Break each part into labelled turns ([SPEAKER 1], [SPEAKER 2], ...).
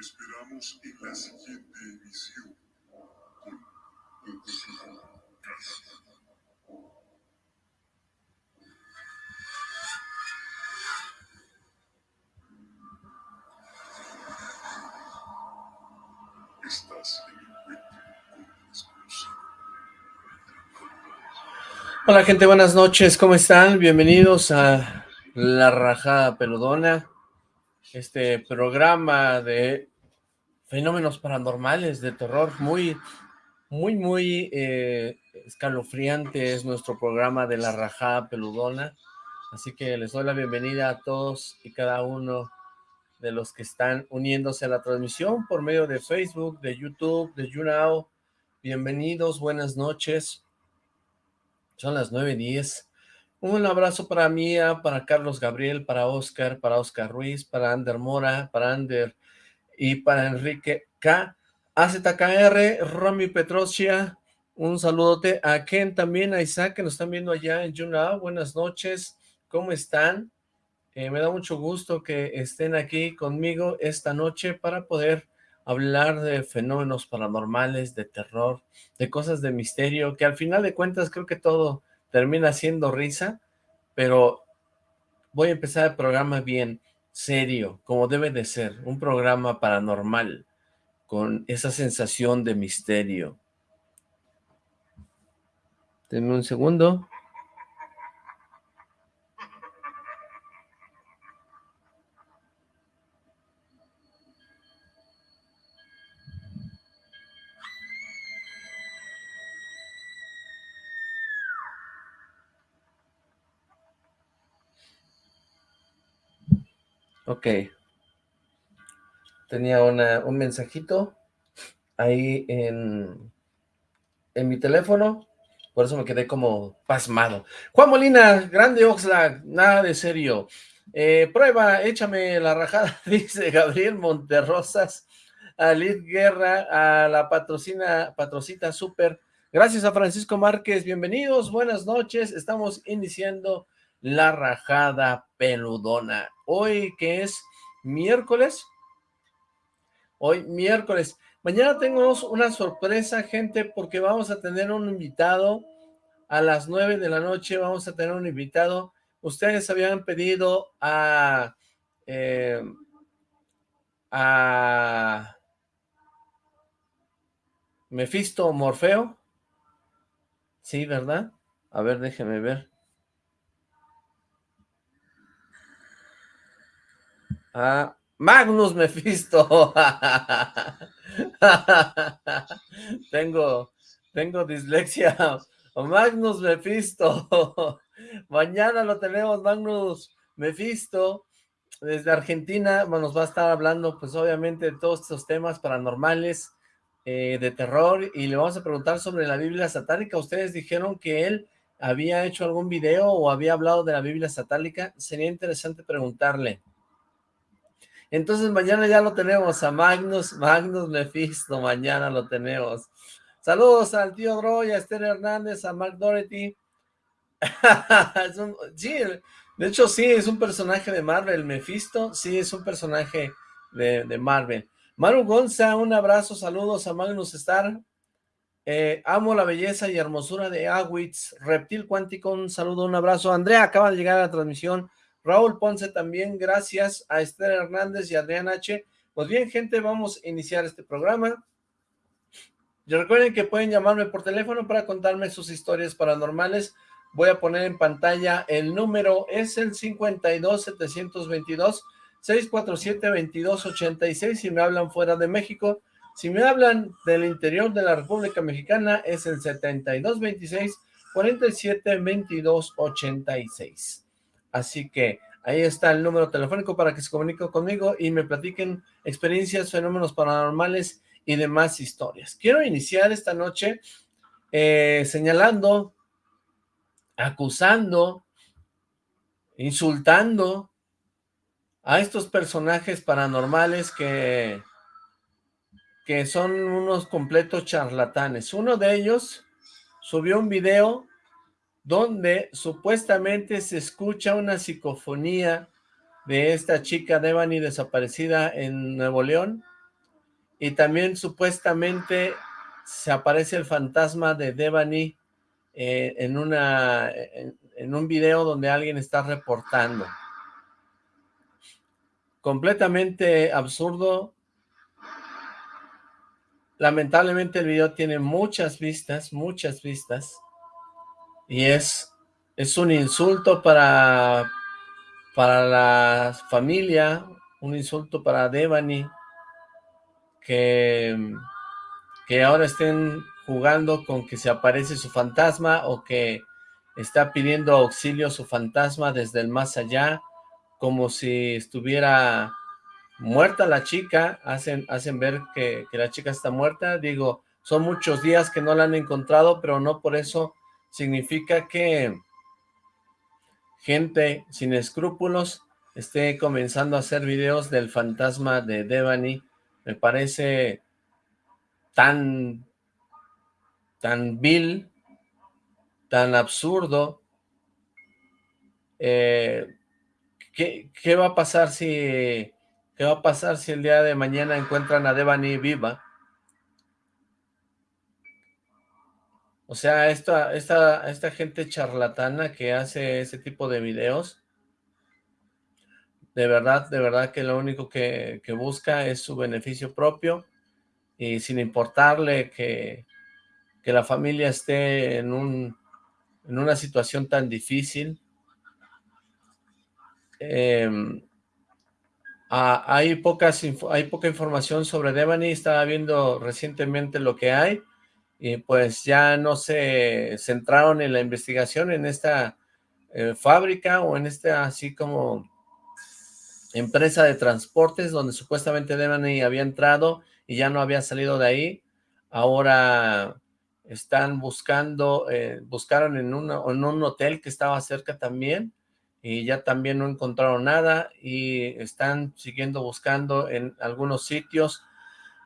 [SPEAKER 1] esperamos en la siguiente emisión. Estás en
[SPEAKER 2] Hola gente, buenas noches, ¿cómo están? Bienvenidos a La Rajada Peludona, este programa de fenómenos paranormales, de terror, muy, muy, muy eh, escalofriante es nuestro programa de La Rajada Peludona, así que les doy la bienvenida a todos y cada uno de los que están uniéndose a la transmisión por medio de Facebook, de YouTube, de YouNow, bienvenidos, buenas noches, son las 9.10. Un abrazo para Mía, para Carlos Gabriel, para Oscar, para Oscar Ruiz, para Ander Mora, para Ander y para Enrique K. AZKR, Romy Petrocia, un saludote a Ken también, a Isaac, que nos están viendo allá en YouNow. Buenas noches, ¿cómo están? Eh, me da mucho gusto que estén aquí conmigo esta noche para poder hablar de fenómenos paranormales, de terror, de cosas de misterio, que al final de cuentas creo que todo termina siendo risa, pero voy a empezar el programa bien, serio, como debe de ser, un programa paranormal, con esa sensación de misterio. Denme un segundo. Ok. Tenía un mensajito ahí en, en mi teléfono, por eso me quedé como pasmado. Juan Molina, grande Oxlack, nada de serio. Eh, prueba, échame la rajada, dice Gabriel Monterrosas, a Liz Guerra, a la patrocina, patrocita super. Gracias a Francisco Márquez, bienvenidos, buenas noches, estamos iniciando la rajada peludona. Hoy que es miércoles, hoy miércoles. Mañana tenemos una sorpresa, gente, porque vamos a tener un invitado a las nueve de la noche, vamos a tener un invitado. Ustedes habían pedido a... Eh, a Mefisto Morfeo. Sí, ¿verdad? A ver, déjeme ver. Ah, Magnus Mephisto. tengo, tengo dislexia. Magnus Mephisto. Mañana lo tenemos, Magnus Mephisto. Desde Argentina nos va a estar hablando, pues obviamente, de todos estos temas paranormales, eh, de terror, y le vamos a preguntar sobre la Biblia satánica. Ustedes dijeron que él había hecho algún video o había hablado de la Biblia satánica. Sería interesante preguntarle. Entonces mañana ya lo tenemos a Magnus, Magnus Mephisto, mañana lo tenemos. Saludos al tío Droy, a Esther Hernández, a Mark Doherty. sí, de hecho sí, es un personaje de Marvel, Mephisto, sí, es un personaje de, Marvel. Maru Gonza, un abrazo, saludos a Magnus Star. Eh, amo la belleza y hermosura de Awitz, Reptil Cuántico, un saludo, un abrazo. Andrea acaba de llegar a la transmisión. Raúl Ponce también, gracias a Esther Hernández y Adrián H. Pues bien, gente, vamos a iniciar este programa. Y recuerden que pueden llamarme por teléfono para contarme sus historias paranormales. Voy a poner en pantalla el número, es el 52 722 647 2286 si me hablan fuera de México. Si me hablan del interior de la República Mexicana es el 7226 47 22 86. Así que ahí está el número telefónico para que se comuniquen conmigo y me platiquen experiencias, fenómenos paranormales y demás historias. Quiero iniciar esta noche eh, señalando, acusando, insultando a estos personajes paranormales que, que son unos completos charlatanes. Uno de ellos subió un video donde supuestamente se escucha una psicofonía de esta chica Devani desaparecida en Nuevo León, y también supuestamente se aparece el fantasma de Devani eh, en, una, en un video donde alguien está reportando. Completamente absurdo. Lamentablemente el video tiene muchas vistas, muchas vistas. Y es, es un insulto para, para la familia, un insulto para Devani, que, que ahora estén jugando con que se aparece su fantasma o que está pidiendo auxilio su fantasma desde el más allá, como si estuviera muerta la chica, hacen, hacen ver que, que, la chica está muerta, digo, son muchos días que no la han encontrado, pero no por eso significa que gente sin escrúpulos esté comenzando a hacer videos del fantasma de Devani, me parece tan, tan vil, tan absurdo. Eh, ¿qué, ¿qué, va a pasar si qué va a pasar si el día de mañana encuentran a Devani viva? O sea, esta, esta, esta gente charlatana que hace ese tipo de videos, de verdad, de verdad que lo único que, busca es su beneficio propio y sin importarle que, que la familia esté en un en una situación tan difícil. Eh, hay, pocas, hay poca información sobre Devani, estaba viendo recientemente lo que hay, y pues ya no se centraron en la investigación en esta eh, fábrica o en esta así como empresa de transportes donde supuestamente Devani había entrado y ya no había salido de ahí. Ahora están buscando, eh, buscaron en, en un hotel que estaba cerca también, y ya también no encontraron nada, y están siguiendo buscando en algunos sitios.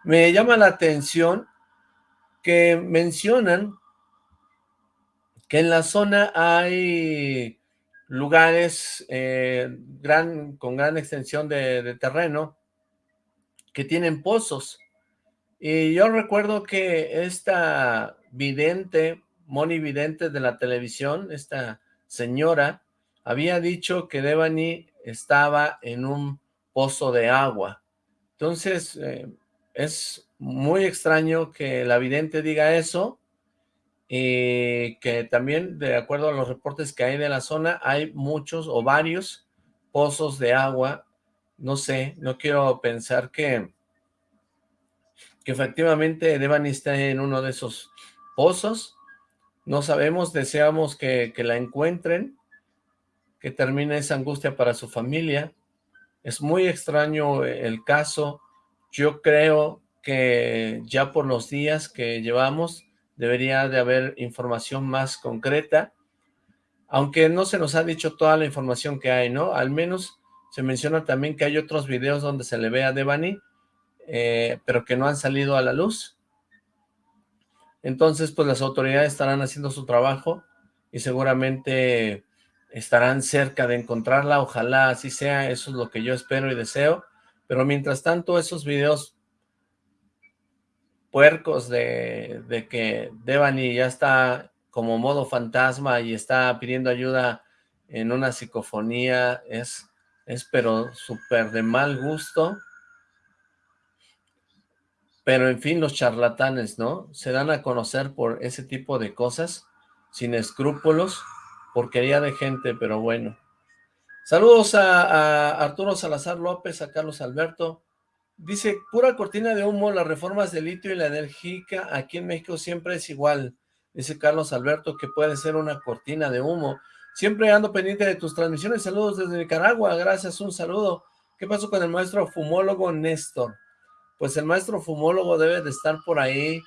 [SPEAKER 2] Me llama la atención que mencionan que en la zona hay lugares eh, gran, con gran extensión de, terreno que tienen pozos, y yo recuerdo que esta vidente, Moni Vidente de la televisión, esta señora, había dicho que Devani estaba en un pozo de agua. Entonces, eh, es muy extraño que la vidente diga eso, y que también, de acuerdo a los reportes que hay de la zona, hay muchos o varios pozos de agua. No sé, no quiero pensar que que efectivamente Devani está en uno de esos pozos. No sabemos, deseamos que, que la encuentren, que termine esa angustia para su familia. Es muy extraño el caso. Yo creo que ya por los días que llevamos debería de haber información más concreta, aunque no se nos ha dicho toda la información que hay, ¿no? Al menos se menciona también que hay otros videos donde se le ve a Devani eh, pero que no han salido a la luz. Entonces, pues las autoridades estarán haciendo su trabajo y seguramente estarán cerca de encontrarla, ojalá así sea, eso es lo que yo espero y deseo, pero mientras tanto esos videos puercos de, de que Devani ya está como modo fantasma y está pidiendo ayuda en una psicofonía, es, es pero súper de mal gusto, pero en fin, los charlatanes, ¿no? Se dan a conocer por ese tipo de cosas, sin escrúpulos, porquería de gente, pero bueno. Saludos a, Arturo Salazar López, a Carlos Alberto. Dice, pura cortina de humo, las reformas de litio y la energética aquí en México siempre es igual. Dice Carlos Alberto que puede ser una cortina de humo. Siempre ando pendiente de tus transmisiones. Saludos desde Nicaragua. Gracias, un saludo. ¿Qué pasó con el maestro fumólogo Néstor? pues el maestro fumólogo debe de estar por ahí,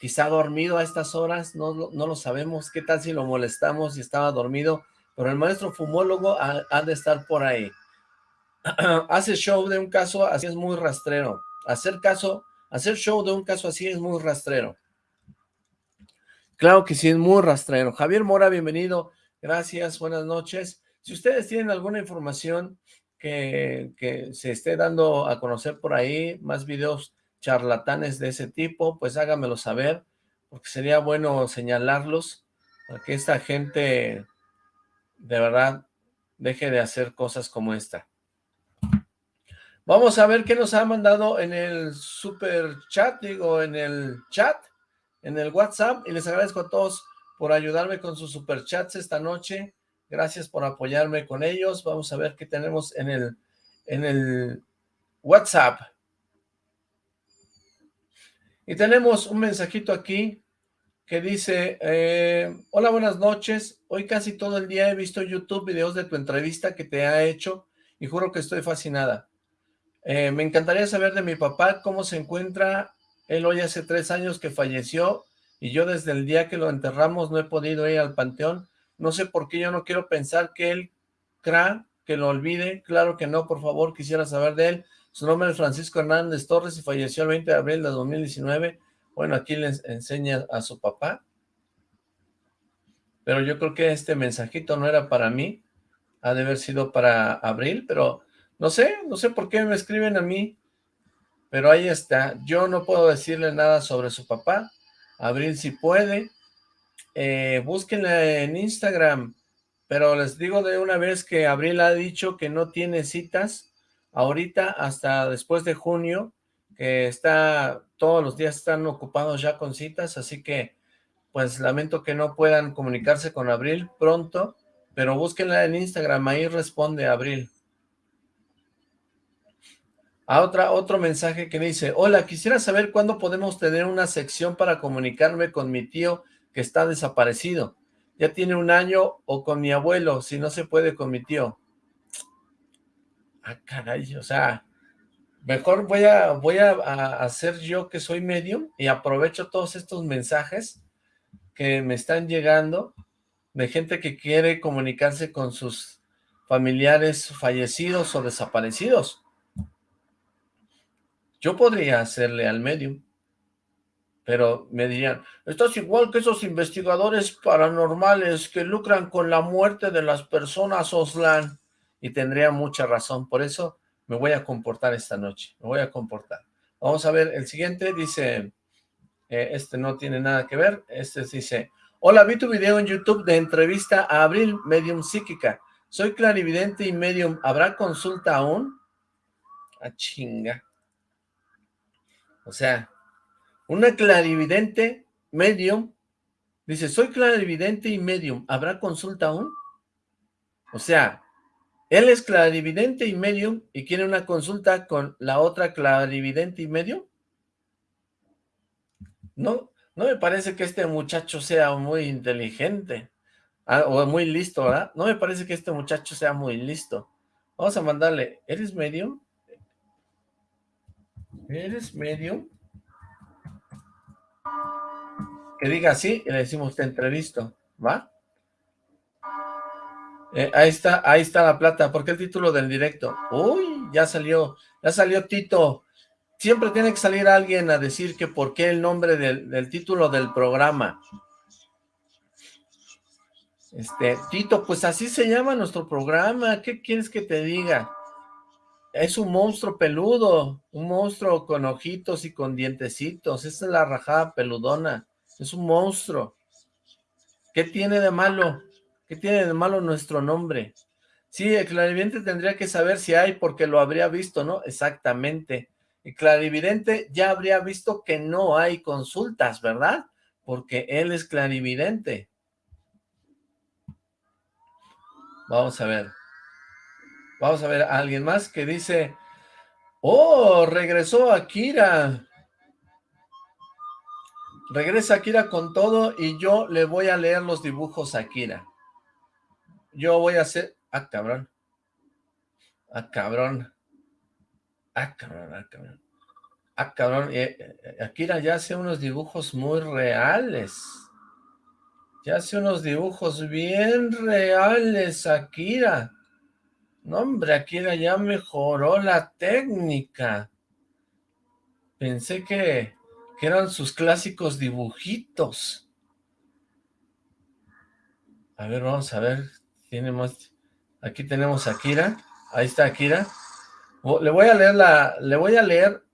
[SPEAKER 2] quizá dormido a estas horas, no, no lo sabemos, qué tal si lo molestamos y estaba dormido, pero el maestro fumólogo ha, de estar por ahí. Hace show de un caso así es muy rastrero, hacer caso, hacer show de un caso así es muy rastrero. Claro que sí, es muy rastrero. Javier Mora, bienvenido, gracias, buenas noches. Si ustedes tienen alguna información que, se esté dando a conocer por ahí, más videos charlatanes de ese tipo, pues hágamelo saber, porque sería bueno señalarlos, para que esta gente de verdad deje de hacer cosas como esta. Vamos a ver qué nos ha mandado en el super chat, digo, en el chat, en el WhatsApp, y les agradezco a todos por ayudarme con sus superchats esta noche. Gracias por apoyarme con ellos. Vamos a ver qué tenemos en el, en el WhatsApp. Y tenemos un mensajito aquí que dice, eh, hola, buenas noches. Hoy casi todo el día he visto YouTube videos de tu entrevista que te ha hecho y juro que estoy fascinada. Eh, me encantaría saber de mi papá cómo se encuentra. Él hoy hace tres años que falleció y yo desde el día que lo enterramos no he podido ir al panteón. No sé por qué yo no quiero pensar que él crea que lo olvide. Claro que no, por favor, quisiera saber de él. Su nombre es Francisco Hernández Torres y falleció el 20 de abril de 2019. Bueno, aquí les enseña a su papá. Pero yo creo que este mensajito no era para mí. Ha de haber sido para abril, pero no sé, no sé por qué me escriben a mí. Pero ahí está. Yo no puedo decirle nada sobre su papá. Abril si puede. Eh, búsquenla en Instagram. Pero les digo de una vez que Abril ha dicho que no tiene citas ahorita hasta después de junio, que está, todos los días están ocupados ya con citas, así que pues lamento que no puedan comunicarse con Abril pronto, pero búsquenla en Instagram, ahí responde Abril. A otra, otro mensaje que dice, hola, quisiera saber cuándo podemos tener una sección para comunicarme con mi tío que está desaparecido. Ya tiene un año o con mi abuelo, si no se puede con mi tío. Ah, caray, o sea, mejor voy a, voy a, hacer yo que soy medium y aprovecho todos estos mensajes que me están llegando de gente que quiere comunicarse con sus familiares fallecidos o desaparecidos. Yo podría hacerle al medium, pero me dirían, estás igual que esos investigadores paranormales que lucran con la muerte de las personas, Oslan, y tendría mucha razón, por eso me voy a comportar esta noche, me voy a comportar. Vamos a ver, el siguiente dice, eh, este no tiene nada que ver, este dice, hola, vi tu video en YouTube de entrevista a Abril, medium psíquica, soy clarividente y medium, ¿habrá consulta aún? A ah, chinga. O sea, una clarividente medium, dice, soy clarividente y medium, ¿habrá consulta aún? O sea, él es clarividente y medium y quiere una consulta con la otra clarividente y medium. No, no me parece que este muchacho sea muy inteligente ah, o muy listo, ¿verdad? No me parece que este muchacho sea muy listo. Vamos a mandarle, ¿eres medium? ¿Eres medio? Que diga así y le decimos te entrevisto, ¿va? Eh, ahí está, ahí está la plata. ¿Por qué el título del directo? Uy, ya salió, ya salió Tito. Siempre tiene que salir alguien a decir que por qué el nombre del, del título del programa. Este, Tito, pues así se llama nuestro programa. ¿Qué quieres que te diga? Es un monstruo peludo, un monstruo con ojitos y con dientecitos. Esa es la rajada peludona. Es un monstruo. ¿Qué tiene de malo? ¿Qué tiene de malo nuestro nombre? Sí, el clarividente tendría que saber si hay porque lo habría visto, ¿no? Exactamente. El clarividente ya habría visto que no hay consultas, ¿verdad? Porque él es clarividente. Vamos a ver. Vamos a ver a alguien más que dice, oh, regresó Akira. Regresa Akira con todo y yo le voy a leer los dibujos a Akira. Yo voy a hacer... Ah, cabrón. Ah, cabrón. Ah, cabrón, ah, cabrón. Ah, cabrón. Eh, eh, Akira ya hace unos dibujos muy reales. Ya hace unos dibujos bien reales, Akira. No, hombre, Akira ya mejoró la técnica. Pensé que, eran sus clásicos dibujitos. A ver, vamos a ver. Aquí tenemos a Akira. Ahí está Akira. Le voy a leer la, le voy a leer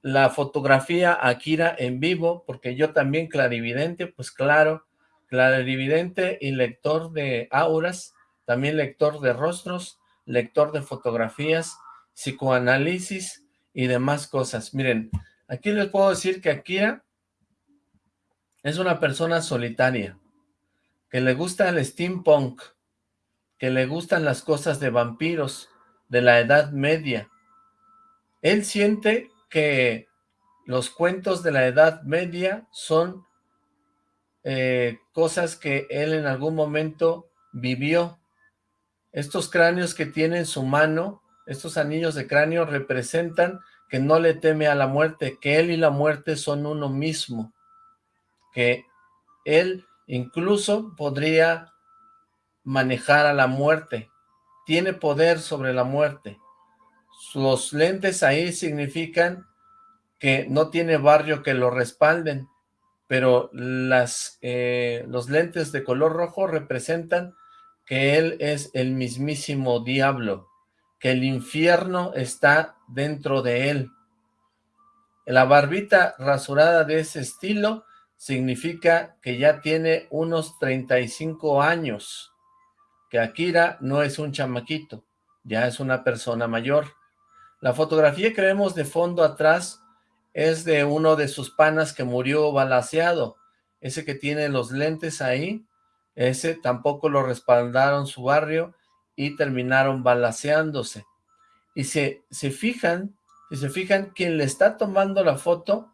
[SPEAKER 2] la fotografía a Akira en vivo, porque yo también clarividente, pues claro, clarividente y lector de auras, también lector de rostros, lector de fotografías, psicoanálisis y demás cosas. Miren, aquí les puedo decir que Akira es una persona solitaria, que le gusta el steampunk, que le gustan las cosas de vampiros, de la Edad Media. Él siente que los cuentos de la Edad Media son eh, cosas que él en algún momento vivió. Estos cráneos que tiene en su mano, estos anillos de cráneo representan que no le teme a la muerte, que él y la muerte son uno mismo, que él incluso podría manejar a la muerte, tiene poder sobre la muerte. Los lentes ahí significan que no tiene barrio que lo respalden, pero las, eh, los lentes de color rojo representan que él es el mismísimo diablo, que el infierno está dentro de él. La barbita rasurada de ese estilo significa que ya tiene unos 35 años, que Akira no es un chamaquito, ya es una persona mayor. La fotografía que vemos de fondo atrás es de uno de sus panas que murió balaseado. Ese que tiene los lentes ahí, ese tampoco lo respaldaron su barrio y terminaron balaseándose. Y se, fijan, si se fijan, quien le está tomando la foto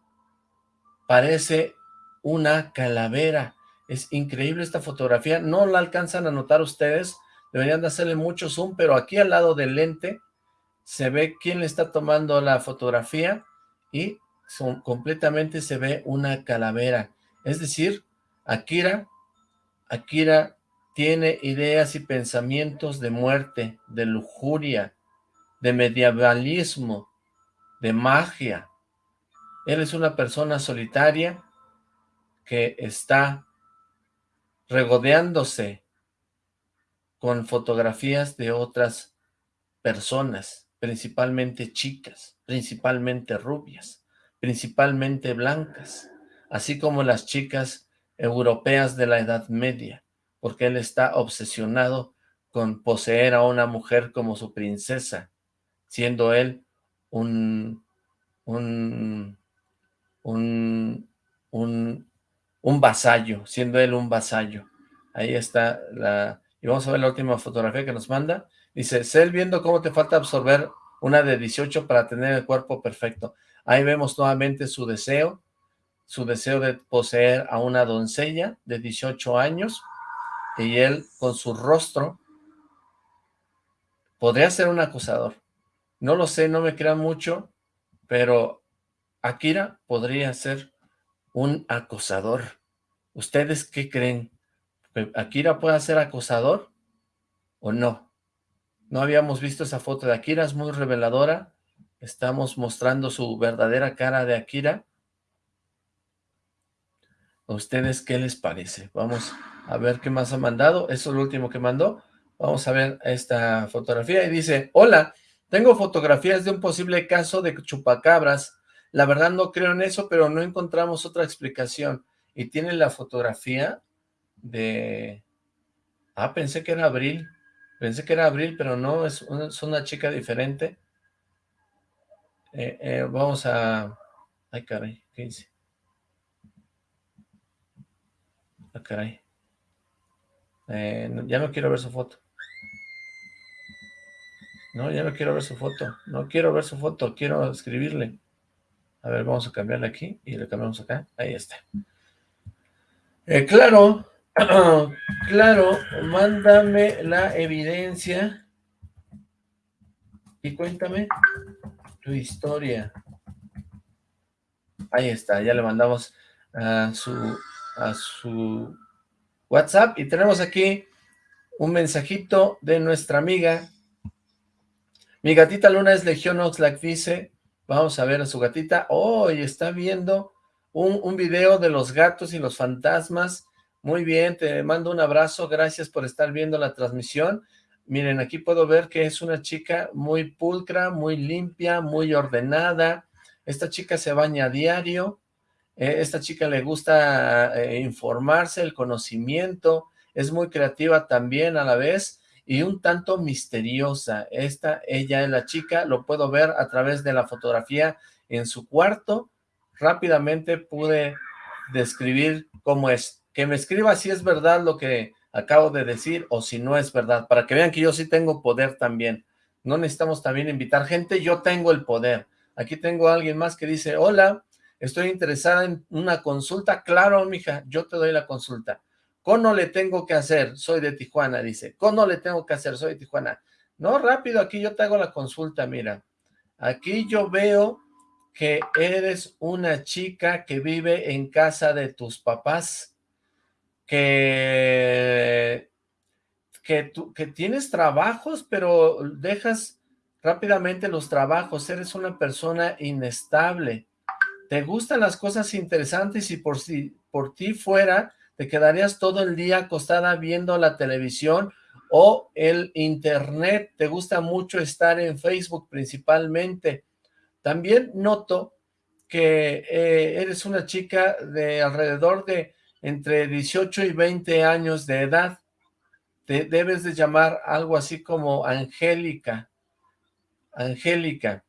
[SPEAKER 2] parece una calavera. Es increíble esta fotografía, no la alcanzan a notar ustedes, deberían de hacerle mucho zoom, pero aquí al lado del lente se ve quién le está tomando la fotografía y son, completamente se ve una calavera. Es decir, Akira, Akira tiene ideas y pensamientos de muerte, de lujuria, de medievalismo, de magia. Él es una persona solitaria que está regodeándose con fotografías de otras personas principalmente chicas, principalmente rubias, principalmente blancas, así como las chicas europeas de la Edad Media, porque él está obsesionado con poseer a una mujer como su princesa, siendo él un, un, un, un, un vasallo, siendo él un vasallo. Ahí está la... Y vamos a ver la última fotografía que nos manda. Dice, Cel viendo cómo te falta absorber una de 18 para tener el cuerpo perfecto. Ahí vemos nuevamente su deseo, su deseo de poseer a una doncella de 18 años, y él con su rostro podría ser un acusador. No lo sé, no me crean mucho, pero Akira podría ser un acosador. ¿Ustedes qué creen? ¿Akira puede ser acosador o no? No habíamos visto esa foto de Akira, es muy reveladora. Estamos mostrando su verdadera cara de Akira. ¿A ustedes qué les parece? Vamos a ver qué más ha mandado. Eso es lo último que mandó. Vamos a ver esta fotografía y dice, Hola, tengo fotografías de un posible caso de chupacabras. La verdad no creo en eso, pero no encontramos otra explicación. Y tiene la fotografía de... Ah, pensé que era Abril. Pensé que era Abril, pero no, es una, chica diferente. Eh, eh, vamos a... Ay, caray, ¿qué dice? Caray. Eh, ya no quiero ver su foto. No, ya no quiero ver su foto. No quiero ver su foto, quiero escribirle. A ver, vamos a cambiarle aquí y le cambiamos acá. Ahí está. claro, claro, mándame la evidencia y cuéntame tu historia. Ahí está, ya le mandamos a su, a su WhatsApp y tenemos aquí un mensajito de nuestra amiga. Mi gatita Luna es Legión Oxlack, dice, vamos a ver a su gatita. Oh, está viendo un, un video de los gatos y los fantasmas muy bien, te mando un abrazo, gracias por estar viendo la transmisión. Miren, aquí puedo ver que es una chica muy pulcra, muy limpia, muy ordenada, esta chica se baña a diario, eh, esta chica le gusta eh, informarse, el conocimiento, es muy creativa también a la vez, y un tanto misteriosa. Esta, ella es la chica, lo puedo ver a través de la fotografía en su cuarto. Rápidamente pude describir cómo es. Que me escriba si es verdad lo que acabo de decir o si no es verdad, para que vean que yo sí tengo poder también. No necesitamos también invitar gente, yo tengo el poder. Aquí tengo a alguien más que dice, hola, estoy interesada en una consulta. Claro, mija, yo te doy la consulta. ¿Cómo le tengo que hacer? Soy de Tijuana, dice. ¿Cómo le tengo que hacer? Soy de Tijuana. No, rápido, aquí yo te hago la consulta, mira. Aquí yo veo que eres una chica que vive en casa de tus papás, que, que, tú, que tienes trabajos, pero dejas rápidamente los trabajos, eres una persona inestable, te gustan las cosas interesantes y por si por ti fuera, te quedarías todo el día acostada viendo la televisión o el internet, te gusta mucho estar en Facebook principalmente. También noto que eh, eres una chica de alrededor de entre 18 y 20 años de edad. Te debes de llamar algo así como Angélica. Angélica.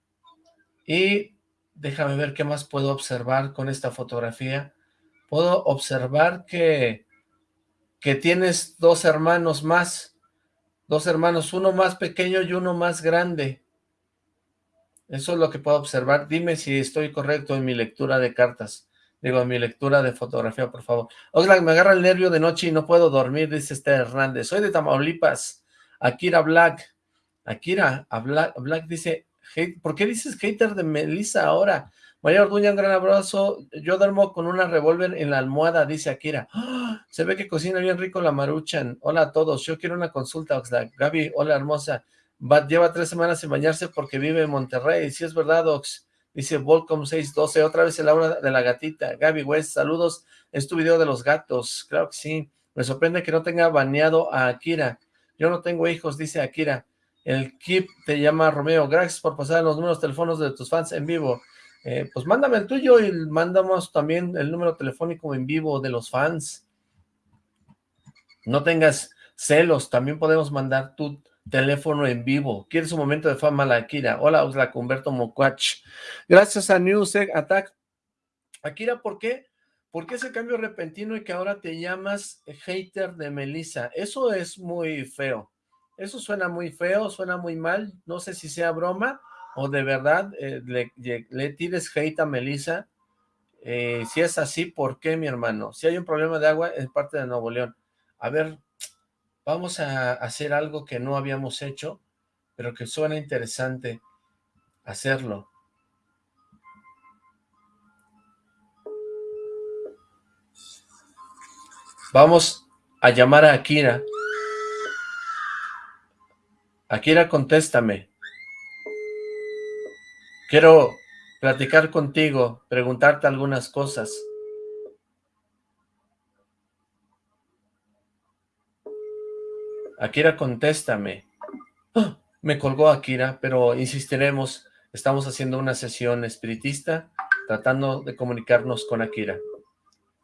[SPEAKER 2] Y déjame ver qué más puedo observar con esta fotografía puedo observar que, que tienes dos hermanos más, dos hermanos, uno más pequeño y uno más grande. Eso es lo que puedo observar. Dime si estoy correcto en mi lectura de cartas. Digo, en mi lectura de fotografía, por favor. Oxlack, me agarra el nervio de noche y no puedo dormir, dice Esther Hernández. Soy de Tamaulipas. Akira Black. Akira, Black, Black dice, ¿por qué dices hater de Melissa ahora? María Orduña, un gran abrazo. Yo duermo con una revólver en la almohada, dice Akira. ¡Ah! Se ve que cocina bien rico la maruchan. Hola a todos, yo quiero una consulta, Oxlack. Gaby, hola hermosa. lleva tres semanas sin bañarse porque vive en Monterrey. Si es verdad, Ox. Dice Volcom 612, otra vez el aura de la gatita. Gaby West, saludos. Es tu video de los gatos. Claro que sí. Me sorprende que no tenga baneado a Akira. Yo no tengo hijos, dice Akira. El Kip te llama Romeo. Gracias por pasar los números teléfonos de tus fans en vivo. Eh, pues mándame el tuyo y mandamos también el número telefónico en vivo de los fans. No tengas celos, también podemos mandar tu teléfono en vivo. ¿Quieres un momento de fama, la Akira? Hola, Osla Humberto Mocuach. Gracias a News Attack. Akira, ¿por qué? ¿Por qué ese cambio repentino y que ahora te llamas hater de Melissa? Eso es muy feo. Eso suena muy feo, suena muy mal. No sé si sea broma, o de verdad eh, le, tires hate a Melissa, eh, si es así, ¿por qué, mi hermano? Si hay un problema de agua, es parte de Nuevo León. A ver, vamos a hacer algo que no habíamos hecho, pero que suena interesante hacerlo. Vamos a llamar a Akira. Akira, contéstame. Quiero platicar contigo, preguntarte algunas cosas. Akira, contéstame. ¡Ah! Me colgó Akira, pero insistiremos. Estamos haciendo una sesión espiritista, tratando de comunicarnos con Akira.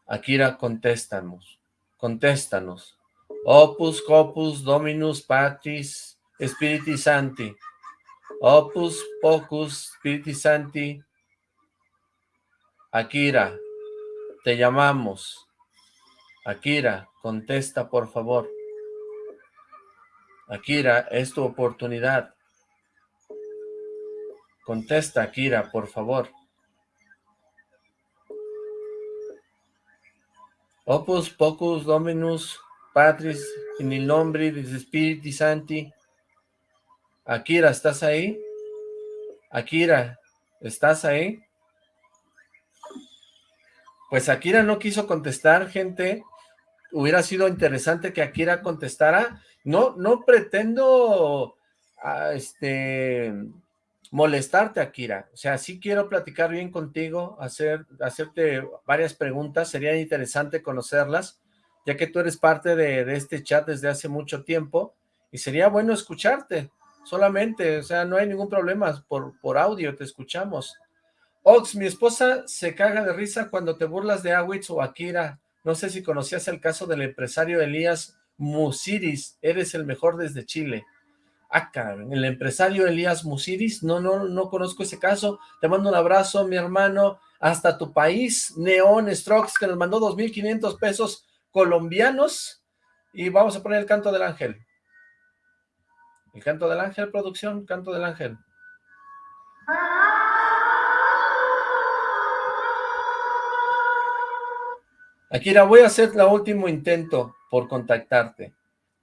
[SPEAKER 2] Akira, contéstanos. Contéstanos. Opus, Copus, Dominus, Patris, Spiritis Santi. Opus Pocus Spiriti Santi. Akira, te llamamos. Akira, contesta por favor. Akira, es tu oportunidad. Contesta, Akira, por favor. Opus Pocus Dominus Patris in il nombre de Spiriti Santi. Akira, ¿estás ahí? Akira, ¿estás ahí? Pues Akira no quiso contestar, gente. Hubiera sido interesante que Akira contestara. No, no pretendo ah, este, molestarte, Akira. O sea, sí quiero platicar bien contigo, hacer, hacerte varias preguntas. Sería interesante conocerlas, ya que tú eres parte de, de este chat desde hace mucho tiempo. Y sería bueno escucharte solamente, o sea, no hay ningún problema, por, por audio te escuchamos. Ox, mi esposa se caga de risa cuando te burlas de Awitz o Akira. No sé si conocías el caso del empresario Elías Musiris. Eres el mejor desde Chile. Ah, el empresario Elías Musiris. No, no, no conozco ese caso. Te mando un abrazo, mi hermano. Hasta tu país, Neon Strokes, que nos mandó 2.500 pesos colombianos. Y vamos a poner el canto del ángel. El canto del ángel, producción, canto del ángel. Akira, voy a hacer el último intento por contactarte.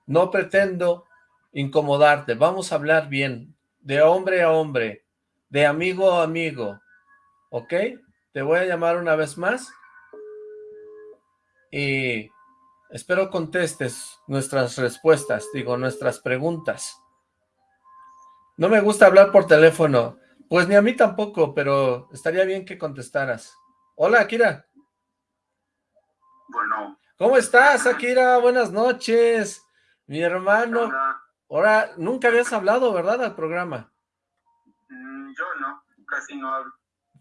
[SPEAKER 2] No pretendo incomodarte, vamos a hablar bien, de hombre a hombre, de amigo a amigo, ¿ok? Te voy a llamar una vez más y espero contestes nuestras respuestas, digo, nuestras preguntas. No me gusta hablar por teléfono, pues ni a mí tampoco, pero estaría bien que contestaras. Hola, Akira.
[SPEAKER 3] Bueno.
[SPEAKER 2] ¿Cómo estás, Akira? Buenas noches. Mi hermano. Ahora, nunca habías hablado, ¿verdad, al programa?
[SPEAKER 3] Mm, yo no, casi no hablo.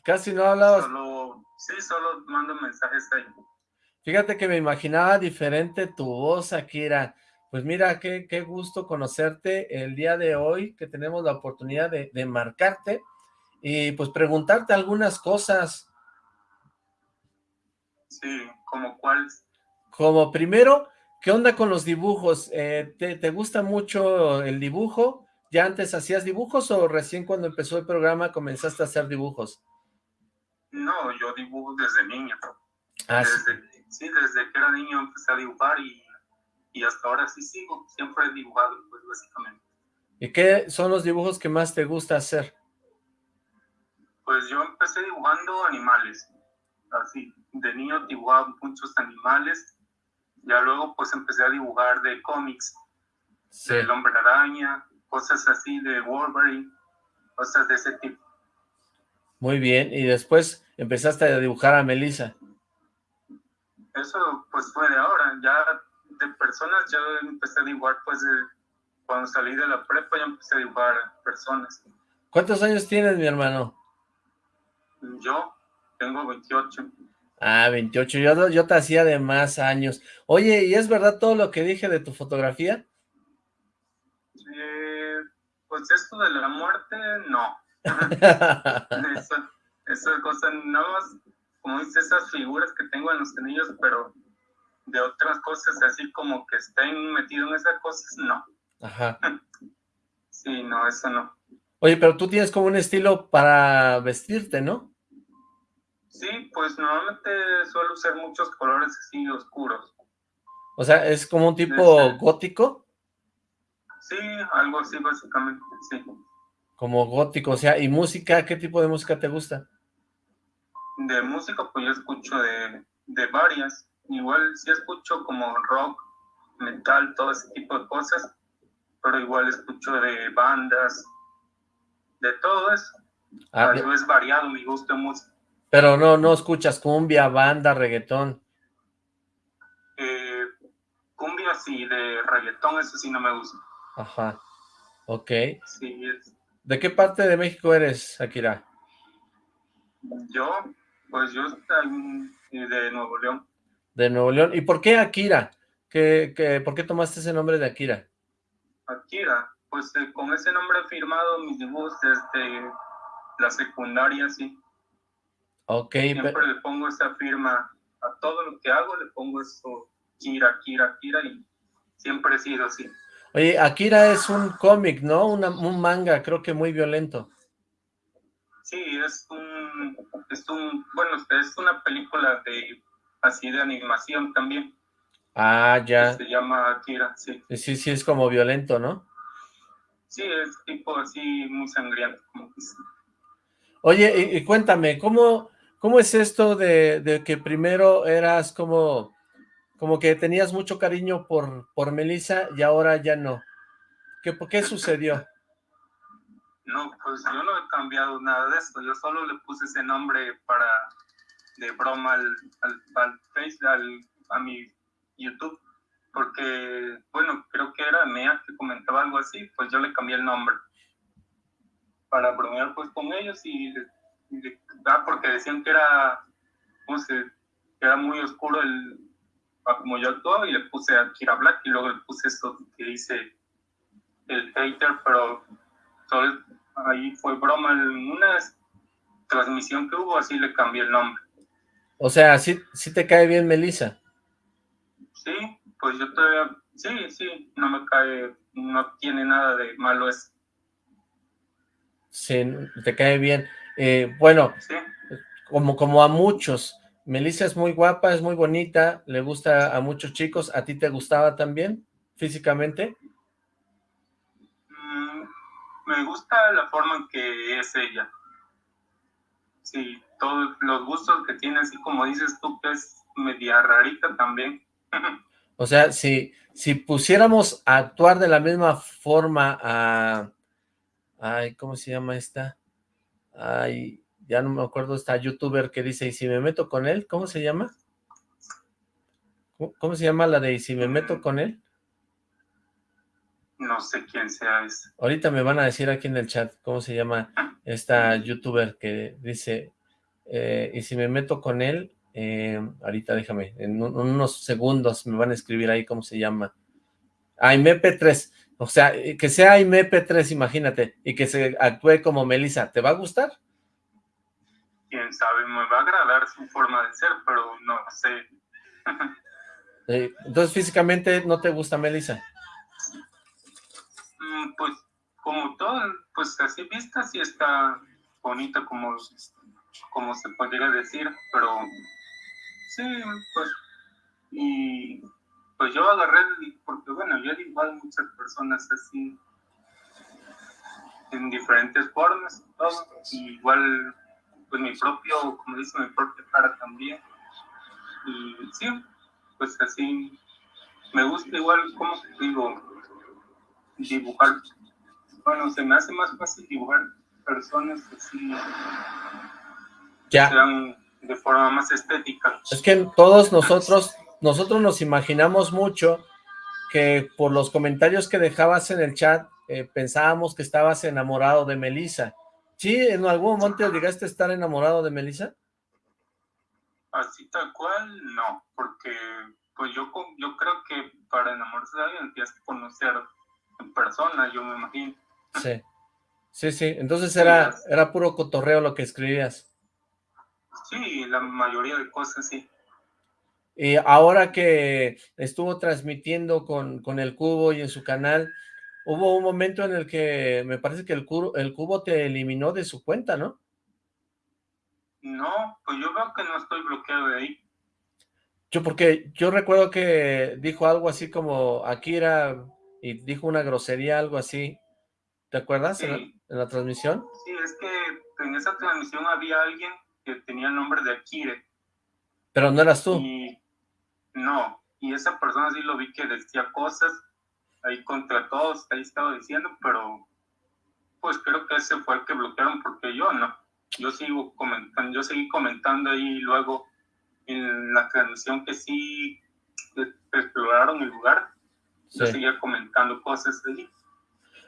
[SPEAKER 2] Casi no hablabas.
[SPEAKER 3] Solo, sí, solo mando mensajes ahí.
[SPEAKER 2] Fíjate que me imaginaba diferente tu voz, Akira. Pues mira, qué, qué gusto conocerte el día de hoy, que tenemos la oportunidad de, de marcarte y pues preguntarte algunas cosas.
[SPEAKER 3] Sí, ¿como cuáles?
[SPEAKER 2] Como primero, ¿qué onda con los dibujos? Eh, ¿te, gusta mucho el dibujo? ¿Ya antes hacías dibujos o recién cuando empezó el programa comenzaste a hacer dibujos?
[SPEAKER 3] No, yo dibujo desde niño.
[SPEAKER 2] Ah,
[SPEAKER 3] desde, sí. desde que era niño empecé a dibujar y, y hasta ahora sí sigo. Siempre he dibujado, pues, básicamente.
[SPEAKER 2] ¿Y qué son los dibujos que más te gusta hacer?
[SPEAKER 3] Pues yo empecé dibujando animales, así, de niño dibujaba muchos animales, ya luego pues empecé a dibujar de cómics, del hombre araña, cosas así de Wolverine, cosas de ese tipo.
[SPEAKER 2] Muy bien, y después empezaste a dibujar a Melissa.
[SPEAKER 3] Eso pues fue de ahora, ya de personas ya empecé a dibujar pues cuando salí de la prepa ya empecé a dibujar personas.
[SPEAKER 2] ¿Cuántos años tienes mi hermano?
[SPEAKER 3] Yo tengo 28.
[SPEAKER 2] Ah, 28. Yo, yo te hacía de más años. Oye, ¿y es verdad todo lo que dije de tu fotografía?
[SPEAKER 3] Eh, pues esto de la muerte, no. eso, esas cosas, no como dice, esas figuras que tengo en los anillos, pero de otras cosas así como que estén metido en esas cosas, no.
[SPEAKER 2] Ajá.
[SPEAKER 3] sí, no, eso no.
[SPEAKER 2] Oye, pero tú tienes como un estilo para vestirte, ¿no?
[SPEAKER 3] Sí, pues normalmente suelo usar muchos colores así oscuros.
[SPEAKER 2] O sea, ¿es como un tipo gótico?
[SPEAKER 3] Sí, algo así básicamente, sí.
[SPEAKER 2] Como gótico, o sea, ¿y música? ¿Qué tipo de música te gusta?
[SPEAKER 3] De música, pues yo escucho de, de varias. Igual sí escucho como rock, metal, todo ese tipo de cosas, pero igual escucho de bandas, de todo eso. Ah, es variado mi gusto en música.
[SPEAKER 2] Pero no, no escuchas cumbia, banda, reggaetón.
[SPEAKER 3] Eh, cumbia sí, de reggaetón eso sí no me gusta.
[SPEAKER 2] Ajá, ok.
[SPEAKER 3] Sí, es.
[SPEAKER 2] ¿De qué parte de México eres, Akira?
[SPEAKER 3] Yo, pues yo estoy de Nuevo León.
[SPEAKER 2] De Nuevo León. ¿Y por qué Akira? ¿Qué, qué, por qué tomaste ese nombre de Akira?
[SPEAKER 3] Akira, pues eh, con ese nombre firmado mis dibujos desde la secundaria, sí.
[SPEAKER 2] Ok.
[SPEAKER 3] Siempre le pongo esa firma a todo lo que hago, le pongo eso, Kira, Kira, Kira, y siempre he sido así.
[SPEAKER 2] Oye, Akira es un cómic, ¿no? un manga, creo que muy violento.
[SPEAKER 3] Sí, es un, es un, bueno, es una película de, así de animación también.
[SPEAKER 2] Ah, ya.
[SPEAKER 3] Se llama Akira, sí.
[SPEAKER 2] Sí, sí, es como violento, ¿no?
[SPEAKER 3] Sí, es tipo así muy sangriento,
[SPEAKER 2] Oye, y, cuéntame, ¿cómo, ¿Cómo es esto de, que primero eras como, como que tenías mucho cariño por, por Melissa y ahora ya no? ¿Qué, ¿Por qué sucedió?
[SPEAKER 3] No, pues yo no he cambiado nada de esto, yo solo le puse ese nombre para, de broma al, al, Facebook, a mi YouTube, porque, bueno, creo que era Mea que comentaba algo así, pues yo le cambié el nombre para bromear pues con ellos y ah, porque decían que era, ¿cómo se, que era muy oscuro el, como yo actuaba y le puse a Kira Black y luego le puse esto que dice el hater, pero solo ahí fue broma en una transmisión que hubo, así le cambié el nombre.
[SPEAKER 2] O sea, ¿sí, sí te cae bien Melissa?
[SPEAKER 3] Sí, pues yo todavía, sí, sí, no me cae, no tiene nada de malo eso.
[SPEAKER 2] Sí, te cae bien. Eh, bueno, como, como a muchos, Melissa es muy guapa, es muy bonita, le gusta a muchos chicos, ¿a ti te gustaba también físicamente?
[SPEAKER 3] Mm, me gusta la forma en que es ella. Sí, todos los gustos que tiene, así como dices tú, que es media rarita también.
[SPEAKER 2] o sea, si, si pusiéramos a actuar de la misma forma a Ay, ¿cómo se llama esta? Ay, ya no me acuerdo esta youtuber que dice, ¿y si me meto con él? ¿Cómo se llama? ¿Cómo, se llama la de ¿y si me meto con él?
[SPEAKER 3] No sé quién sea ese.
[SPEAKER 2] Ahorita me van a decir aquí en el chat cómo se llama esta youtuber que dice, eh, y si me meto con él, eh, ahorita déjame, en unos segundos me van a escribir ahí cómo se llama. Ay, MP3. O sea, eh, que sea MP3, imagínate, y que se actúe como Melissa, ¿te va a gustar?
[SPEAKER 3] Quién sabe, me va a agradar su forma de ser, pero no sé.
[SPEAKER 2] Entonces, físicamente, ¿no te gusta Melissa?
[SPEAKER 3] Mm, pues, como todo, pues así vista, sí está bonita, como, como se podría decir, pero sí, pues, y pues yo agarré, porque bueno, yo dibujado muchas personas así, en diferentes formas, todo, igual, pues mi propio, como dice, mi propia cara también, y sí, pues así, me gusta igual, como digo, dibujar, bueno, se me hace más fácil dibujar personas así,
[SPEAKER 2] ya.
[SPEAKER 3] sean de forma más estética.
[SPEAKER 2] Es que todos nosotros nosotros nos imaginamos mucho que por los comentarios que dejabas en el chat, eh, pensábamos que estabas enamorado de Melissa. ¿Sí? ¿En algún momento llegaste a estar enamorado de Melissa?
[SPEAKER 3] Así tal cual, no, porque pues yo, yo creo que para enamorarse de alguien tienes que conocer en persona, yo me imagino.
[SPEAKER 2] Sí, sí, sí, entonces era, era puro cotorreo lo que escribías.
[SPEAKER 3] Sí, la mayoría de cosas sí.
[SPEAKER 2] Y ahora que estuvo transmitiendo con, con, el cubo y en su canal, hubo un momento en el que me parece que el cubo, el cubo te eliminó de su cuenta, ¿no?
[SPEAKER 3] No, pues yo veo que no estoy bloqueado de ahí.
[SPEAKER 2] Yo porque yo recuerdo que dijo algo así como Akira y dijo una grosería, algo así. ¿Te acuerdas en, la, transmisión?
[SPEAKER 3] Sí, es que en esa transmisión había alguien que tenía el nombre de Akira.
[SPEAKER 2] Pero no eras tú.
[SPEAKER 3] No, y esa persona sí lo vi que decía cosas ahí contra todos, ahí estaba diciendo, pero pues creo que ese fue el que bloquearon porque yo no. Yo sigo comentando, yo seguí comentando ahí luego en la transmisión que sí exploraron el lugar, yo seguía comentando cosas allí.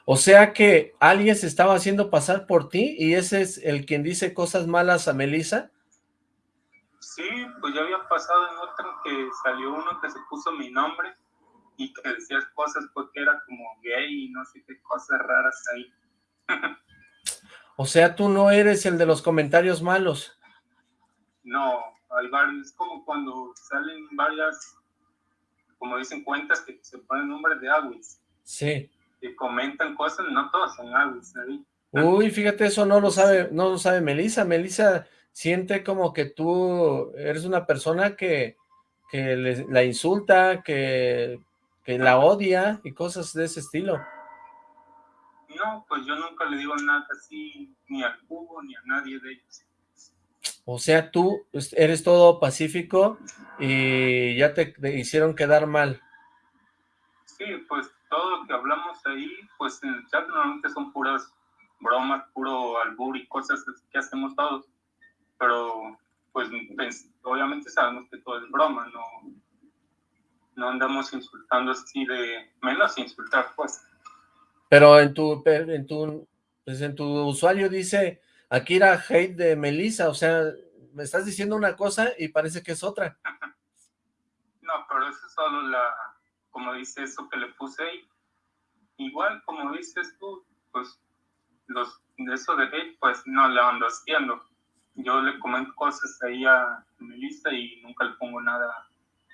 [SPEAKER 2] O sea que alguien se estaba haciendo pasar por ti y ese es el quien dice cosas malas a Melissa.
[SPEAKER 3] Sí, pues ya había pasado en otro que salió uno que se puso mi nombre y que decía cosas porque era como gay y no sé qué cosas raras ahí.
[SPEAKER 2] o sea, tú no eres el de los comentarios malos.
[SPEAKER 3] No, hay varios, es como cuando salen varias, como dicen cuentas que se ponen nombre de Awis.
[SPEAKER 2] Sí.
[SPEAKER 3] Que comentan cosas, no todas son Awis ahí.
[SPEAKER 2] Uy, fíjate, eso no lo sabe, no lo sabe Melissa. Melissa siente como que tú eres una persona que, que la insulta, que, que la odia y cosas de ese estilo.
[SPEAKER 3] No, pues yo nunca le digo nada así, ni al cubo, ni a nadie de ellos.
[SPEAKER 2] O sea, tú eres todo pacífico y ya te, hicieron quedar mal.
[SPEAKER 3] Sí, pues todo lo que hablamos ahí, pues en el chat normalmente son puras bromas, puro albur y cosas que hacemos todos pero pues, obviamente sabemos que todo es broma, no, no andamos insultando así de, menos insultar pues.
[SPEAKER 2] Pero en tu, en tu, pues en tu usuario dice Akira hate de Melissa, o sea, me estás diciendo una cosa y parece que es otra.
[SPEAKER 3] No, pero eso es solo la, como dice eso que le puse ahí. Igual, como dices tú, pues, los, eso de hate, pues, no le ando haciendo. Yo le comento cosas ahí a Melissa y nunca le pongo nada,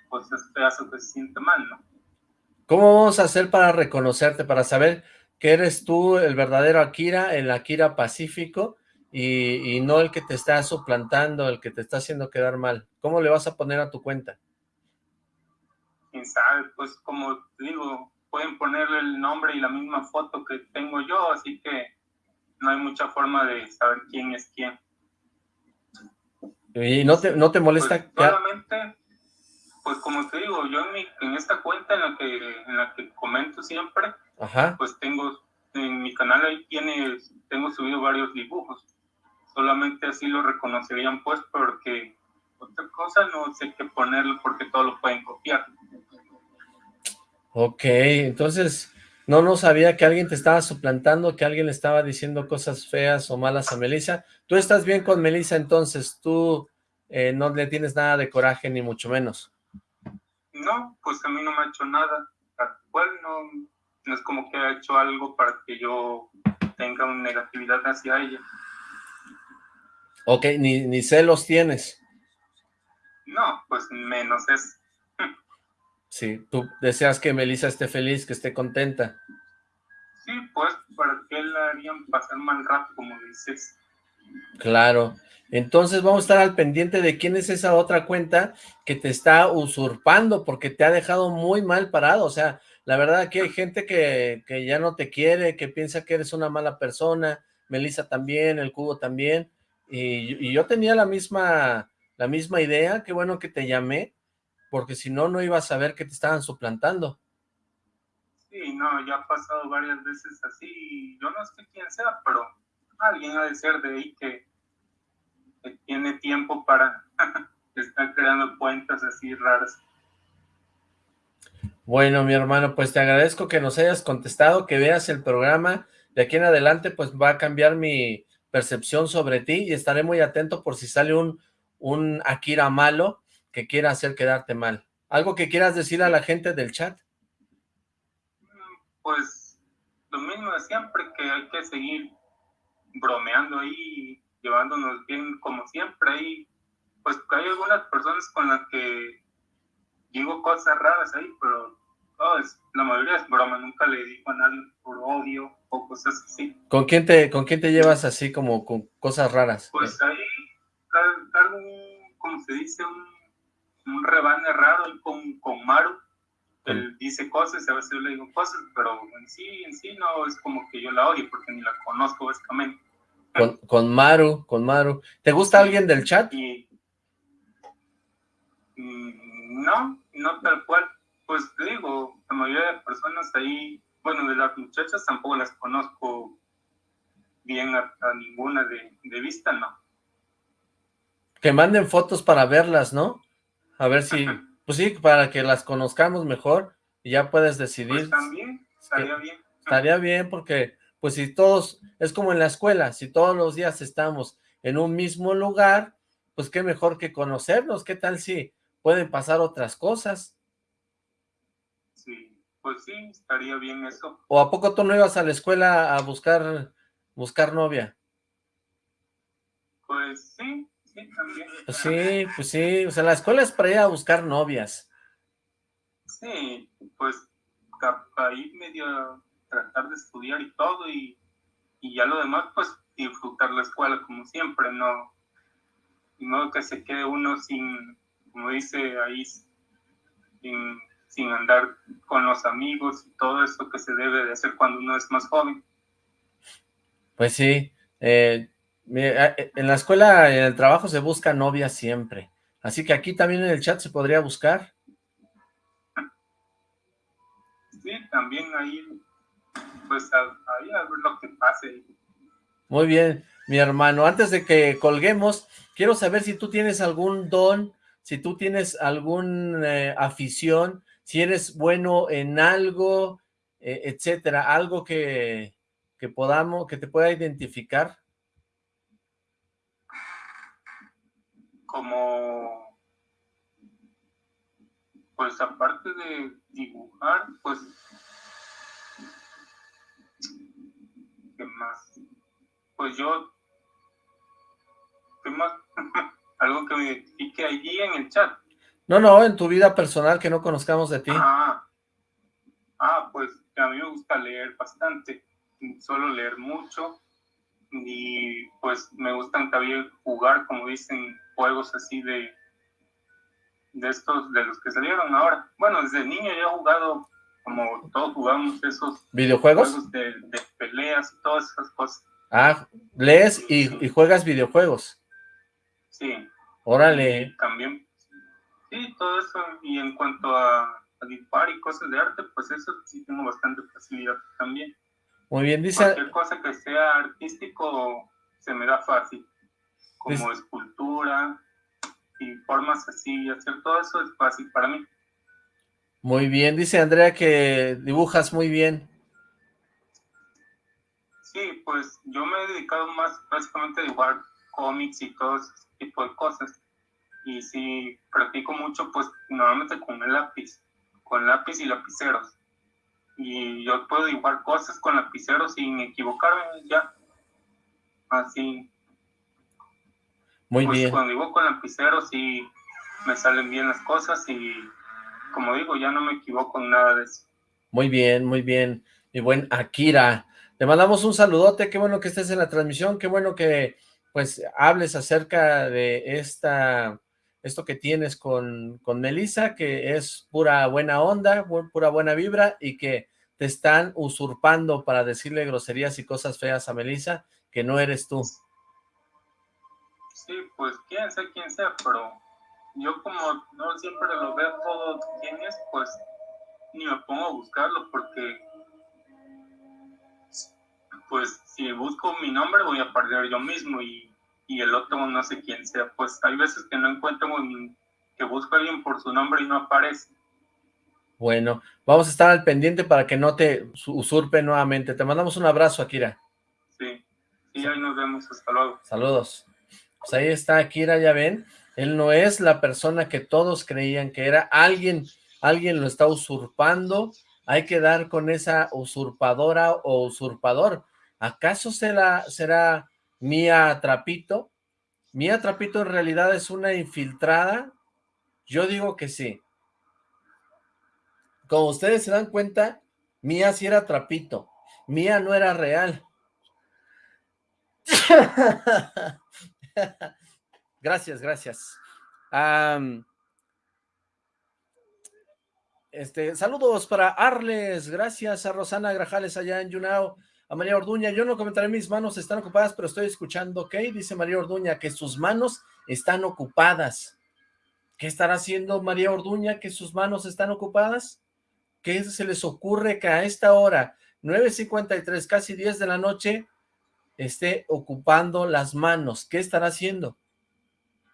[SPEAKER 3] cosas feas o que se siente mal, ¿no?
[SPEAKER 2] ¿Cómo vamos a hacer para reconocerte, para saber que eres tú el verdadero Akira, el Akira pacífico, y, no el que te está suplantando, el que te está haciendo quedar mal? ¿Cómo le vas a poner a tu cuenta?
[SPEAKER 3] Quién sabe, pues como te digo, pueden ponerle el nombre y la misma foto que tengo yo, así que no hay mucha forma de saber quién es quién.
[SPEAKER 2] ¿Y no te, no te molesta?
[SPEAKER 3] Pues, solamente, pues como te digo, yo en, mi, en esta cuenta en la que en la que comento siempre, pues tengo, en mi canal ahí tiene, tengo subido varios dibujos. Solamente así lo reconocerían pues porque otra cosa no sé qué ponerlo porque todo lo pueden copiar.
[SPEAKER 2] Ok, entonces no, no sabía que alguien te estaba suplantando, que alguien le estaba diciendo cosas feas o malas a Melissa. Tú estás bien con Melissa entonces, tú eh, no le tienes nada de coraje ni mucho menos.
[SPEAKER 3] No, pues a mí no me ha hecho nada, tal cual no, no es como que ha hecho algo para que yo tenga una negatividad hacia ella.
[SPEAKER 2] Ok, ni, ni celos tienes.
[SPEAKER 3] No, pues menos es.
[SPEAKER 2] Sí, tú deseas que Melissa esté feliz, que esté contenta.
[SPEAKER 3] Sí, pues, ¿para qué la harían pasar mal rato, como dices?
[SPEAKER 2] Claro. Entonces vamos a estar al pendiente de quién es esa otra cuenta que te está usurpando, porque te ha dejado muy mal parado. O sea, la verdad aquí hay gente que, que ya no te quiere, que piensa que eres una mala persona, Melissa también, el Cubo también, y, yo tenía la misma, la misma idea, qué bueno que te llamé, porque si no, no iba a saber que te estaban suplantando.
[SPEAKER 3] Sí, no, ya ha pasado varias veces así, yo no sé quién sea, pero alguien ha de ser de ahí que, que tiene tiempo para estar creando cuentas así raras.
[SPEAKER 2] Bueno, mi hermano, pues te agradezco que nos hayas contestado, que veas el programa. De aquí en adelante, pues va a cambiar mi percepción sobre ti y estaré muy atento por si sale un, un Akira malo que quiera hacer quedarte mal. ¿Algo que quieras decir a la gente del chat?
[SPEAKER 3] Pues lo mismo de siempre, que hay que seguir bromeando ahí, llevándonos bien como siempre. Ahí, pues hay algunas personas con las que digo cosas raras ahí, pero la mayoría es broma, nunca le digo a nadie por odio o cosas así.
[SPEAKER 2] ¿Con quién te, con quién te llevas así como con cosas raras?
[SPEAKER 3] Pues ahí un, como se dice, un, un rebane raro con, con Maru. Él dice cosas, a veces yo le digo cosas, pero en sí, en sí no es como que yo la odio porque ni la conozco básicamente.
[SPEAKER 2] Con, con Maru, con Maru. ¿Te gusta alguien del chat?
[SPEAKER 3] Y, mm, no, no tal cual. Pues te digo, la mayoría de personas ahí, bueno, de las muchachas tampoco las conozco bien a, ninguna de, de, vista, ¿no?
[SPEAKER 2] Que manden fotos para verlas, ¿no? A ver si, pues sí, para que las conozcamos mejor y ya puedes decidir. Pues
[SPEAKER 3] también, estaría bien.
[SPEAKER 2] Estaría bien porque, pues si todos, es como en la escuela, si todos los días estamos en un mismo lugar, pues qué mejor que conocernos, qué tal si pueden pasar otras cosas.
[SPEAKER 3] Sí, pues sí, estaría bien eso.
[SPEAKER 2] ¿O a poco tú no ibas a la escuela a buscar, buscar novia?
[SPEAKER 3] Pues sí.
[SPEAKER 2] Pues sí, pues sí, o sea, la escuela es para ir a buscar novias.
[SPEAKER 3] Sí, pues ahí medio tratar de estudiar y todo, y, y ya lo demás, pues disfrutar la escuela como siempre, no, no que se quede uno sin, como dice ahí, sin sin andar con los amigos y todo eso que se debe de hacer cuando uno es más joven.
[SPEAKER 2] Pues sí, eh, en la escuela, en el trabajo se busca novia siempre, así que aquí también en el chat se podría buscar.
[SPEAKER 3] Sí, también ahí, pues ahí a ver lo que pase.
[SPEAKER 2] Muy bien, mi hermano, antes de que colguemos, quiero saber si tú tienes algún don, si tú tienes alguna eh, afición, si eres bueno en algo, eh, etcétera, algo que, que podamos, que te pueda identificar.
[SPEAKER 3] Como, pues aparte de dibujar, pues, ¿qué más? Pues yo, ¿qué más? Algo que me identifique allí en el chat.
[SPEAKER 2] No, no, en tu vida personal que no conozcamos de ti.
[SPEAKER 3] Ah, ah pues a mí me gusta leer bastante, suelo leer mucho y pues me gustan también jugar, como dicen, juegos así de de estos, de los que salieron ahora. Bueno, desde niño ya he jugado, como todos jugamos esos
[SPEAKER 2] videojuegos
[SPEAKER 3] juegos de, peleas y todas esas cosas.
[SPEAKER 2] Ah, lees y, juegas videojuegos.
[SPEAKER 3] Sí.
[SPEAKER 2] Órale.
[SPEAKER 3] también, sí, todo eso. Y en cuanto a, a dibujar y cosas de arte, pues eso sí tengo bastante facilidad también.
[SPEAKER 2] Muy bien, dice...
[SPEAKER 3] Cualquier cosa que sea artístico se me da fácil, como escultura y formas así, hacer todo eso es fácil para mí.
[SPEAKER 2] Muy bien, dice Andrea que dibujas muy bien.
[SPEAKER 3] Sí, pues yo me he dedicado más básicamente a dibujar cómics y todo ese tipo de cosas. Y si practico mucho, pues normalmente con el lápiz, con lápiz y lapiceros y yo puedo dibujar cosas con lapicero sin equivocarme ya. Así.
[SPEAKER 2] Muy
[SPEAKER 3] pues
[SPEAKER 2] bien.
[SPEAKER 3] Cuando dibujo con lapicero sí me salen bien las cosas y como digo, ya no me equivoco en nada de eso.
[SPEAKER 2] Muy bien, muy bien. Mi buen Akira. Le mandamos un saludote, qué bueno que estés en la transmisión, qué bueno que pues hables acerca de esta esto que tienes con, con Melissa, que es pura buena onda, pura buena vibra, y que te están usurpando para decirle groserías y cosas feas a Melissa, que no eres tú.
[SPEAKER 3] Sí, pues quién sea quién sea, pero yo como no siempre lo veo todo quién es, pues ni me pongo a buscarlo porque pues si busco mi nombre voy a perder yo mismo y y el otro no sé quién sea. Pues hay veces que no encuentro, que busco a alguien por su nombre y no aparece.
[SPEAKER 2] Bueno, vamos a estar al pendiente para que no te usurpe nuevamente. Te mandamos un abrazo, Akira.
[SPEAKER 3] Sí, y ahí nos vemos. Hasta luego.
[SPEAKER 2] Saludos. Pues ahí está Akira, ya ven. Él no es la persona que todos creían que era. Alguien, alguien lo está usurpando. Hay que dar con esa usurpadora o usurpador. ¿Acaso será, será Mía Trapito. Mía Trapito en realidad es una infiltrada. Yo digo que sí. Como ustedes se dan cuenta, Mía sí era Trapito. Mía no era real. gracias, gracias. este, saludos para Arles, gracias a Rosana Grajales allá en Yunao, a María Orduña, yo no comentaré mis manos están ocupadas, pero estoy escuchando, ¿ok? Dice María Orduña, que sus manos están ocupadas. ¿Qué estará haciendo María Orduña que sus manos están ocupadas? ¿Qué se les ocurre que a esta hora, 9.53, casi 10 de la noche, esté ocupando las manos? ¿Qué estará haciendo?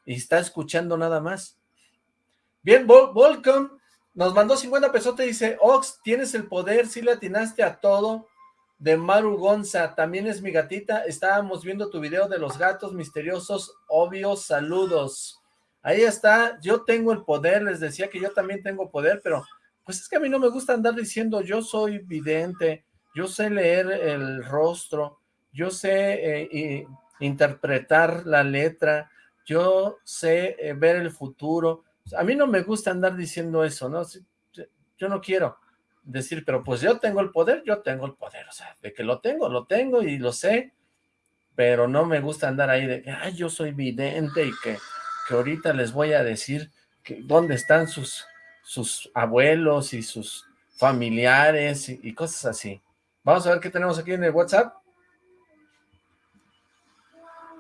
[SPEAKER 2] Y está escuchando nada más. Bien, Volcom nos mandó 50 pesos, te dice, Ox, tienes el poder, si le atinaste a todo, de Maru Gonza, también es mi gatita, estábamos viendo tu video de los gatos misteriosos, obvios, saludos. Ahí está, yo tengo el poder, les decía que yo también tengo poder, pero pues es que a mí no me gusta andar diciendo yo soy vidente, yo sé leer el rostro, yo sé eh, interpretar la letra, yo sé eh, ver el futuro, a mí no me gusta andar diciendo eso, ¿no? Yo no quiero, decir, pero pues yo tengo el poder, yo tengo el poder, o sea, de que lo tengo, lo tengo y lo sé, pero no me gusta andar ahí de que, ay, yo soy vidente y que, que ahorita les voy a decir que dónde están sus, sus abuelos y sus familiares y, cosas así. Vamos a ver qué tenemos aquí en el WhatsApp.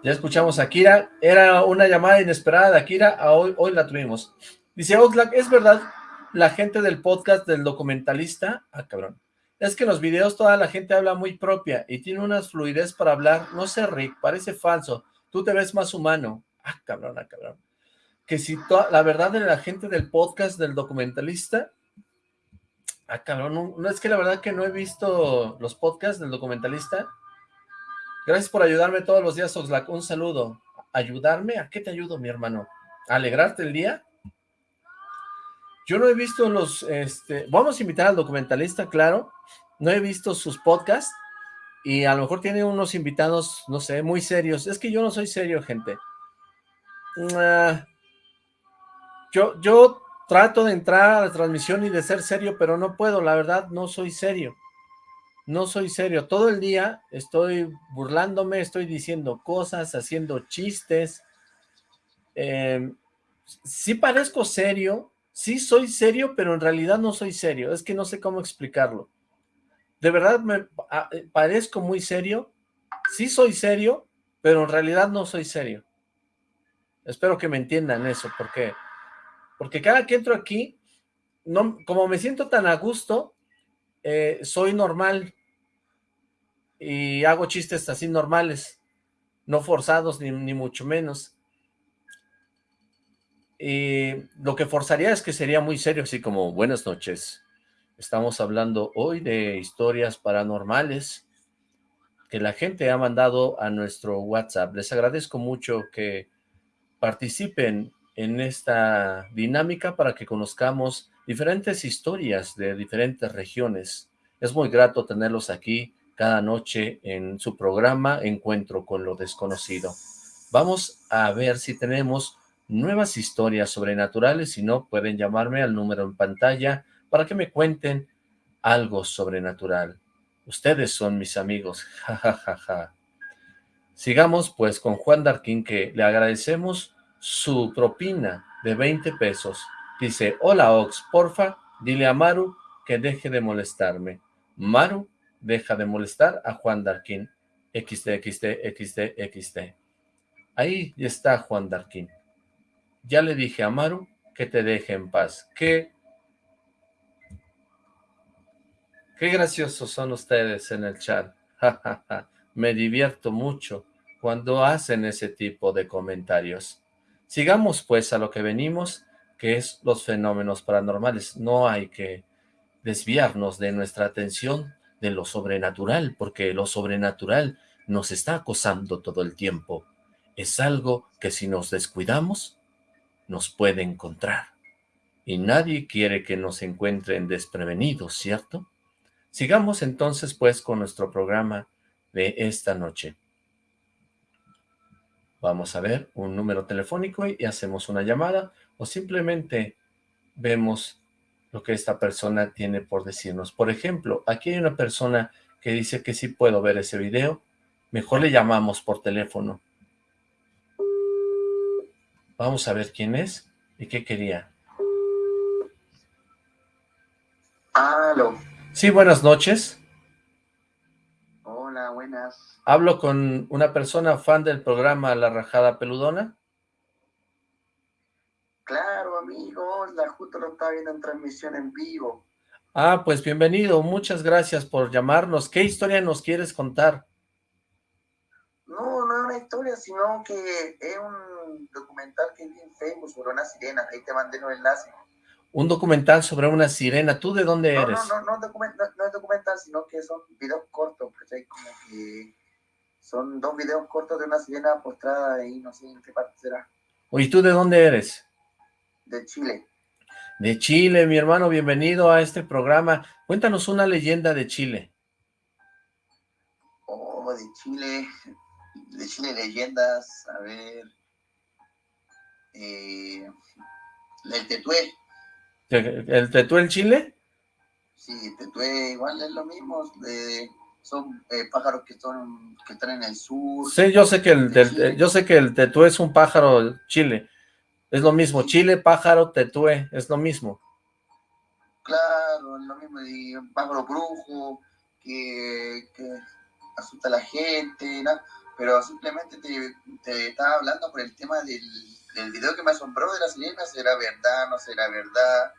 [SPEAKER 2] Ya escuchamos a Akira, era una llamada inesperada de Akira, hoy, la tuvimos. Dice Oxlack, es verdad la gente del podcast del documentalista, ah cabrón, es que en los videos toda la gente habla muy propia y tiene unas fluidez para hablar, no sé Rick, parece falso, tú te ves más humano, ah cabrón, ah cabrón, que si la verdad de la gente del podcast del documentalista, ah cabrón, no, es que la verdad que no he visto los podcasts del documentalista, gracias por ayudarme todos los días Oxlack, un saludo, ¿ayudarme? ¿A qué te ayudo mi hermano? alegrarte el día. Yo no he visto los, este, vamos a invitar al documentalista, claro, no he visto sus podcasts, y a lo mejor tiene unos invitados, no sé, muy serios. Es que yo no soy serio, gente. Ah, yo, yo trato de entrar a la transmisión y de ser serio, pero no puedo, la verdad, no soy serio. No soy serio. Todo el día estoy burlándome, estoy diciendo cosas, haciendo chistes. Eh, sí parezco serio, sí soy serio, pero en realidad no soy serio. Es que no sé cómo explicarlo de verdad me ah, eh, parezco muy serio, sí soy serio, pero en realidad no soy serio. Espero que me entiendan eso, porque porque cada que entro aquí, no, como me siento tan a gusto, eh, soy normal y hago chistes así normales, no forzados ni, ni mucho menos. Y lo que forzaría es que sería muy serio, así como, buenas noches, Estamos hablando hoy de historias paranormales que la gente ha mandado a nuestro WhatsApp. Les agradezco mucho que participen en esta dinámica para que conozcamos diferentes historias de diferentes regiones. Es muy grato tenerlos aquí cada noche en su programa Encuentro con lo Desconocido. Vamos a ver si tenemos nuevas historias sobrenaturales, si no pueden llamarme al número en pantalla para que me cuenten algo sobrenatural. Ustedes son mis amigos, jajajaja. Sigamos pues con Juan Darquín que le agradecemos su propina de 20 pesos. Dice, hola Ox, porfa, dile a Maru que deje de molestarme. Maru deja de molestar a Juan Darquín. XD. Ahí está Juan Darquín. Ya le dije a Maru que te deje en paz. Que Qué graciosos son ustedes en el chat. Me divierto mucho cuando hacen ese tipo de comentarios. Sigamos pues a lo que venimos, que es los fenómenos paranormales. No hay que desviarnos de nuestra atención de lo sobrenatural, porque lo sobrenatural nos está acosando todo el tiempo. Es algo que si nos descuidamos, nos puede encontrar. Y nadie quiere que nos encuentren desprevenidos, ¿cierto? Sigamos entonces pues con nuestro programa de esta noche. Vamos a ver un número telefónico y hacemos una llamada o simplemente vemos lo que esta persona tiene por decirnos. Por ejemplo, aquí hay una persona que dice que sí puedo ver ese video. Mejor le llamamos por teléfono. Vamos a ver quién es y qué quería.
[SPEAKER 4] Aló.
[SPEAKER 2] Sí, buenas noches.
[SPEAKER 4] Hola, buenas.
[SPEAKER 2] Hablo con una persona fan del programa La Rajada Peludona.
[SPEAKER 4] Claro, amigos, la justo lo estaba viendo en transmisión en vivo.
[SPEAKER 2] Ah, pues bienvenido, muchas gracias por llamarnos. ¿Qué historia nos quieres contar?
[SPEAKER 4] No, no es una historia, sino que es un documental que vi en Facebook sobre una sirena. Ahí te mandé los enlaces
[SPEAKER 2] un documental sobre una sirena. ¿Tú de dónde eres?
[SPEAKER 4] No, no, no, no, es documental, sino que son videos cortos, hay Como que son dos videos cortos de una sirena postrada ahí, no sé en qué parte será.
[SPEAKER 2] ¿Y tú de dónde eres?
[SPEAKER 4] De Chile.
[SPEAKER 2] De Chile, mi hermano, bienvenido a este programa. Cuéntanos una leyenda de Chile.
[SPEAKER 4] Oh, de Chile, de Chile leyendas, a ver, eh, el Tetué.
[SPEAKER 2] ¿El tetué en Chile?
[SPEAKER 4] Sí, tetué igual es lo mismo, son eh, pájaros que, son, que están en el sur.
[SPEAKER 2] Sí, yo sé que el, yo sé que el tetué es un pájaro Chile, es lo mismo, Chile, pájaro, tetué, es lo mismo.
[SPEAKER 4] Claro, es lo mismo, y un pájaro brujo que, asusta a la gente, ¿no? pero simplemente te, te, estaba hablando por el tema del, del video que me asombró de las sirenas, ¿será verdad, no será verdad?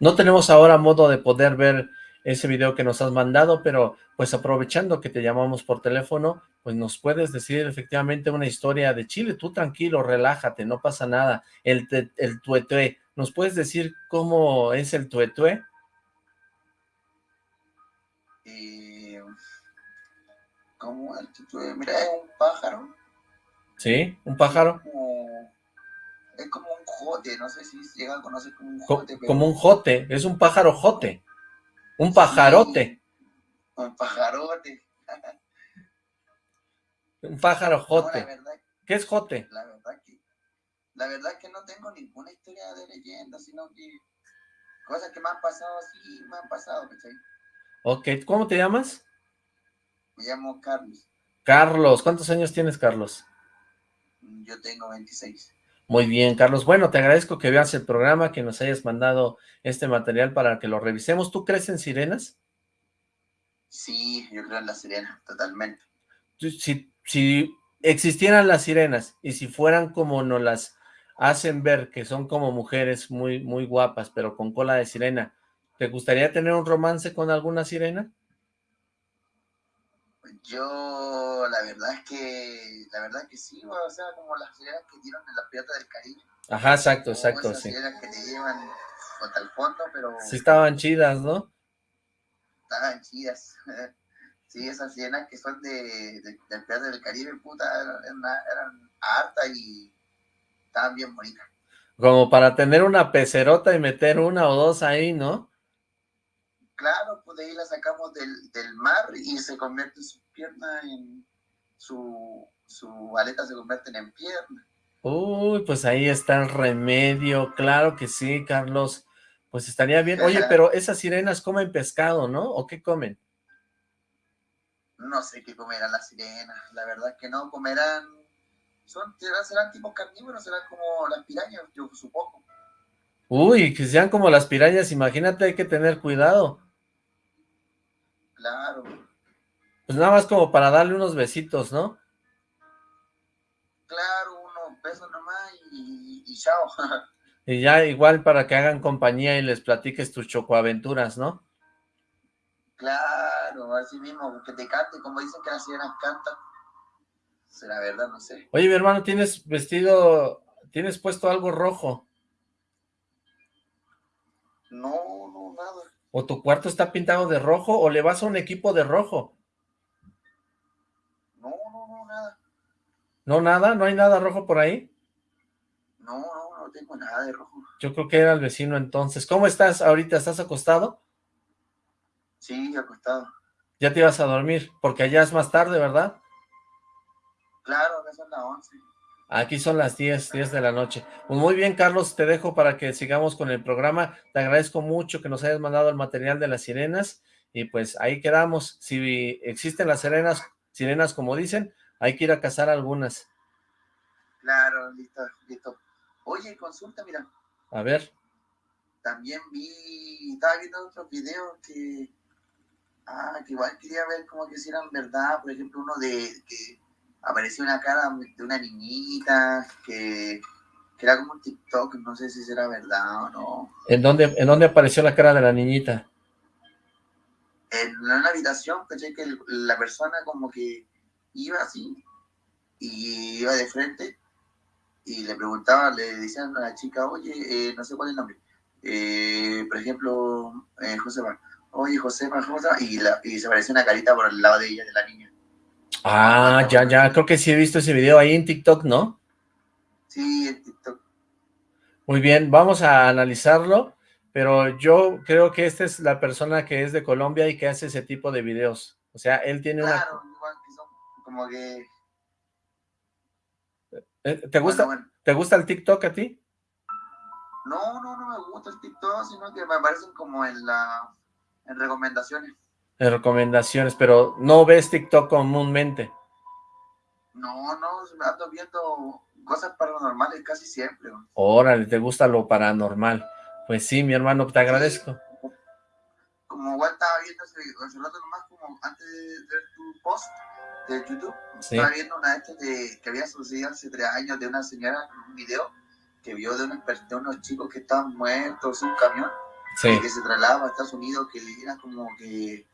[SPEAKER 2] No tenemos ahora modo de poder ver ese video que nos has mandado, pero pues aprovechando que te llamamos por teléfono, pues nos puedes decir efectivamente una historia de Chile. Tú tranquilo, relájate, no pasa nada. El, el tuetué, ¿nos puedes decir cómo es el tuetué?
[SPEAKER 4] Eh, ¿Cómo el tuetué? Mira, es un pájaro.
[SPEAKER 2] ¿Sí? ¿Un pájaro?
[SPEAKER 4] es como un jote, no sé si llega a conocer como un jote, pero
[SPEAKER 2] como un jote, es un pájaro jote, un pajarote,
[SPEAKER 4] un pajarote.
[SPEAKER 2] un pájaro
[SPEAKER 4] No,
[SPEAKER 2] jote.
[SPEAKER 4] verdad,
[SPEAKER 2] ¿Qué es jote?
[SPEAKER 4] la verdad que, la verdad que no tengo ninguna historia de leyenda, sino que cosas que me han pasado así, me han pasado, ¿cachai?
[SPEAKER 2] Ok, ¿cómo te llamas?
[SPEAKER 4] Me llamo Carlos,
[SPEAKER 2] Carlos, ¿cuántos años tienes, Carlos?
[SPEAKER 4] yo tengo 26.
[SPEAKER 2] Muy bien, Carlos. Bueno, te agradezco que veas el programa, que nos hayas mandado este material para que lo revisemos. ¿Tú crees en sirenas?
[SPEAKER 4] Sí, yo creo en la sirena, totalmente.
[SPEAKER 2] Si, si existieran las sirenas y si fueran como nos las hacen ver, que son como mujeres muy, muy guapas, pero con cola de sirena, ¿te gustaría tener un romance con alguna sirena?
[SPEAKER 4] Yo, la verdad es que, la verdad es que sí, o sea, como las sirenas que dieron en la Piratas del Caribe.
[SPEAKER 2] Ajá, exacto, exacto,
[SPEAKER 4] esas
[SPEAKER 2] sí.
[SPEAKER 4] sirenas que te llevan hasta el fondo, pero
[SPEAKER 2] Sí estaban chidas, ¿no?
[SPEAKER 4] estaban chidas. Sí, esas sirenas que son de, de, del Piratas del Caribe, puta, eran, eran hartas y estaban bien bonitas.
[SPEAKER 2] Como para tener una pecerota y meter una o dos ahí, ¿no?
[SPEAKER 4] Claro, pues de ahí la sacamos del, del mar y se convierte su pierna en, su, su aleta se convierten en pierna.
[SPEAKER 2] Uy, pues ahí está el remedio, claro que sí, Carlos. Pues estaría bien. Oye, pero esas sirenas comen pescado, ¿no? ¿O qué comen?
[SPEAKER 4] No sé qué comerán las sirenas, la verdad es que no comerán, son, serán, serán tipos carnívoros, serán como las pirañas, yo supongo.
[SPEAKER 2] Uy, que sean como las pirañas, imagínate, hay que tener cuidado.
[SPEAKER 4] Claro,
[SPEAKER 2] Pues nada más como para darle unos besitos, ¿no?
[SPEAKER 4] claro, unos besos nomás y, y chao.
[SPEAKER 2] Y ya igual para que hagan compañía y les platiques tus chocoaventuras, ¿no?
[SPEAKER 4] claro, así mismo, que te cante, como dicen que las sirenas cantan. Será verdad, no sé.
[SPEAKER 2] Oye, mi hermano, ¿tienes vestido, tienes puesto algo rojo?
[SPEAKER 4] No, no, nada.
[SPEAKER 2] ¿O tu cuarto está pintado de rojo? ¿O le vas a un equipo de rojo?
[SPEAKER 4] No, no, no, nada.
[SPEAKER 2] ¿No nada? ¿No hay nada rojo por ahí?
[SPEAKER 4] No, no, no tengo nada de rojo.
[SPEAKER 2] Yo creo que era el vecino entonces. ¿Cómo estás ahorita? ¿Estás acostado?
[SPEAKER 4] Sí, acostado.
[SPEAKER 2] Ya te ibas a dormir, porque allá es más tarde, ¿verdad?
[SPEAKER 4] Claro, acá son las 11.
[SPEAKER 2] Aquí son las 10, 10 de la noche. Pues muy bien, Carlos, te dejo para que sigamos con el programa. Te agradezco mucho que nos hayas mandado el material de las sirenas y pues ahí quedamos. Si existen las sirenas, sirenas como dicen, hay que ir a cazar algunas.
[SPEAKER 4] Claro, listo, listo. Oye, consulta, mira,
[SPEAKER 2] A ver,
[SPEAKER 4] también vi, estaba viendo otros videos que, ah, que igual quería ver como que si eran verdad, por ejemplo, uno de que apareció una cara de una niñita que, que era como un TikTok, no sé si será verdad o no.
[SPEAKER 2] ¿en dónde, ¿en dónde apareció la cara de la niñita?
[SPEAKER 4] En una habitación, caché que la persona como que iba así y iba de frente y le preguntaba, le decían a la chica, oye, eh, no sé cuál es el nombre, eh, por ejemplo, eh, Josefa, oye, Josefa, Josefa, y, la, y se apareció una carita por el lado de ella, de la niña.
[SPEAKER 2] Ah, ya, ya, creo que sí he visto ese video ahí en TikTok, ¿no?
[SPEAKER 4] Sí, en TikTok.
[SPEAKER 2] Muy bien, vamos a analizarlo, pero yo creo que esta es la persona que es de Colombia y que hace ese tipo de videos. O sea, él tiene una...
[SPEAKER 4] Claro, igual que son como que...
[SPEAKER 2] Eh, ¿Te gusta,
[SPEAKER 4] bueno, bueno.
[SPEAKER 2] ¿Te gusta el TikTok a ti?
[SPEAKER 4] No, no, no me gusta el TikTok, sino que me aparecen como en la... en recomendaciones.
[SPEAKER 2] En recomendaciones, pero no ves TikTok comúnmente.
[SPEAKER 4] No, no, ando viendo cosas paranormales casi siempre. güey.
[SPEAKER 2] Órale, te gusta lo paranormal. Pues sí, mi hermano, te agradezco.
[SPEAKER 4] Como igual estaba viendo hace, rato nomás, como antes de ver tu post de YouTube,
[SPEAKER 2] Sí,
[SPEAKER 4] estaba viendo una de de, que había sucedido hace tres años de una señora un video que vio de unos, per- de unos chicos que estaban muertos en un camión
[SPEAKER 2] sí.
[SPEAKER 4] y que se trasladaban a Estados Unidos, que le era como que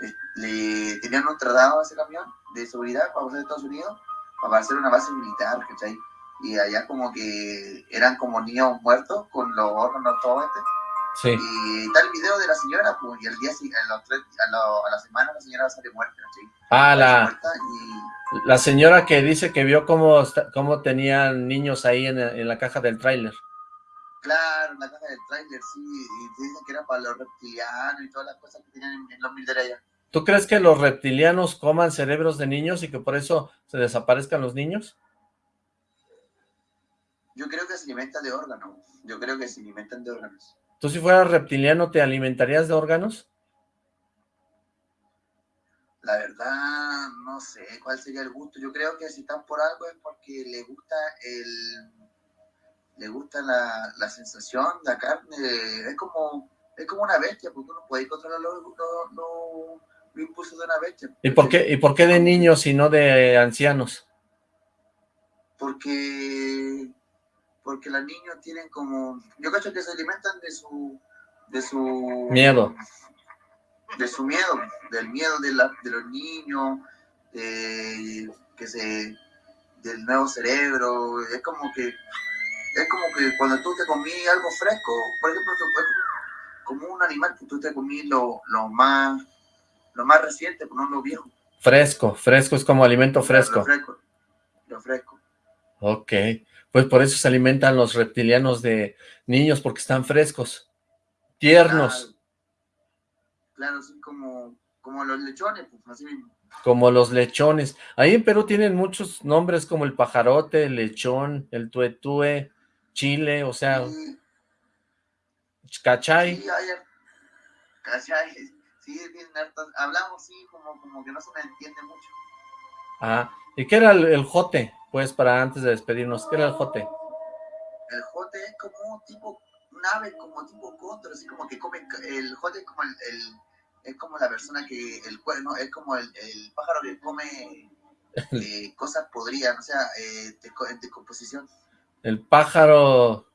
[SPEAKER 4] le, le tenían un traslado a ese camión de seguridad para pasar a Estados Unidos para hacer una base militar, ¿cachai? Y allá como que eran como niños muertos con los órganos todo este
[SPEAKER 2] Sí.
[SPEAKER 4] Y está el video de la señora, pues, y el día, a, los tres- a, lo- a la semana la señora sale muerta, ¿sí?
[SPEAKER 2] Ah, la,
[SPEAKER 4] y
[SPEAKER 2] la señora que dice que vio cómo, cómo tenían niños ahí en, en la caja del tráiler.
[SPEAKER 4] Claro, la caja del tráiler, sí, y dicen que era para los reptilianos y todas las cosas que tenían en, en los mil de allá.
[SPEAKER 2] ¿Tú crees que los reptilianos coman cerebros de niños y que por eso se desaparezcan los niños?
[SPEAKER 4] Yo creo que se alimentan de órganos, yo creo que se alimentan de órganos.
[SPEAKER 2] ¿Tú si fueras reptiliano te alimentarías de órganos?
[SPEAKER 4] La verdad, no sé cuál sería el gusto. Yo creo que si están por algo es porque le gusta el le gusta la, la sensación, la carne, es como es como una bestia, porque uno puede controlar los, los, los- los impulsos de una bestia.
[SPEAKER 2] ¿Y por qué, y por qué de niños y no de ancianos?
[SPEAKER 4] Porque porque los niños tienen como, yo creo que se alimentan de su de su
[SPEAKER 2] Miedo.
[SPEAKER 4] de su miedo, del miedo de, la, de los niños, de, que se, del nuevo cerebro, es como que, es como que cuando tú te comí algo fresco, por ejemplo, tú- es como, como un animal que tú te comí lo, lo más, lo más reciente, pues no lo viejo.
[SPEAKER 2] Fresco, fresco es como alimento fresco.
[SPEAKER 4] Lo fresco. Lo fresco.
[SPEAKER 2] Ok, pues por eso se alimentan los reptilianos de niños, porque están frescos, tiernos,
[SPEAKER 4] Claro, así como, como los lechones, pues así mismo.
[SPEAKER 2] como los lechones. Ahí en Perú tienen muchos nombres como el pajarote, el lechón, el tuetue, chile, o sea,
[SPEAKER 4] Sí,
[SPEAKER 2] cachay.
[SPEAKER 4] Sí, hay, ¿cachai? Sí, bien hartas- hablamos, sí, como, como que no se me entiende mucho.
[SPEAKER 2] Ah, ¿y qué era el, el jote? Pues para antes de despedirnos, ¿qué era el jote?
[SPEAKER 4] El jote es como un tipo, un ave como tipo cóndor, así como que come, el jote es como el, el- es como la persona que, el cuerno, es como el, el pájaro que come eh, cosas podridas, o sea, eh, en decomposición.
[SPEAKER 2] El pájaro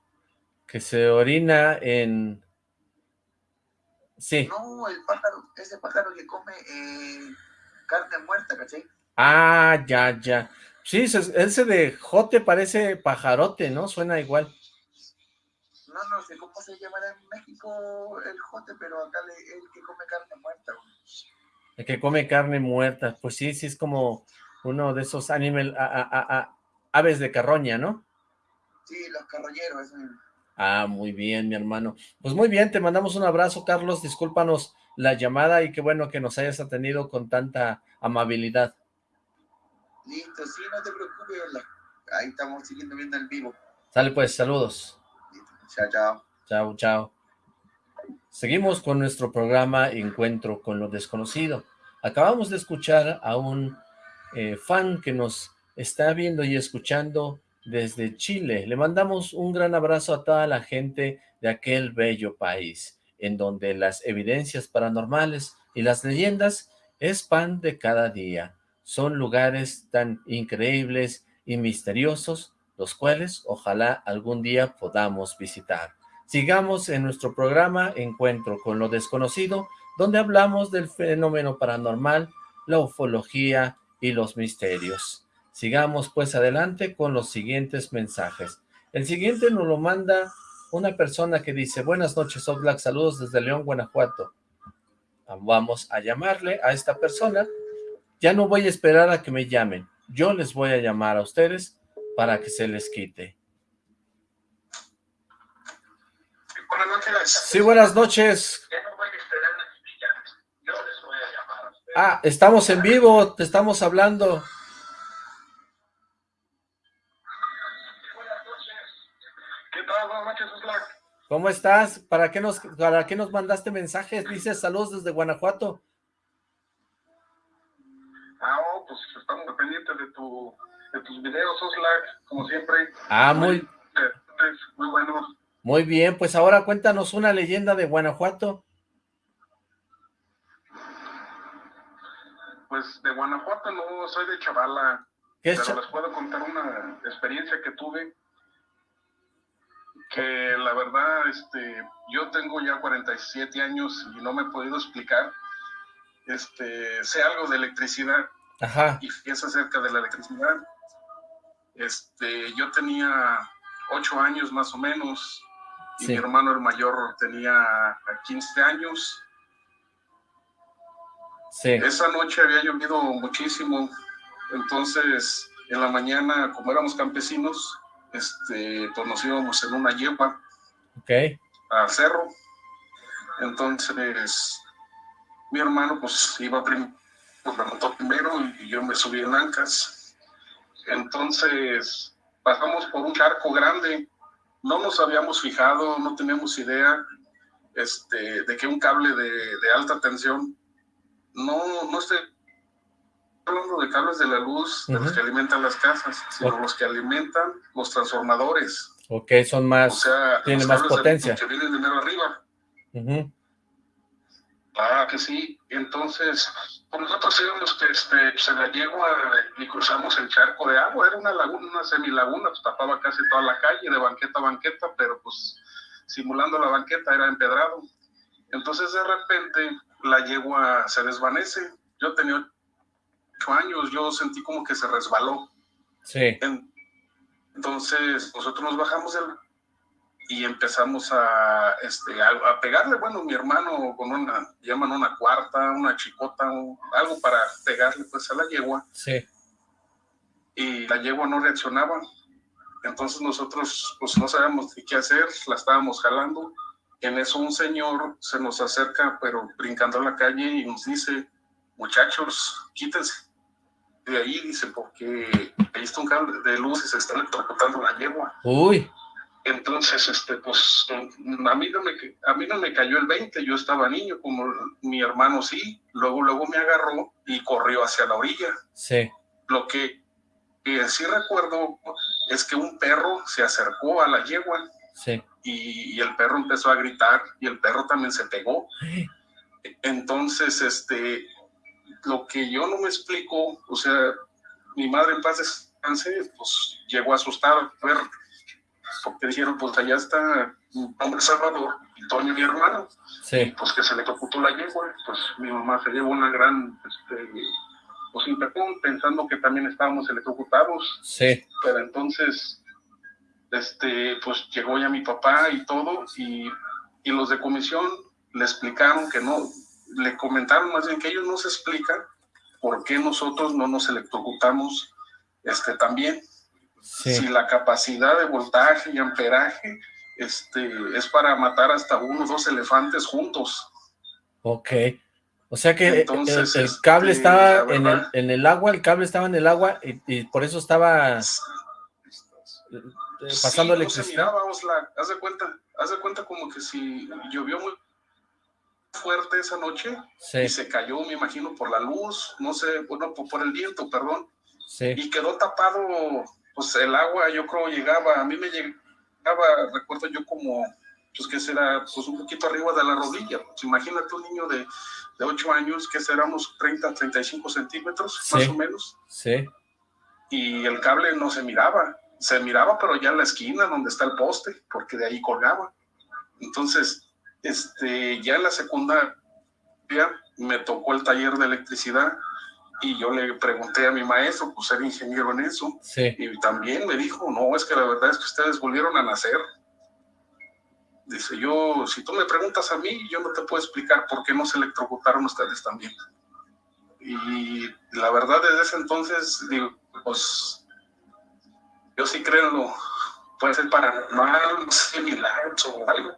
[SPEAKER 2] que se orina en... Sí.
[SPEAKER 4] No, el pájaro, ese pájaro que come eh, carne muerta, ¿cachai?
[SPEAKER 2] Ah, ya, ya. Sí, se- ese de jote parece pajarote, ¿no? Suena igual.
[SPEAKER 4] No, no sé cómo se llamará en México el jote, pero acá le, el que come carne muerta.
[SPEAKER 2] El que come carne muerta. Pues sí, sí es como uno de esos animal, a- a- a- aves de carroña, ¿no?
[SPEAKER 4] Sí, los carroñeros, eso mismo.
[SPEAKER 2] Ah, muy bien, mi hermano. Pues muy bien, te mandamos un abrazo, Carlos. Discúlpanos la llamada y qué bueno que nos hayas atendido con tanta amabilidad.
[SPEAKER 4] Listo, sí, no te preocupes, hola. Ahí estamos siguiendo viendo el vivo.
[SPEAKER 2] Sale pues, saludos.
[SPEAKER 4] Listo, chao, chao.
[SPEAKER 2] Chao, chao. Seguimos con nuestro programa Encuentro con lo Desconocido. Acabamos de escuchar a un eh, fan que nos está viendo y escuchando desde Chile. Le mandamos un gran abrazo a toda la gente de aquel bello país, en donde las evidencias paranormales y las leyendas es pan de cada día. Son lugares tan increíbles y misteriosos, los cuales ojalá algún día podamos visitar. Sigamos en nuestro programa Encuentro con lo Desconocido, donde hablamos del fenómeno paranormal, la ufología y los misterios. Sigamos pues adelante con los siguientes mensajes. El siguiente nos lo manda una persona que dice, buenas noches, Oxlack, saludos desde León, Guanajuato. Vamos a llamarle a esta persona. Ya no voy a esperar a que me llamen. Yo les voy a llamar a ustedes para que se les quite.
[SPEAKER 5] Buenas noches.
[SPEAKER 2] Sí, buenas noches.
[SPEAKER 5] Ya no voy a esperar a que me llamen. Yo les voy a llamar a ustedes.
[SPEAKER 2] Ah, estamos en vivo, te estamos hablando. ¿Cómo estás? ¿Para qué nos, para qué nos mandaste mensajes? Dices saludos desde Guanajuato.
[SPEAKER 5] Ah, oh, pues estamos pendientes de, tu, de tus videos, Oxlack, como siempre.
[SPEAKER 2] Ah, muy,
[SPEAKER 5] Muy buenos.
[SPEAKER 2] muy bien. Pues ahora cuéntanos una leyenda de Guanajuato.
[SPEAKER 5] Pues de Guanajuato no soy de Chavala,
[SPEAKER 2] ¿Qué es?
[SPEAKER 5] pero les puedo contar una experiencia que tuve que la verdad, este, yo tengo ya 47 años y no me he podido explicar. Este, sé algo de electricidad
[SPEAKER 2] Ajá,
[SPEAKER 5] y es acerca de la electricidad. Este, yo tenía ocho años más o menos
[SPEAKER 6] y
[SPEAKER 2] Sí.
[SPEAKER 6] mi hermano el mayor tenía 15 años.
[SPEAKER 2] Sí,
[SPEAKER 6] Esa noche había llovido muchísimo, entonces en la mañana, como éramos campesinos, este, pues nos íbamos en una yegua
[SPEAKER 2] ok,
[SPEAKER 6] al cerro. Entonces, mi hermano pues iba primero, pues me montó primero y yo me subí en ancas. Entonces, pasamos por un charco grande. No nos habíamos fijado, no teníamos idea este, de que un cable de, de alta tensión, no, no estoy hablando de cables de la luz, de los que alimentan las casas, sino los que alimentan los transformadores.
[SPEAKER 2] ok, son más,
[SPEAKER 6] O sea,
[SPEAKER 2] tiene
[SPEAKER 6] los
[SPEAKER 2] más potencia.
[SPEAKER 6] que vienen de mero arriba. Ah, que sí. Entonces, pues nosotros íbamos que este, se la yegua y cruzamos el charco de agua. Era una laguna, una semilaguna, pues tapaba casi toda la calle, de banqueta a banqueta, pero pues simulando la banqueta era empedrado. Entonces, de repente, la yegua se desvanece. Yo tenía ocho años, yo sentí como que se resbaló.
[SPEAKER 2] sí,
[SPEAKER 6] En- Entonces, nosotros nos bajamos del y empezamos a, este, a, a pegarle, bueno, mi hermano con una, llaman una cuarta, una chicota, un- algo para pegarle pues a la yegua,
[SPEAKER 2] sí,
[SPEAKER 6] y la yegua no reaccionaba. Entonces nosotros pues no sabíamos qué hacer, la estábamos jalando. En eso un señor se nos acerca, pero brincando la calle y nos dice, muchachos, quítense de ahí, dice, porque ahí está un cable de luz y se está electrocutando la yegua.
[SPEAKER 2] uy,
[SPEAKER 6] Entonces, este, pues, a mí, no me, a mí no me cayó el 20, yo estaba niño, como mi hermano sí, luego, luego me agarró y corrió hacia la orilla.
[SPEAKER 2] sí,
[SPEAKER 6] Lo que, que sí recuerdo es que un perro se acercó a la yegua
[SPEAKER 2] sí,
[SPEAKER 6] y, y el perro empezó a gritar y el perro también se pegó. Entonces, este, lo que yo no me explico, o sea, mi madre en paz descanse, pues llegó asustada a ver, porque dijeron, pues allá está un hombre salvador, y Toño mi hermano,
[SPEAKER 2] sí,
[SPEAKER 6] pues que se le la yegua, pues mi mamá se llevó una gran, este, pues impacón, pensando que también estábamos electrocutados,
[SPEAKER 2] sí,
[SPEAKER 6] pero entonces, este, pues llegó ya mi papá y todo, y, y los de comisión le explicaron que no, le comentaron más bien que ellos no se explican por qué nosotros no nos electrocutamos este, también. Si la capacidad de voltaje y amperaje este, es para matar hasta uno o dos elefantes juntos.
[SPEAKER 2] ok. O sea que el-
[SPEAKER 6] Entonces,
[SPEAKER 2] el, cable
[SPEAKER 6] este,
[SPEAKER 2] estaba en el, en el agua, el cable estaba en el agua y, y por eso estaba eh, pasando
[SPEAKER 6] Sí, no se
[SPEAKER 2] electricidad.
[SPEAKER 6] miraba, Osla. Haz de cuenta, haz de cuenta como que si llovió muy fuerte esa noche
[SPEAKER 2] Sí,
[SPEAKER 6] y se cayó, me imagino, por la luz, no sé, bueno, por, el viento, perdón,
[SPEAKER 2] sí,
[SPEAKER 6] y quedó tapado, pues el agua, yo creo, llegaba, a mí me llegaba, recuerdo yo como, pues que será, pues un poquito arriba de la rodilla, pues imagínate un niño de, de 8 años, que será unos 30, 35 centímetros,
[SPEAKER 2] Sí.
[SPEAKER 6] más o menos,
[SPEAKER 2] sí,
[SPEAKER 6] y el cable no se miraba, se miraba pero ya en la esquina donde está el poste, porque de ahí colgaba. Entonces, este, ya en la secundaria me tocó el taller de electricidad y yo le pregunté a mi maestro, pues era ingeniero en eso,
[SPEAKER 2] sí,
[SPEAKER 6] y también me dijo, no, es que la verdad es que ustedes volvieron a nacer. Dice, yo, si tú me preguntas a mí, yo no te puedo explicar por qué no se electrocutaron ustedes también. Y la verdad, desde ese entonces, digo, pues, yo sí creo en lo, puede ser paranormal, no sé, milagros o algo,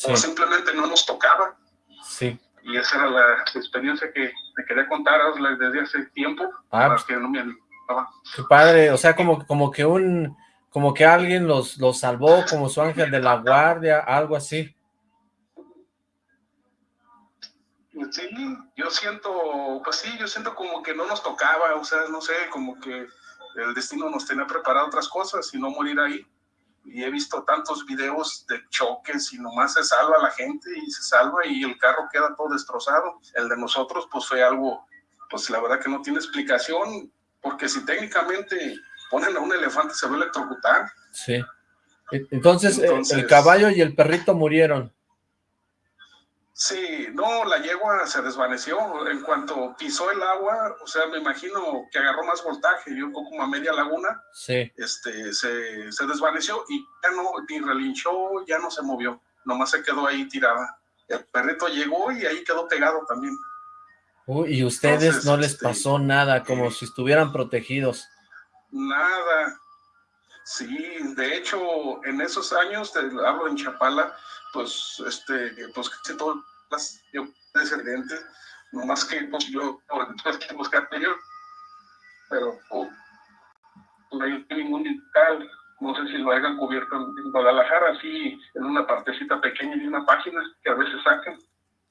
[SPEAKER 2] sí,
[SPEAKER 6] o simplemente no nos tocaba.
[SPEAKER 2] sí.
[SPEAKER 6] Y esa era la experiencia que te quería contar desde hace tiempo,
[SPEAKER 2] Ah,
[SPEAKER 6] para
[SPEAKER 2] pues,
[SPEAKER 6] que no me animaba.
[SPEAKER 2] qué padre, o sea, como, como que un, como que alguien los, los salvó, como su ángel de la guardia, algo así.
[SPEAKER 6] Sí, yo siento, pues sí, yo siento como que no nos tocaba, o sea, no sé, como que el destino nos tenía preparado otras cosas y no morir ahí. Y he visto tantos videos de choques y nomás se salva la gente y se salva y el carro queda todo destrozado. El de nosotros, pues fue algo, pues la verdad que no tiene explicación, porque si técnicamente ponen a un elefante se va a electrocutar.
[SPEAKER 2] Sí. E- Entonces, eh, el
[SPEAKER 6] Entonces-
[SPEAKER 2] caballo y el perrito murieron.
[SPEAKER 6] Sí, no, la yegua se desvaneció. En cuanto pisó el agua, o sea, me imagino que agarró más voltaje, yo como a media laguna,
[SPEAKER 2] Sí.
[SPEAKER 6] este, se, se desvaneció y ya no, ni relinchó, ya no se movió, nomás se quedó ahí tirada. El perrito llegó y ahí quedó pegado también.
[SPEAKER 2] Uy, y ustedes
[SPEAKER 6] Entonces,
[SPEAKER 2] no les
[SPEAKER 6] este,
[SPEAKER 2] pasó nada, como
[SPEAKER 6] eh,
[SPEAKER 2] si estuvieran protegidos.
[SPEAKER 6] Nada. Sí, de hecho, en esos años, te hablo en Chapala, pues, este, pues casi todas las yo descendiente, nomás que pues, yo tuve que buscarte yo, pero oh, no hay ningún local, no sé si lo hayan cubierto en, Guadalajara, así en una partecita pequeña de una página que a veces sacan,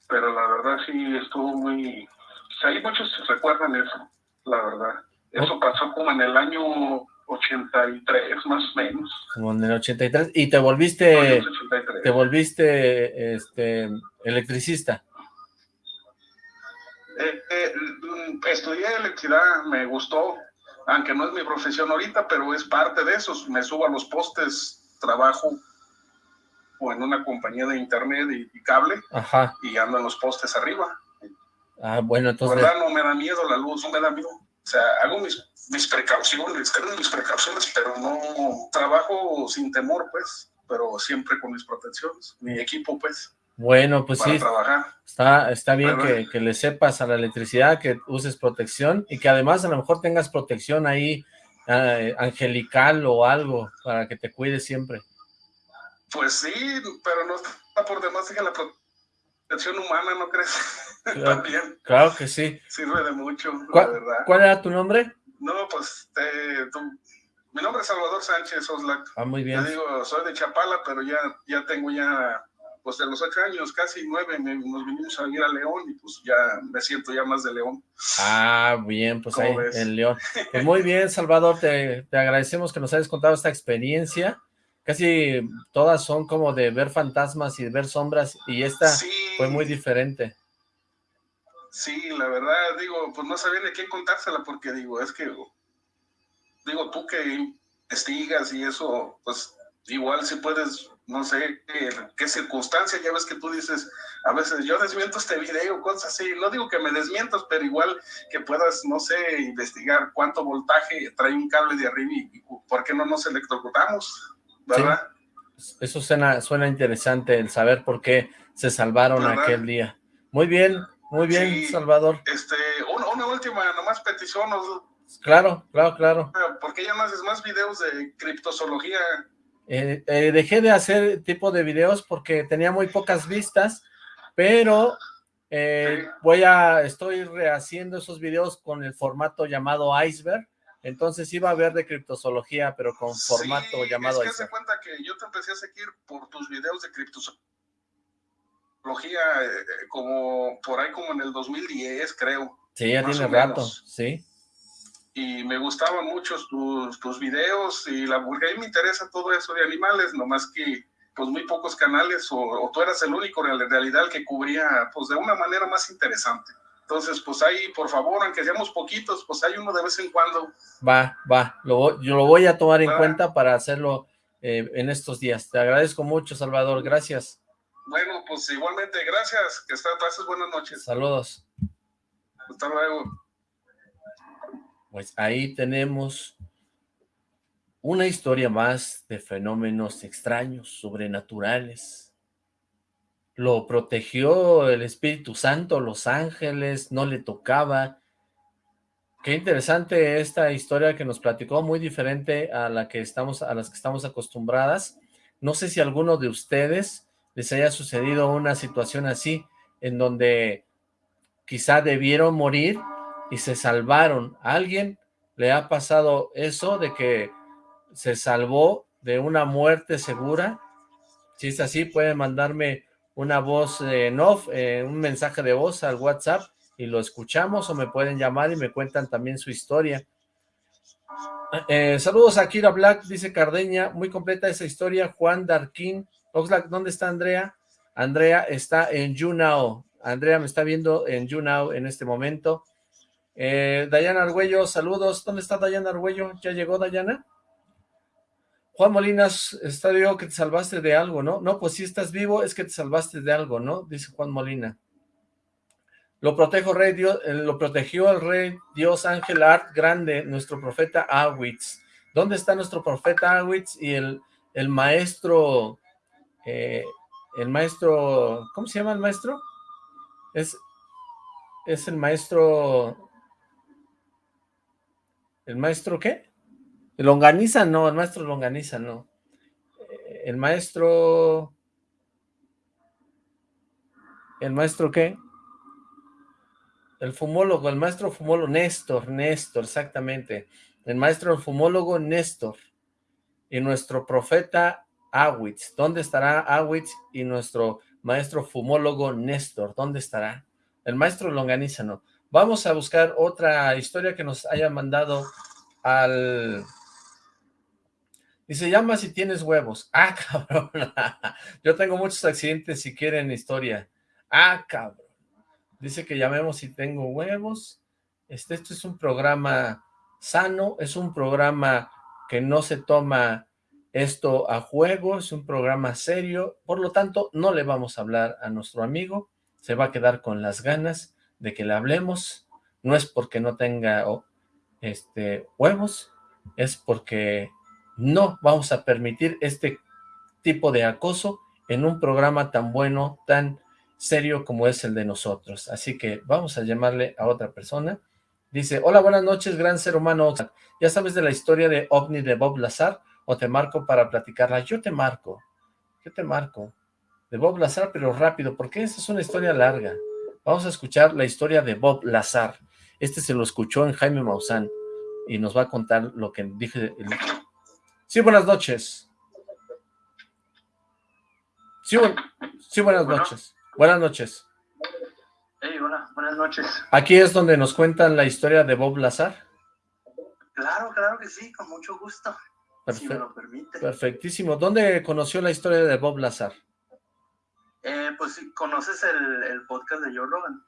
[SPEAKER 6] pero la verdad sí estuvo muy, o sea, hay muchos se recuerdan eso, la verdad. Eso pasó como en el año 83, más o menos.
[SPEAKER 2] Como en el 83. Y te volviste,
[SPEAKER 6] 83.
[SPEAKER 2] te volviste, este, electricista.
[SPEAKER 6] Eh, eh, estudié electricidad, me gustó, aunque no es mi profesión ahorita, pero es parte de eso. Me subo a los postes, trabajo o en una compañía de internet y, y cable
[SPEAKER 2] Ajá.
[SPEAKER 6] y ando en los postes arriba.
[SPEAKER 2] Ah, bueno,
[SPEAKER 6] La
[SPEAKER 2] entonces,
[SPEAKER 6] verdad no me da miedo la luz, no me da miedo. O sea, hago mis, mis precauciones, tengo mis precauciones, pero no trabajo sin temor, pues, pero siempre con mis protecciones, mi equipo, pues,
[SPEAKER 2] bueno, pues
[SPEAKER 6] para
[SPEAKER 2] sí,
[SPEAKER 6] trabajar.
[SPEAKER 2] está, está bien que, que le sepas a la electricidad, que uses protección y que además a lo mejor tengas protección ahí eh, angelical o algo para que te cuides siempre.
[SPEAKER 6] Pues sí, pero no está por demás que la protección humana, ¿no crees?
[SPEAKER 2] Claro.
[SPEAKER 6] También
[SPEAKER 2] Claro que sí.
[SPEAKER 6] sirve de mucho, la
[SPEAKER 2] ¿Cuál,
[SPEAKER 6] verdad.
[SPEAKER 2] cuál era tu nombre?
[SPEAKER 6] No, pues, tú- mi nombre es Salvador Sánchez Oslac.
[SPEAKER 2] Ah, muy bien.
[SPEAKER 6] digo, soy de Chapala, pero ya, ya tengo ya, pues de los ocho años, casi nueve, me- nos vinimos a ir a León y pues ya me siento ya más de León.
[SPEAKER 2] Ah, bien, pues
[SPEAKER 6] ¿Cómo
[SPEAKER 2] ahí
[SPEAKER 6] ves?
[SPEAKER 2] en León. Pues muy bien, Salvador, te, te agradecemos que nos hayas contado esta experiencia. Casi todas son como de ver fantasmas y de ver sombras, y esta
[SPEAKER 6] Sí,
[SPEAKER 2] fue muy diferente.
[SPEAKER 6] sí, la verdad, digo, pues no sabía de quién contársela porque digo, es que, digo, tú que investigas y eso, pues igual si puedes, no sé, qué, circunstancia, ya ves que tú dices, a veces yo desmiento este video, cosas así, no digo que me desmientas, pero igual que puedas, no sé, investigar cuánto voltaje trae un cable de arriba y, por qué no nos electrocutamos, ¿verdad?
[SPEAKER 2] Eso suena, suena interesante, el saber por qué se salvaron
[SPEAKER 6] ¿Verdad?
[SPEAKER 2] aquel día. Muy bien, muy bien,
[SPEAKER 6] Sí.
[SPEAKER 2] Salvador.
[SPEAKER 6] Este, una, una última, nomás petición,
[SPEAKER 2] Claro, claro, claro.
[SPEAKER 6] ¿por qué ya no haces más videos de criptozoología?
[SPEAKER 2] Eh, eh, dejé de hacer tipo de videos porque tenía muy pocas vistas, pero eh, voy a, estoy rehaciendo esos videos con el formato llamado Iceberg, entonces iba a ver de criptozoología, pero con formato
[SPEAKER 6] Sí,
[SPEAKER 2] llamado
[SPEAKER 6] es que se
[SPEAKER 2] Iceberg.
[SPEAKER 6] cuenta que yo te empecé a seguir por tus videos de criptozoología, como por ahí como en el 2010, creo.
[SPEAKER 2] Sí, ya tiene rato, sí.
[SPEAKER 6] Y me gustaban mucho tus, tus videos y la porque a mí me interesa todo eso de animales, nomás que pues muy pocos canales o, o tú eras el único en realidad el que cubría pues de una manera más interesante. Entonces, pues ahí, por favor, aunque seamos poquitos, pues hay uno de vez en cuando.
[SPEAKER 2] Va, va, lo, yo lo voy a tomar en cuenta para hacerlo eh, en estos días. Te agradezco mucho, Salvador, gracias.
[SPEAKER 6] Bueno, pues igualmente, gracias, que está, pases buenas noches.
[SPEAKER 2] Saludos.
[SPEAKER 6] Hasta luego.
[SPEAKER 2] Pues ahí tenemos una historia más de fenómenos extraños, sobrenaturales. Lo protegió el Espíritu Santo, los ángeles, no le tocaba. Qué interesante esta historia que nos platicó, muy diferente a la que estamos, a las que estamos acostumbradas. No sé si a alguno de ustedes les haya sucedido una situación así, en donde quizá debieron morir y se salvaron. ¿A alguien le ha pasado eso de que se salvó de una muerte segura? Si es así, pueden mandarme una voz en off, eh, un mensaje de voz al WhatsApp y lo escuchamos o me pueden llamar y me cuentan también su historia. Eh, saludos a Kira Black, dice Cardeña, muy completa esa historia, Juan Darkin, Oxlack, ¿dónde está Andrea? Andrea está en YouNow, Andrea me está viendo en YouNow en este momento. Eh, Dayana Argüello, saludos, ¿dónde está Dayana Argüello? ¿Ya llegó Dayana? Juan Molinas, está digo que te salvaste de algo, ¿no? No, pues si estás vivo es que te salvaste de algo, ¿no? Dice Juan Molina. Lo protejo rey Dios, eh, lo protegió el rey Dios Ángel Art Grande, nuestro profeta Awitz. ¿Dónde está nuestro profeta Awitz y el, el maestro, eh, el maestro, ¿cómo se llama el maestro? Es, es el maestro, ¿el maestro qué? Longaniza no, el maestro Longaniza no. El maestro, ¿el maestro qué? El fumólogo, el maestro fumólogo, Néstor, Néstor, exactamente. El maestro fumólogo Néstor. Y nuestro profeta Awitz. ¿Dónde estará Awitz y nuestro maestro fumólogo Néstor? ¿Dónde estará? El maestro Longaniza no. Vamos a buscar otra historia que nos haya mandado al... Dice, llama si tienes huevos. Ah, cabrón. Yo tengo muchos accidentes si quieren historia. Ah, cabrón. Dice que llamemos si tengo huevos. Este, esto es un programa sano, es un programa que no se toma esto a juego, es un programa serio, por lo tanto no le vamos a hablar a nuestro amigo, se va a quedar con las ganas de que le hablemos, no es porque no tenga este, huevos, es porque no vamos a permitir este tipo de acoso en un programa tan bueno, tan serio como es el de nosotros. Así que vamos a llamarle a otra persona. Dice, hola, buenas noches, gran ser humano. ¿Ya sabes de la historia de OVNI de Bob Lazar? ¿O te marco para platicarla? Yo te marco. Yo te marco. De Bob Lazar, pero rápido, porque esta es una historia larga. Vamos a escuchar la historia de Bob Lazar. Este se lo escuchó en Jaime Maussan y nos va a contar lo que dije. Sí, buenas noches. Sí, sí buenas noches. Buenas noches.
[SPEAKER 3] Hey, hola, buenas noches.
[SPEAKER 2] Aquí es donde nos cuentan la historia de Bob Lazar.
[SPEAKER 3] Claro, claro que sí, con mucho gusto, si me lo permite.
[SPEAKER 2] Perfectísimo. ¿Dónde conoció la historia de Bob Lazar?
[SPEAKER 3] Eh, pues, ¿conoces el, el, podcast de Joe Rogan?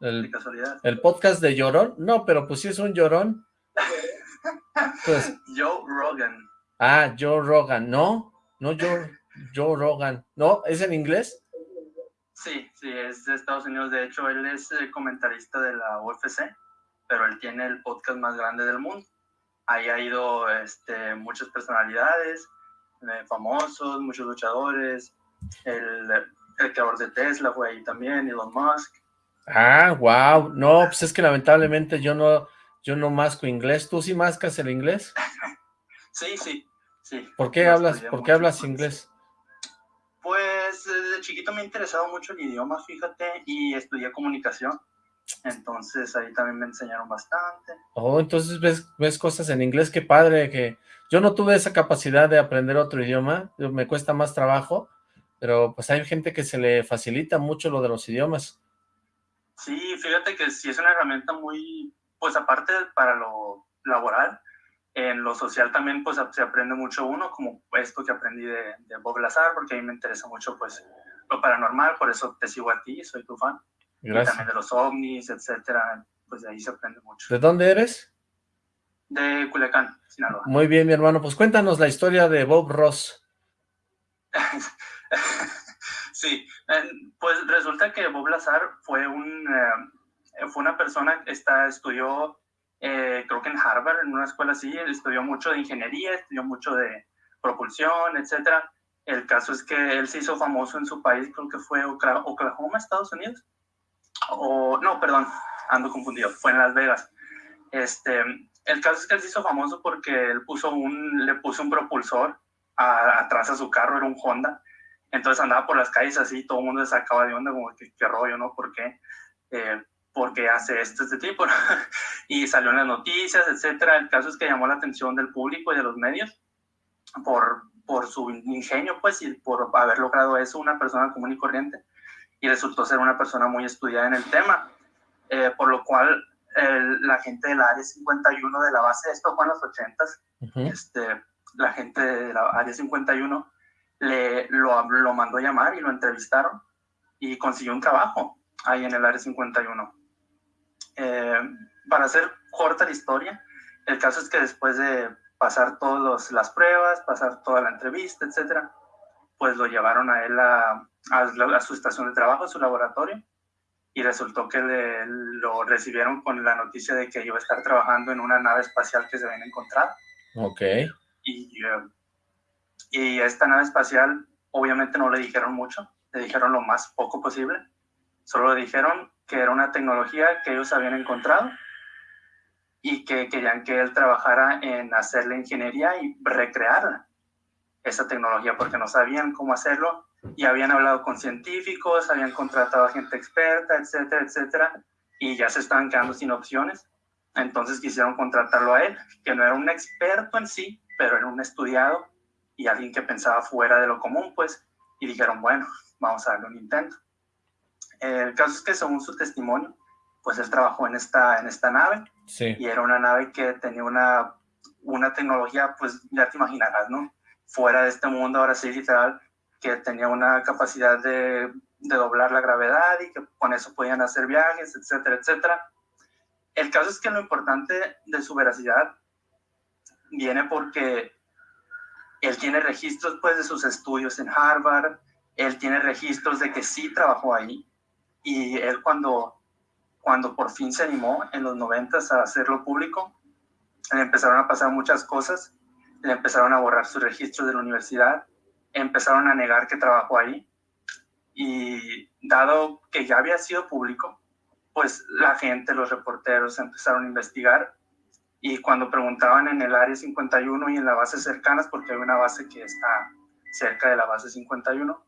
[SPEAKER 2] El,
[SPEAKER 3] de casualidad.
[SPEAKER 2] ¿El podcast de Llorón? No, pero pues sí es un llorón.
[SPEAKER 3] pues, Joe Rogan.
[SPEAKER 2] Ah, Joe Rogan. No, no Joe, Joe Rogan. ¿No? ¿Es en inglés?
[SPEAKER 3] Sí, sí, es de Estados Unidos. De hecho, él es eh, comentarista de la UFC, pero él tiene el podcast más grande del mundo. Ahí ha ido este, muchas personalidades, eh, famosos, muchos luchadores. El, el creador de Tesla fue ahí también, Elon Musk.
[SPEAKER 2] Ah, wow. No, pues es que lamentablemente yo no, yo no masco inglés. ¿Tú sí mascas el inglés?
[SPEAKER 3] sí, sí, sí.
[SPEAKER 2] ¿Por qué hablas, ¿por qué hablas inglés?
[SPEAKER 3] Pues desde chiquito me ha interesado mucho el idioma, fíjate, y estudié comunicación. Entonces ahí también me enseñaron bastante.
[SPEAKER 2] Oh, entonces ves, ves cosas en inglés, qué padre, que yo no tuve esa capacidad de aprender otro idioma, me cuesta más trabajo, pero pues hay gente que se le facilita mucho lo de los idiomas.
[SPEAKER 3] Sí, fíjate que sí es una herramienta muy, pues aparte para lo laboral, en lo social también pues se aprende mucho uno, como esto que aprendí de, de Bob Lazar, porque a mí me interesa mucho pues lo paranormal, por eso te sigo a ti, soy tu fan.
[SPEAKER 2] Gracias.
[SPEAKER 3] Y también de los ovnis, etcétera, pues de ahí se aprende mucho.
[SPEAKER 2] ¿De dónde eres?
[SPEAKER 3] De Culiacán, Sinaloa.
[SPEAKER 2] Muy bien, mi hermano, pues cuéntanos la historia de Bob Ross.
[SPEAKER 3] sí, pues resulta que Bob Lazar fue un eh, fue una persona que está, estudió eh, creo que en Harvard, en una escuela así, estudió mucho de ingeniería, estudió mucho de propulsión, etcétera. El caso es que él se hizo famoso en su país, creo que fue Oklahoma, Estados Unidos. O, no, perdón, ando confundido, fue en Las Vegas. Este, el caso es que él se hizo famoso porque él puso un, le puso un propulsor a, atrás a su carro, era un Honda. Entonces andaba por las calles así, todo el mundo se sacaba de onda, como que qué rollo, ¿no? ¿Por qué? Eh, porque hace esto este tipo, y salió en las noticias, etcétera. El caso es que llamó la atención del público y de los medios por, por su ingenio, pues, y por haber logrado eso una persona común y corriente, y resultó ser una persona muy estudiada en el tema, eh, por lo cual el, la gente del Área 51 de la base, esto fue en los 80s, uh -huh. este, la gente de la Área 51 le, lo, lo mandó a llamar y lo entrevistaron, y consiguió un trabajo ahí en el Área 51. Eh, para hacer corta la historia, el caso es que después de pasar todas las pruebas, pasar toda la entrevista, etcétera, pues lo llevaron a él a, a, su estación de trabajo, a su laboratorio, y resultó que le, lo recibieron con la noticia de que iba a estar trabajando en una nave espacial que se habían encontrado.
[SPEAKER 2] Ok.
[SPEAKER 3] Y, eh, y esta nave espacial, obviamente no le dijeron mucho, le dijeron lo más poco posible, solo le dijeron que era una tecnología que ellos habían encontrado y que querían que él trabajara en hacer la ingeniería y recrear esa tecnología porque no sabían cómo hacerlo y habían hablado con científicos, habían contratado a gente experta, etcétera, etcétera, y ya se estaban quedando sin opciones. Entonces quisieron contratarlo a él, que no era un experto en sí, pero era un estudiado y alguien que pensaba fuera de lo común, pues, y dijeron, bueno, vamos a darle un intento. El caso es que según su testimonio, pues él trabajó en esta, en esta nave
[SPEAKER 2] sí.
[SPEAKER 3] y era una nave que tenía una, una tecnología, pues ya te imaginarás, ¿no? Fuera de este mundo, ahora sí, literal, que tenía una capacidad de, de doblar la gravedad y que con eso podían hacer viajes, etcétera, etcétera. El caso es que lo importante de su veracidad viene porque él tiene registros pues de sus estudios en Harvard, él tiene registros de que sí trabajó ahí. Y él cuando cuando por fin se animó en los noventas a hacerlo público, le empezaron a pasar muchas cosas, le empezaron a borrar sus registros de la universidad, empezaron a negar que trabajó ahí. Y dado que ya había sido público, pues la gente, los reporteros empezaron a investigar y cuando preguntaban en el área 51 y en las bases cercanas, porque hay una base que está cerca de la base 51,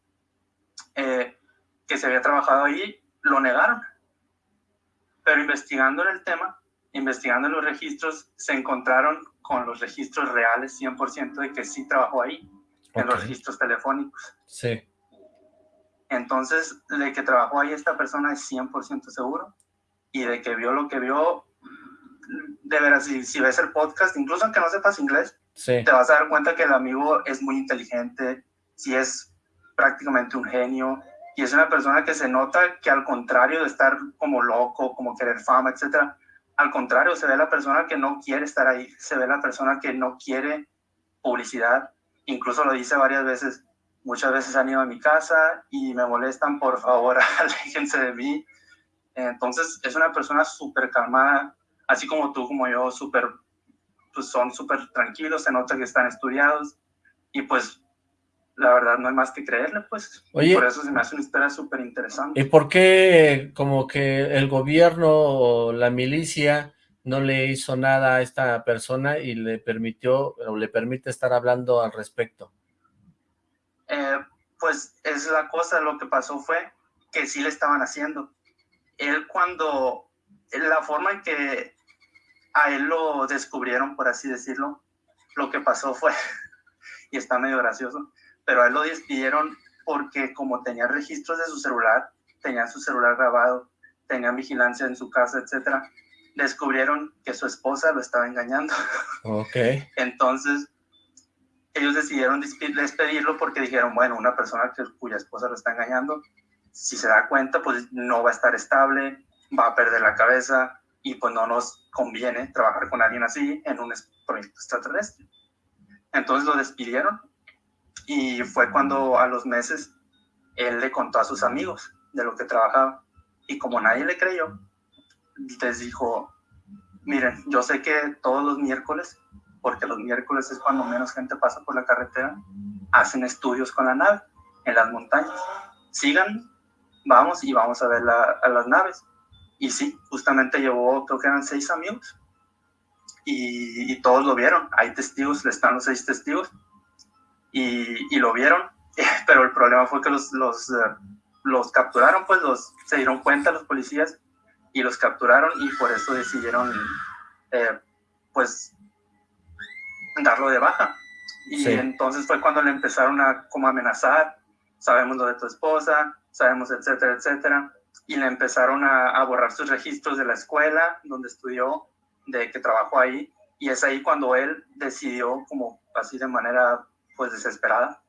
[SPEAKER 3] eh, que se había trabajado ahí, lo negaron pero investigando el tema, investigando los registros, se encontraron con los registros reales 100% de que sí trabajó ahí, en los registros telefónicos.
[SPEAKER 2] Sí.
[SPEAKER 3] Entonces, de que trabajó ahí esta persona es 100% seguro y de que vio lo que vio, de veras, si, si ves el podcast, incluso aunque no sepas inglés,
[SPEAKER 2] sí.
[SPEAKER 3] te vas a dar cuenta que el amigo es muy inteligente, si es prácticamente un genio, y es una persona que se nota que al contrario de estar como loco, como querer fama, etcétera, al contrario, se ve la persona que no quiere estar ahí, se ve la persona que no quiere publicidad, incluso lo dice varias veces, muchas veces han ido a mi casa y me molestan, por favor, aléjense de mí. Entonces, es una persona súper calmada, así como tú, como yo, súper, pues son súper tranquilos, se nota que están estudiados y pues la verdad no hay más que creerle, pues.
[SPEAKER 2] Oye,
[SPEAKER 3] por eso se me hace una historia súper interesante.
[SPEAKER 2] ¿Y por qué como que el gobierno o la milicia no le hizo nada a esta persona y le permitió o le permite estar hablando al respecto?
[SPEAKER 3] Eh, pues es la cosa, lo que pasó fue que sí le estaban haciendo. Él cuando, la forma en que a él lo descubrieron, por así decirlo, lo que pasó fue, y está medio gracioso, pero a él lo despidieron porque como tenía registros de su celular, tenían su celular grabado, tenían vigilancia en su casa, etcétera, descubrieron que su esposa lo estaba engañando.
[SPEAKER 2] Ok.
[SPEAKER 3] Entonces, ellos decidieron despedirlo porque dijeron, bueno, una persona que, cuya esposa lo está engañando, si se da cuenta, pues no va a estar estable, va a perder la cabeza y pues no nos conviene trabajar con alguien así en un proyecto extraterrestre. Entonces lo despidieron y fue cuando a los meses él le contó a sus amigos de lo que trabajaba. Y como nadie le creyó, les dijo, miren, yo sé que todos los miércoles, porque los miércoles es cuando menos gente pasa por la carretera, hacen estudios con la nave en las montañas. Sigan, vamos y vamos a ver la, a las naves. Y sí, justamente llevó, creo que eran seis amigos. Y, y todos lo vieron. Hay testigos, están los seis testigos y, y lo vieron, pero el problema fue que los, los, uh, los capturaron, pues los, se dieron cuenta los policías y los capturaron y por eso decidieron, eh, pues, darlo de baja. Y
[SPEAKER 2] Sí.
[SPEAKER 3] entonces fue cuando le empezaron a como amenazar, sabemos lo de tu esposa, sabemos, etcétera, etcétera. Y le empezaron a, a borrar sus registros de la escuela donde estudió, de que trabajó ahí. Y es ahí cuando él decidió, como así de manera pues desesperada,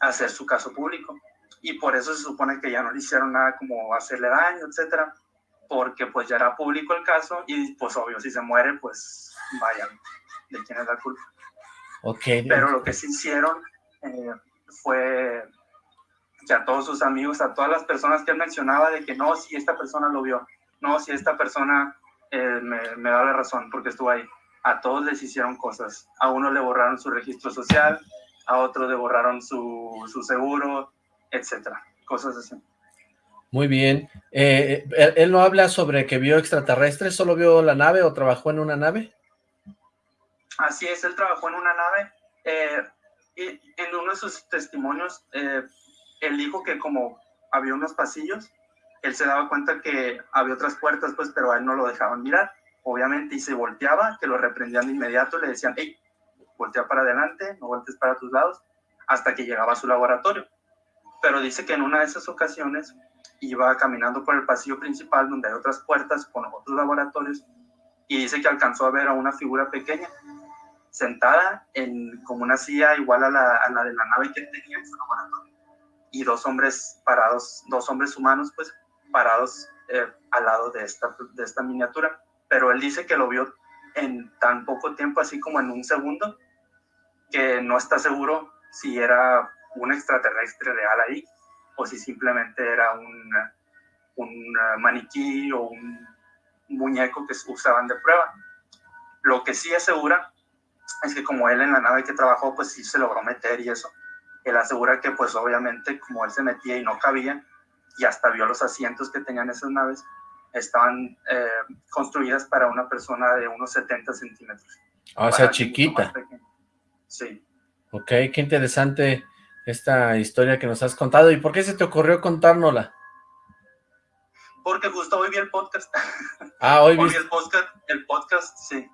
[SPEAKER 3] hacer su caso público. Y por eso se supone que ya no le hicieron nada como hacerle daño, etcétera, porque pues ya era público el caso y pues obvio, si se muere, pues vaya, ¿de quién es la culpa?
[SPEAKER 2] Ok.
[SPEAKER 3] Pero lo que sí hicieron eh, fue que a todos sus amigos, a todas las personas que él mencionaba de que no, si esta persona lo vio, no, si esta persona eh, me, me, da la razón porque estuvo ahí, a todos les hicieron cosas. A uno le borraron su registro social, a otro le borraron su, su seguro, etcétera, cosas así.
[SPEAKER 2] Muy bien. Eh, él, él, no habla sobre que vio extraterrestres? ¿Solo vio la nave o trabajó en una nave?
[SPEAKER 3] Así es, él trabajó en una nave. Eh, y en uno de sus testimonios, eh, él dijo que como había unos pasillos, él se daba cuenta que había otras puertas, pues, pero a él no lo dejaban mirar, obviamente, y se volteaba, que lo reprendían de inmediato, le decían, hey, voltea para adelante, no voltees para tus lados, hasta que llegaba a su laboratorio. Pero dice que en una de esas ocasiones iba caminando por el pasillo principal donde hay otras puertas con otros laboratorios y dice que alcanzó a ver a una figura pequeña sentada en como una silla igual a la, a la de la nave que tenía en su laboratorio y dos hombres parados, dos hombres humanos pues parados eh, al lado de esta, de esta miniatura, pero él dice que lo vio en tan poco tiempo, así como en un segundo, que no está seguro si era un extraterrestre real ahí o si simplemente era un, un maniquí o un muñeco que usaban de prueba. Lo que sí asegura es que como él en la nave que trabajó, pues sí se logró meter y eso, él asegura que pues obviamente como él se metía y no cabía, y hasta vio los asientos que tenían esas naves, estaban eh, construidas para una persona de unos 70 centímetros.
[SPEAKER 2] Ah, o sea, chiquita.
[SPEAKER 3] Sí.
[SPEAKER 2] Ok, qué interesante esta historia que nos has contado. ¿Y por qué se te ocurrió contárnosla?
[SPEAKER 3] Porque justo hoy vi el podcast.
[SPEAKER 2] Ah, hoy,
[SPEAKER 3] hoy vi el podcast, el podcast, sí.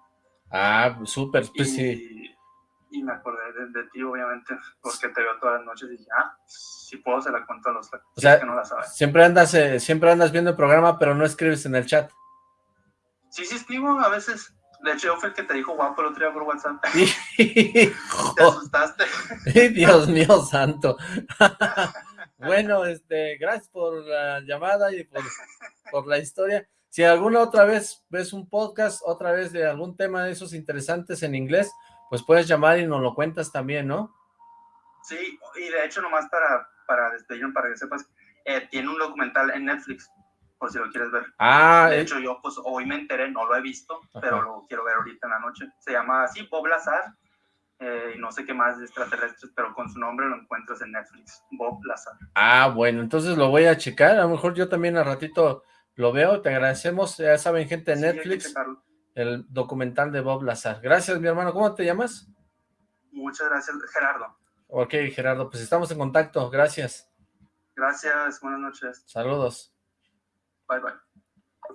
[SPEAKER 2] Ah, súper, pues
[SPEAKER 3] y,
[SPEAKER 2] sí.
[SPEAKER 3] Y me acordé de, de, ti, obviamente, porque te veo todas las noches y dije, ah, si puedo se la cuento a los
[SPEAKER 2] o sea,
[SPEAKER 3] que no la saben.
[SPEAKER 2] Siempre andas, eh, siempre andas viendo el programa, pero no escribes en el chat.
[SPEAKER 3] Sí, sí escribo, a veces. De hecho, yo fui el que te dijo guapo el otro día por WhatsApp.
[SPEAKER 2] te
[SPEAKER 3] asustaste.
[SPEAKER 2] Dios mío santo. bueno, este, gracias por la llamada y por, por la historia. Si alguna otra vez ves un podcast, otra vez de algún tema de esos interesantes en inglés, pues puedes llamar y nos lo cuentas también, ¿no?
[SPEAKER 3] Sí, y de hecho nomás para, para para que sepas, eh, tiene un documental en Netflix, por si lo quieres ver.
[SPEAKER 2] Ah,
[SPEAKER 3] de hecho yo pues hoy me enteré, no lo he visto, Ajá. pero lo quiero ver ahorita en la noche. Se llama así, Bob Lazar, eh, y no sé qué más de extraterrestres, pero con su nombre lo encuentras en Netflix, Bob Lazar.
[SPEAKER 2] Ah, bueno, entonces lo voy a checar, a lo mejor yo también al ratito lo veo, te agradecemos, ya saben gente de
[SPEAKER 3] Sí,
[SPEAKER 2] Netflix,
[SPEAKER 3] hay que
[SPEAKER 2] el documental de Bob Lazar. Gracias mi hermano, ¿cómo te llamas?
[SPEAKER 3] Muchas gracias, Gerardo.
[SPEAKER 2] Ok, Gerardo, pues estamos en contacto, gracias.
[SPEAKER 3] Gracias, buenas noches.
[SPEAKER 2] Saludos.
[SPEAKER 3] Bye, bye.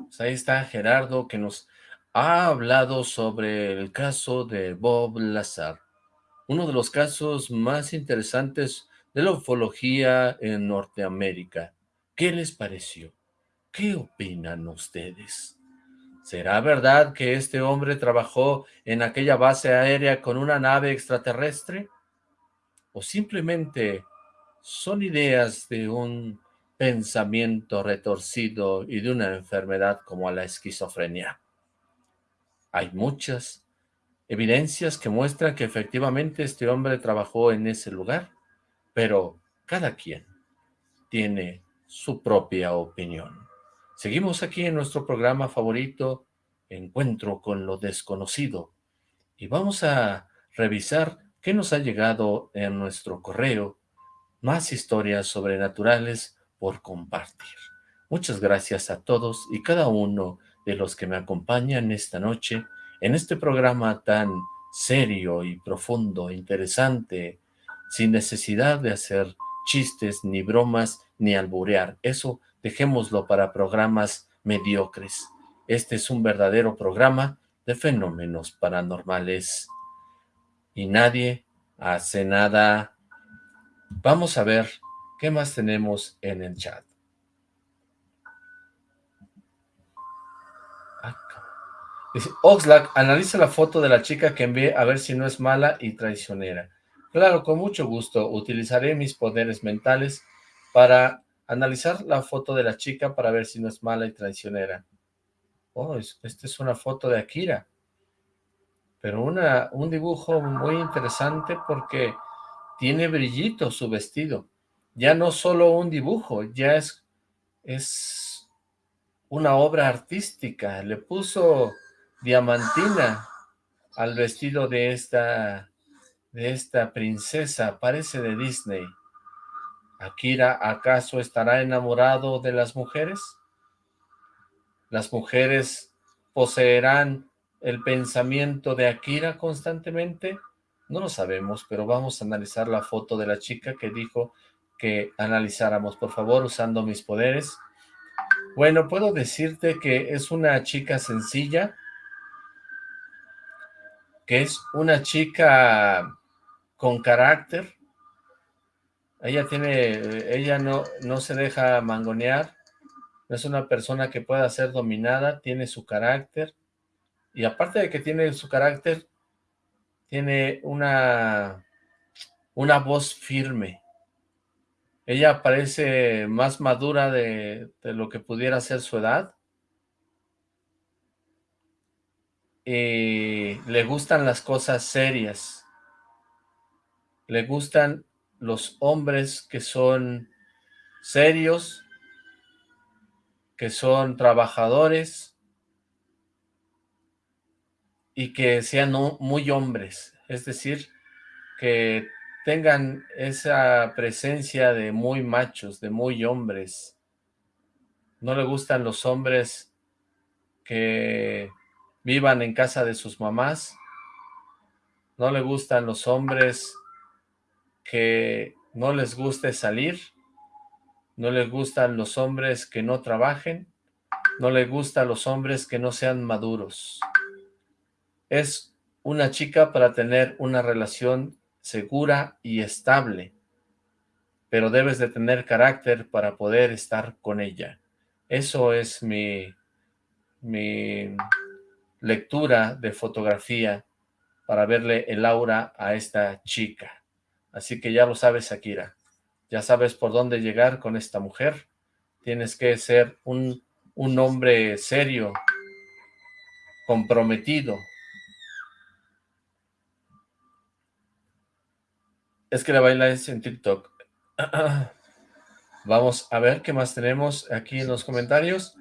[SPEAKER 2] Pues ahí está Gerardo que nos ha hablado sobre el caso de Bob Lazar, uno de los casos más interesantes de la ufología en Norteamérica. ¿Qué les pareció? ¿Qué opinan ustedes? ¿Será verdad que este hombre trabajó en aquella base aérea con una nave extraterrestre? ¿O simplemente son ideas de un pensamiento retorcido y de una enfermedad como la esquizofrenia? Hay muchas evidencias que muestran que efectivamente este hombre trabajó en ese lugar, pero cada quien tiene su propia opinión. Seguimos aquí en nuestro programa favorito, Encuentro con lo Desconocido, y vamos a revisar qué nos ha llegado en nuestro correo, más historias sobrenaturales por compartir. Muchas gracias a todos y cada uno de los que me acompañan esta noche en este programa tan serio y profundo, interesante, sin necesidad de hacer chistes, ni bromas, ni alburear. Eso dejémoslo para programas mediocres. Este es un verdadero programa de fenómenos paranormales. Y nadie hace nada. Vamos a ver qué más tenemos en el chat. Dice, Oxlack, analiza la foto de la chica que envié a ver si no es mala y traicionera. Claro, con mucho gusto. Utilizaré mis poderes mentales para analizar la foto de la chica para ver si no es mala y traicionera. Oh, es, esta es una foto de Akira. pero una, un dibujo muy interesante porque tiene brillito su vestido. Ya no solo un dibujo, ya es, es una obra artística. Le puso diamantina al vestido de esta, de esta princesa, parece de Disney. ¿Akira acaso estará enamorado de las mujeres? ¿Las mujeres poseerán el pensamiento de Akira constantemente? No lo sabemos, pero vamos a analizar la foto de la chica que dijo que analizáramos, por favor, usando mis poderes. Bueno, puedo decirte que es una chica sencilla, que es una chica con carácter. Ella tiene, ella no, no se deja mangonear, no es una persona que pueda ser dominada, tiene su carácter, y aparte de que tiene su carácter, tiene una, una voz firme. Ella parece más madura de, de lo que pudiera ser su edad. Y le gustan las cosas serias. Le gustan los hombres que son serios, que son trabajadores, y que sean muy hombres, es decir, que tengan esa presencia de muy machos, de muy hombres. No le gustan los hombres que vivan en casa de sus mamás. No le gustan los hombres que no les guste salir. No les gustan los hombres que no trabajen. No le gustan los hombres que no sean maduros. Es una chica para tener una relación segura y estable, pero debes de tener carácter para poder estar con ella. Eso es mi, mi lectura de fotografía para verle el aura a esta chica. Así que ya lo sabes, Akira. Ya sabes por dónde llegar con esta mujer. Tienes que ser un, un hombre serio, comprometido, Es que la baila es en TikTok. Vamos a ver qué más tenemos aquí en los comentarios.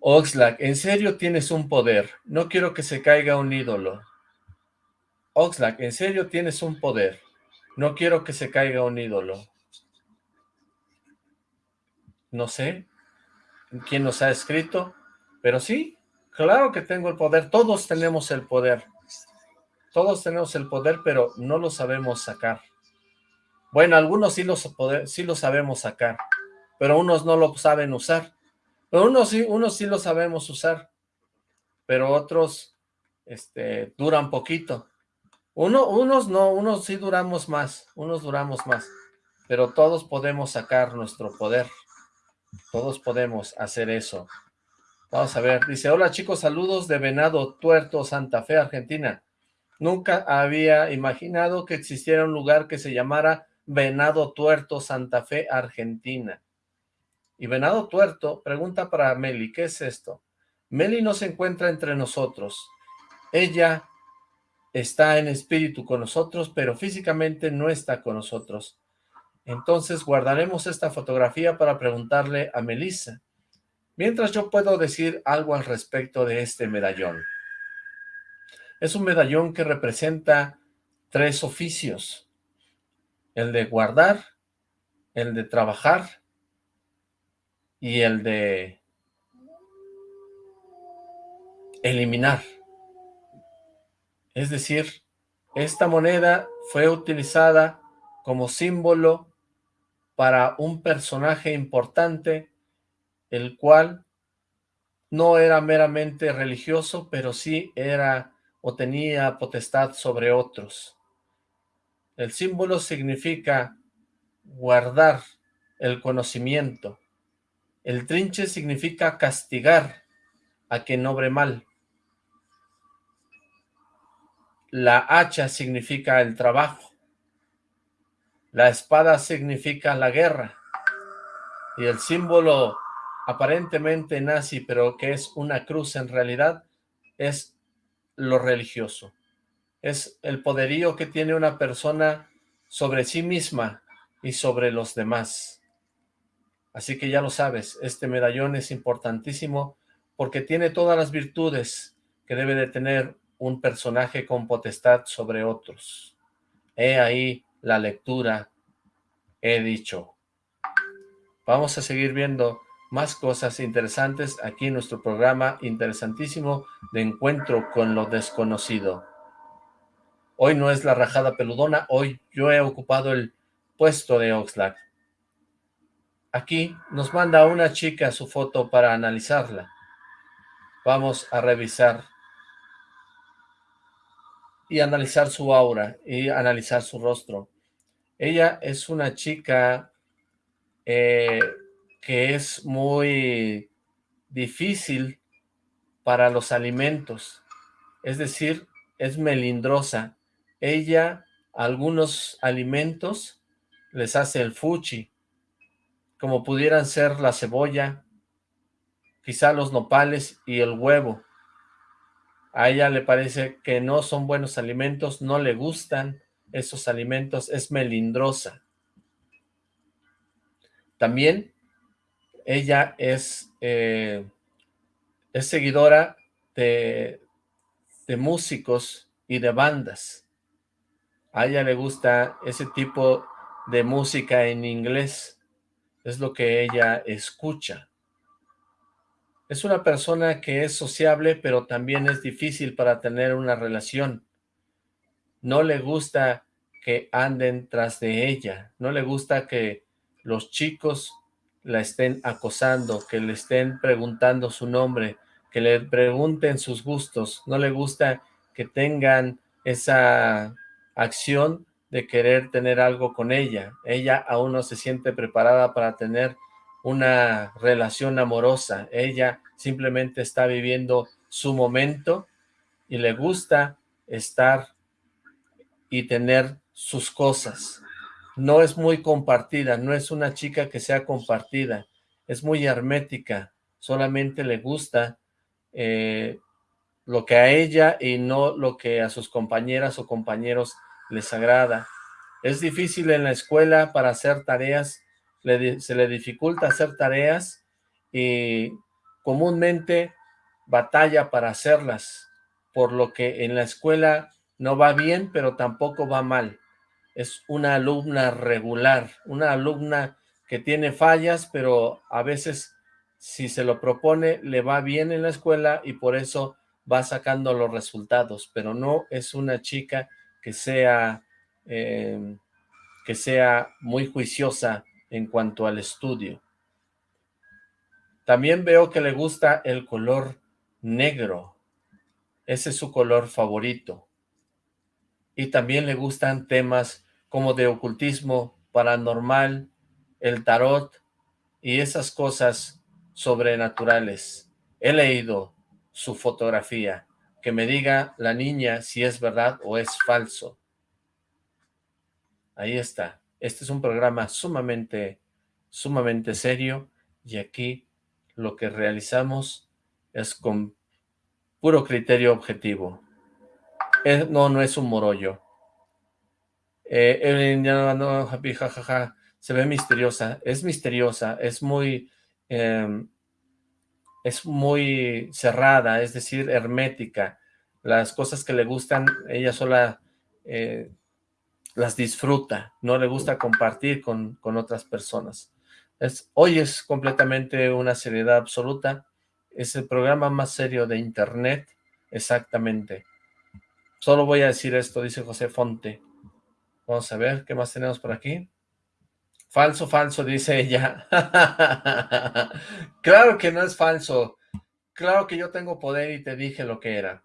[SPEAKER 2] Oxlack, en serio tienes un poder. No quiero que se caiga un ídolo. Oxlack, en serio tienes un poder. No quiero que se caiga un ídolo. No sé quién nos ha escrito, pero sí, claro que tengo el poder. Todos tenemos el poder. Todos tenemos el poder, pero no lo sabemos sacar. Bueno, algunos sí los, sí lo sabemos sacar, pero unos no lo saben usar. Pero unos sí, unos sí lo sabemos usar, pero otros este, duran poquito. Uno, unos no, unos sí duramos más, unos duramos más, pero todos podemos sacar nuestro poder. Todos podemos hacer eso. Vamos a ver, dice, hola chicos, saludos de Venado Tuerto, Santa Fe, Argentina. Nunca había imaginado que existiera un lugar que se llamara Venado Tuerto, Santa Fe, Argentina. Y Venado Tuerto pregunta para Meli, ¿qué es esto? Meli no se encuentra entre nosotros. Ella está en espíritu con nosotros, pero físicamente no está con nosotros. Entonces guardaremos esta fotografía para preguntarle a Melissa. Mientras yo puedo decir algo al respecto de este medallón. Es un medallón que representa tres oficios el de guardar, el de trabajar y el de eliminar. Es decir, esta moneda fue utilizada como símbolo para un personaje importante, el cual no era meramente religioso, pero sí era o tenía potestad sobre otros. El símbolo significa guardar el conocimiento. El trinche significa castigar a quien obre mal. La hacha significa el trabajo. La espada significa la guerra. Y el símbolo aparentemente nazi, pero que es una cruz en realidad, es lo religioso. es el poderío que tiene una persona sobre sí misma y sobre los demás. Así que ya lo sabes, este medallón es importantísimo porque tiene todas las virtudes que debe de tener un personaje con potestad sobre otros. He ahí la lectura, he dicho. Vamos a seguir viendo más cosas interesantes aquí en nuestro programa interesantísimo de encuentro con lo desconocido. Hoy no es la rajada peludona, hoy yo he ocupado el puesto de Oxlack. Aquí nos manda una chica su foto para analizarla. Vamos a revisar y analizar su aura y analizar su rostro. Ella es una chica eh, que es muy difícil para los alimentos, es decir, es melindrosa. Ella, algunos alimentos, les hace el fuchi, como pudieran ser la cebolla, quizá los nopales y el huevo. A ella le parece que no son buenos alimentos, no le gustan esos alimentos, es melindrosa. También ella es, eh, es seguidora de, de músicos y de bandas. A ella le gusta ese tipo de música en inglés. Es lo que ella escucha. Es una persona que es sociable, pero también es difícil para tener una relación. No le gusta que anden tras de ella. No le gusta que los chicos la estén acosando, que le estén preguntando su nombre, que le pregunten sus gustos. No le gusta que tengan esa acción de querer tener algo con ella. Ella aún no se siente preparada para tener una relación amorosa. Ella simplemente está viviendo su momento y le gusta estar y tener sus cosas. No es muy compartida, no es una chica que sea compartida, es muy hermética, solamente le gusta eh, lo que a ella y no lo que a sus compañeras o compañeros les agrada. Es difícil en la escuela para hacer tareas se le dificulta hacer tareas y comúnmente batalla para hacerlas, por lo que en la escuela no va bien, pero tampoco va mal. Es una alumna regular, una alumna que tiene fallas, pero a veces si se lo propone le va bien en la escuela y por eso va sacando los resultados, pero no es una chica que sea, eh, que sea muy juiciosa en cuanto al estudio. También veo que le gusta el color negro. Ese es su color favorito. Y también le gustan temas como de ocultismo, paranormal, el tarot y esas cosas sobrenaturales. He leído su fotografía, que me diga la niña si es verdad o es falso. Ahí está. Este es un programa sumamente, sumamente serio y aquí lo que realizamos es con puro criterio objetivo. no, no es un morollo. Eh, no, jajaja, se ve misteriosa, es misteriosa, es muy, em, es muy cerrada, es decir, hermética. Las cosas que le gustan, ella sola eh, las disfruta, no le gusta compartir con, otras personas. Es, hoy es completamente una seriedad absoluta, es el programa más serio de internet, exactamente. Solo voy a decir esto, dice José Fonte. Vamos a ver, ¿qué más tenemos por aquí? Falso, falso, dice ella. claro que no es falso. Claro que yo tengo poder y te dije lo que era.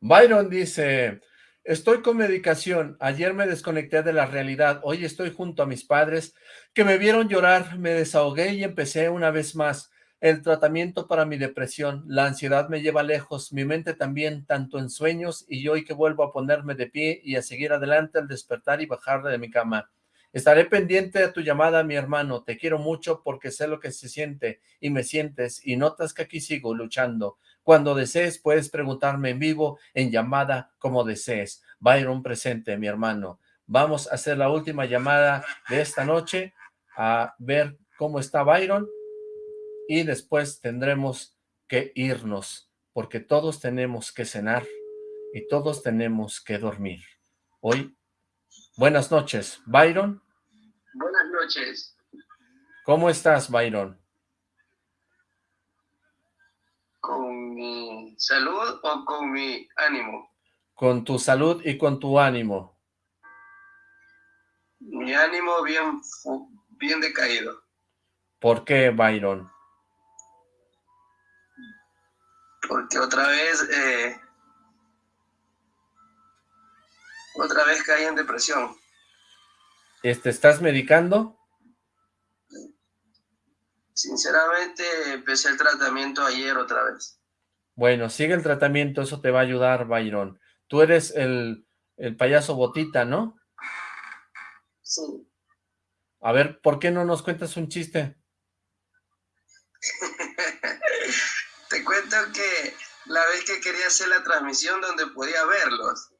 [SPEAKER 2] Byron dice, Estoy con medicación. Ayer me desconecté de la realidad. Hoy estoy junto a mis padres que me vieron llorar. Me desahogué y empecé una vez más. El tratamiento para mi depresión. La ansiedad me lleva lejos. Mi mente también, tanto en sueños y hoy que vuelvo a ponerme de pie y a seguir adelante al despertar y bajar de mi cama. Estaré pendiente de tu llamada, mi hermano. Te quiero mucho porque sé lo que se siente y me sientes y notas que aquí sigo luchando. Cuando desees, puedes preguntarme en vivo, en llamada, como desees. Byron presente, mi hermano. Vamos a hacer la última llamada de esta noche a ver cómo está Byron y después tendremos que irnos porque todos tenemos que cenar y todos tenemos que dormir. Hoy, buenas noches, Byron.
[SPEAKER 7] Buenas noches.
[SPEAKER 2] ¿Cómo estás, Byron?
[SPEAKER 7] ¿Con mi salud o con mi ánimo?
[SPEAKER 2] Con tu salud y con tu ánimo.
[SPEAKER 7] Mi ánimo bien, bien decaído.
[SPEAKER 2] ¿Por qué, Byron?
[SPEAKER 7] Porque otra vez eh, Otra vez caí en depresión.
[SPEAKER 2] ¿Este, ¿Estás medicando?
[SPEAKER 7] Sinceramente, empecé el tratamiento ayer otra vez.
[SPEAKER 2] Bueno, sigue el tratamiento, eso te va a ayudar, Byron. Tú eres el, el payaso Botita, ¿no?
[SPEAKER 7] Sí.
[SPEAKER 2] A ver, ¿por qué no nos cuentas un chiste?
[SPEAKER 7] te cuento que la vez que quería hacer la transmisión donde podía verlos,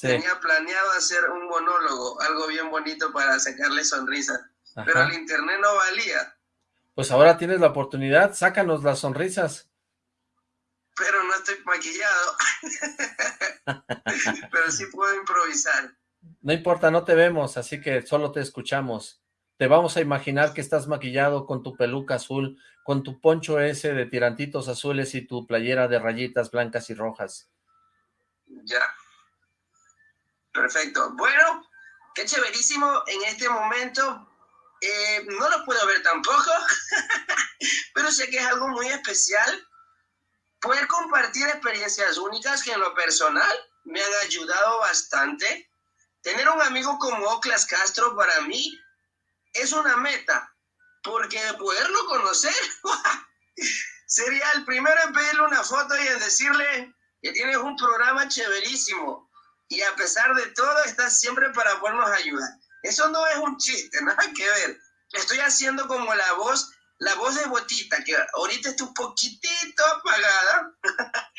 [SPEAKER 7] Tenía planeado hacer un monólogo, algo bien bonito para sacarle sonrisa, pero el internet no valía.
[SPEAKER 2] Pues ahora tienes la oportunidad, sácanos las sonrisas.
[SPEAKER 7] Pero no estoy maquillado. pero sí puedo improvisar.
[SPEAKER 2] No importa, no te vemos, así que solo te escuchamos. Te vamos a imaginar que estás maquillado con tu peluca azul, con tu poncho ese de tirantitos azules y tu playera de rayitas blancas y rojas.
[SPEAKER 7] Ya. Perfecto. Bueno, qué chéverísimo en este momento. Eh, no lo puedo ver tampoco, pero sé que es algo muy especial. Poder compartir experiencias únicas que en lo personal me han ayudado bastante. Tener un amigo como Oclas Castro para mí es una meta, porque poderlo conocer sería el primero en pedirle una foto y en decirle que tienes un programa chéverísimo y a pesar de todo estás siempre para podernos ayudar. Eso no es un chiste, nada que ver. Estoy haciendo como la voz, la voz de Botita, que ahorita está un poquitito apagada,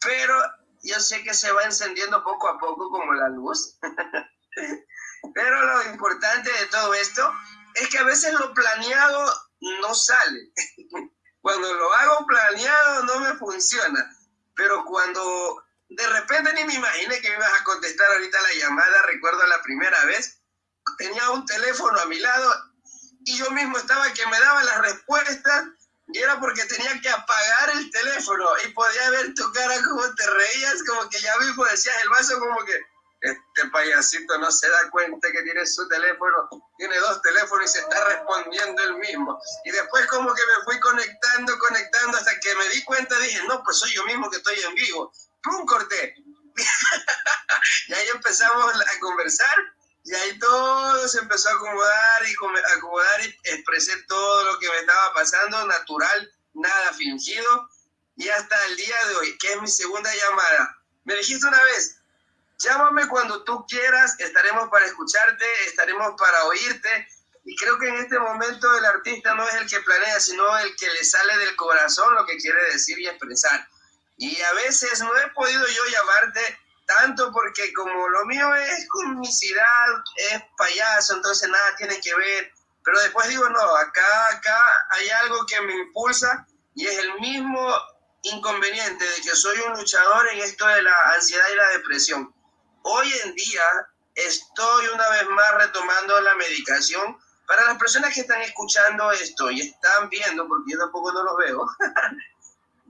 [SPEAKER 7] pero yo sé que se va encendiendo poco a poco como la luz. pero lo importante de todo esto es que a veces lo planeado no sale. Cuando lo hago planeado no me funciona, pero cuando de repente ni me imaginé que me ibas a contestar ahorita la llamada, recuerdo la primera vez, tenía un teléfono a mi lado y yo mismo estaba que me daba las respuestas y era porque tenía que apagar el teléfono y podía ver tu cara como te reías, como que ya mismo decías el vaso como que este payasito no se da cuenta que tiene su teléfono, tiene dos teléfonos y se está respondiendo el mismo. Y después como que me fui conectando, conectando hasta que me di cuenta, dije, no, pues soy yo mismo que estoy en vivo. ¡pum! corté. y ahí empezamos a conversar y ahí todo se empezó a acomodar y acomodar y expresé todo lo que me estaba pasando, natural, nada fingido. Y hasta el día de hoy, que es mi segunda llamada, me dijiste una vez, llámame cuando tú quieras, estaremos para escucharte, estaremos para oírte. Y creo que en este momento el artista no es el que planea, sino el que le sale del corazón lo que quiere decir y expresar. Y a veces no he podido yo llamarte tanto porque como lo mío es comicidad, es payaso, entonces nada tiene que ver. Pero después digo, no, acá, acá hay algo que me impulsa y es el mismo inconveniente de que soy un luchador en esto de la ansiedad y la depresión. Hoy en día estoy una vez más retomando la medicación. Para las personas que están escuchando esto y están viendo, porque yo tampoco no los veo,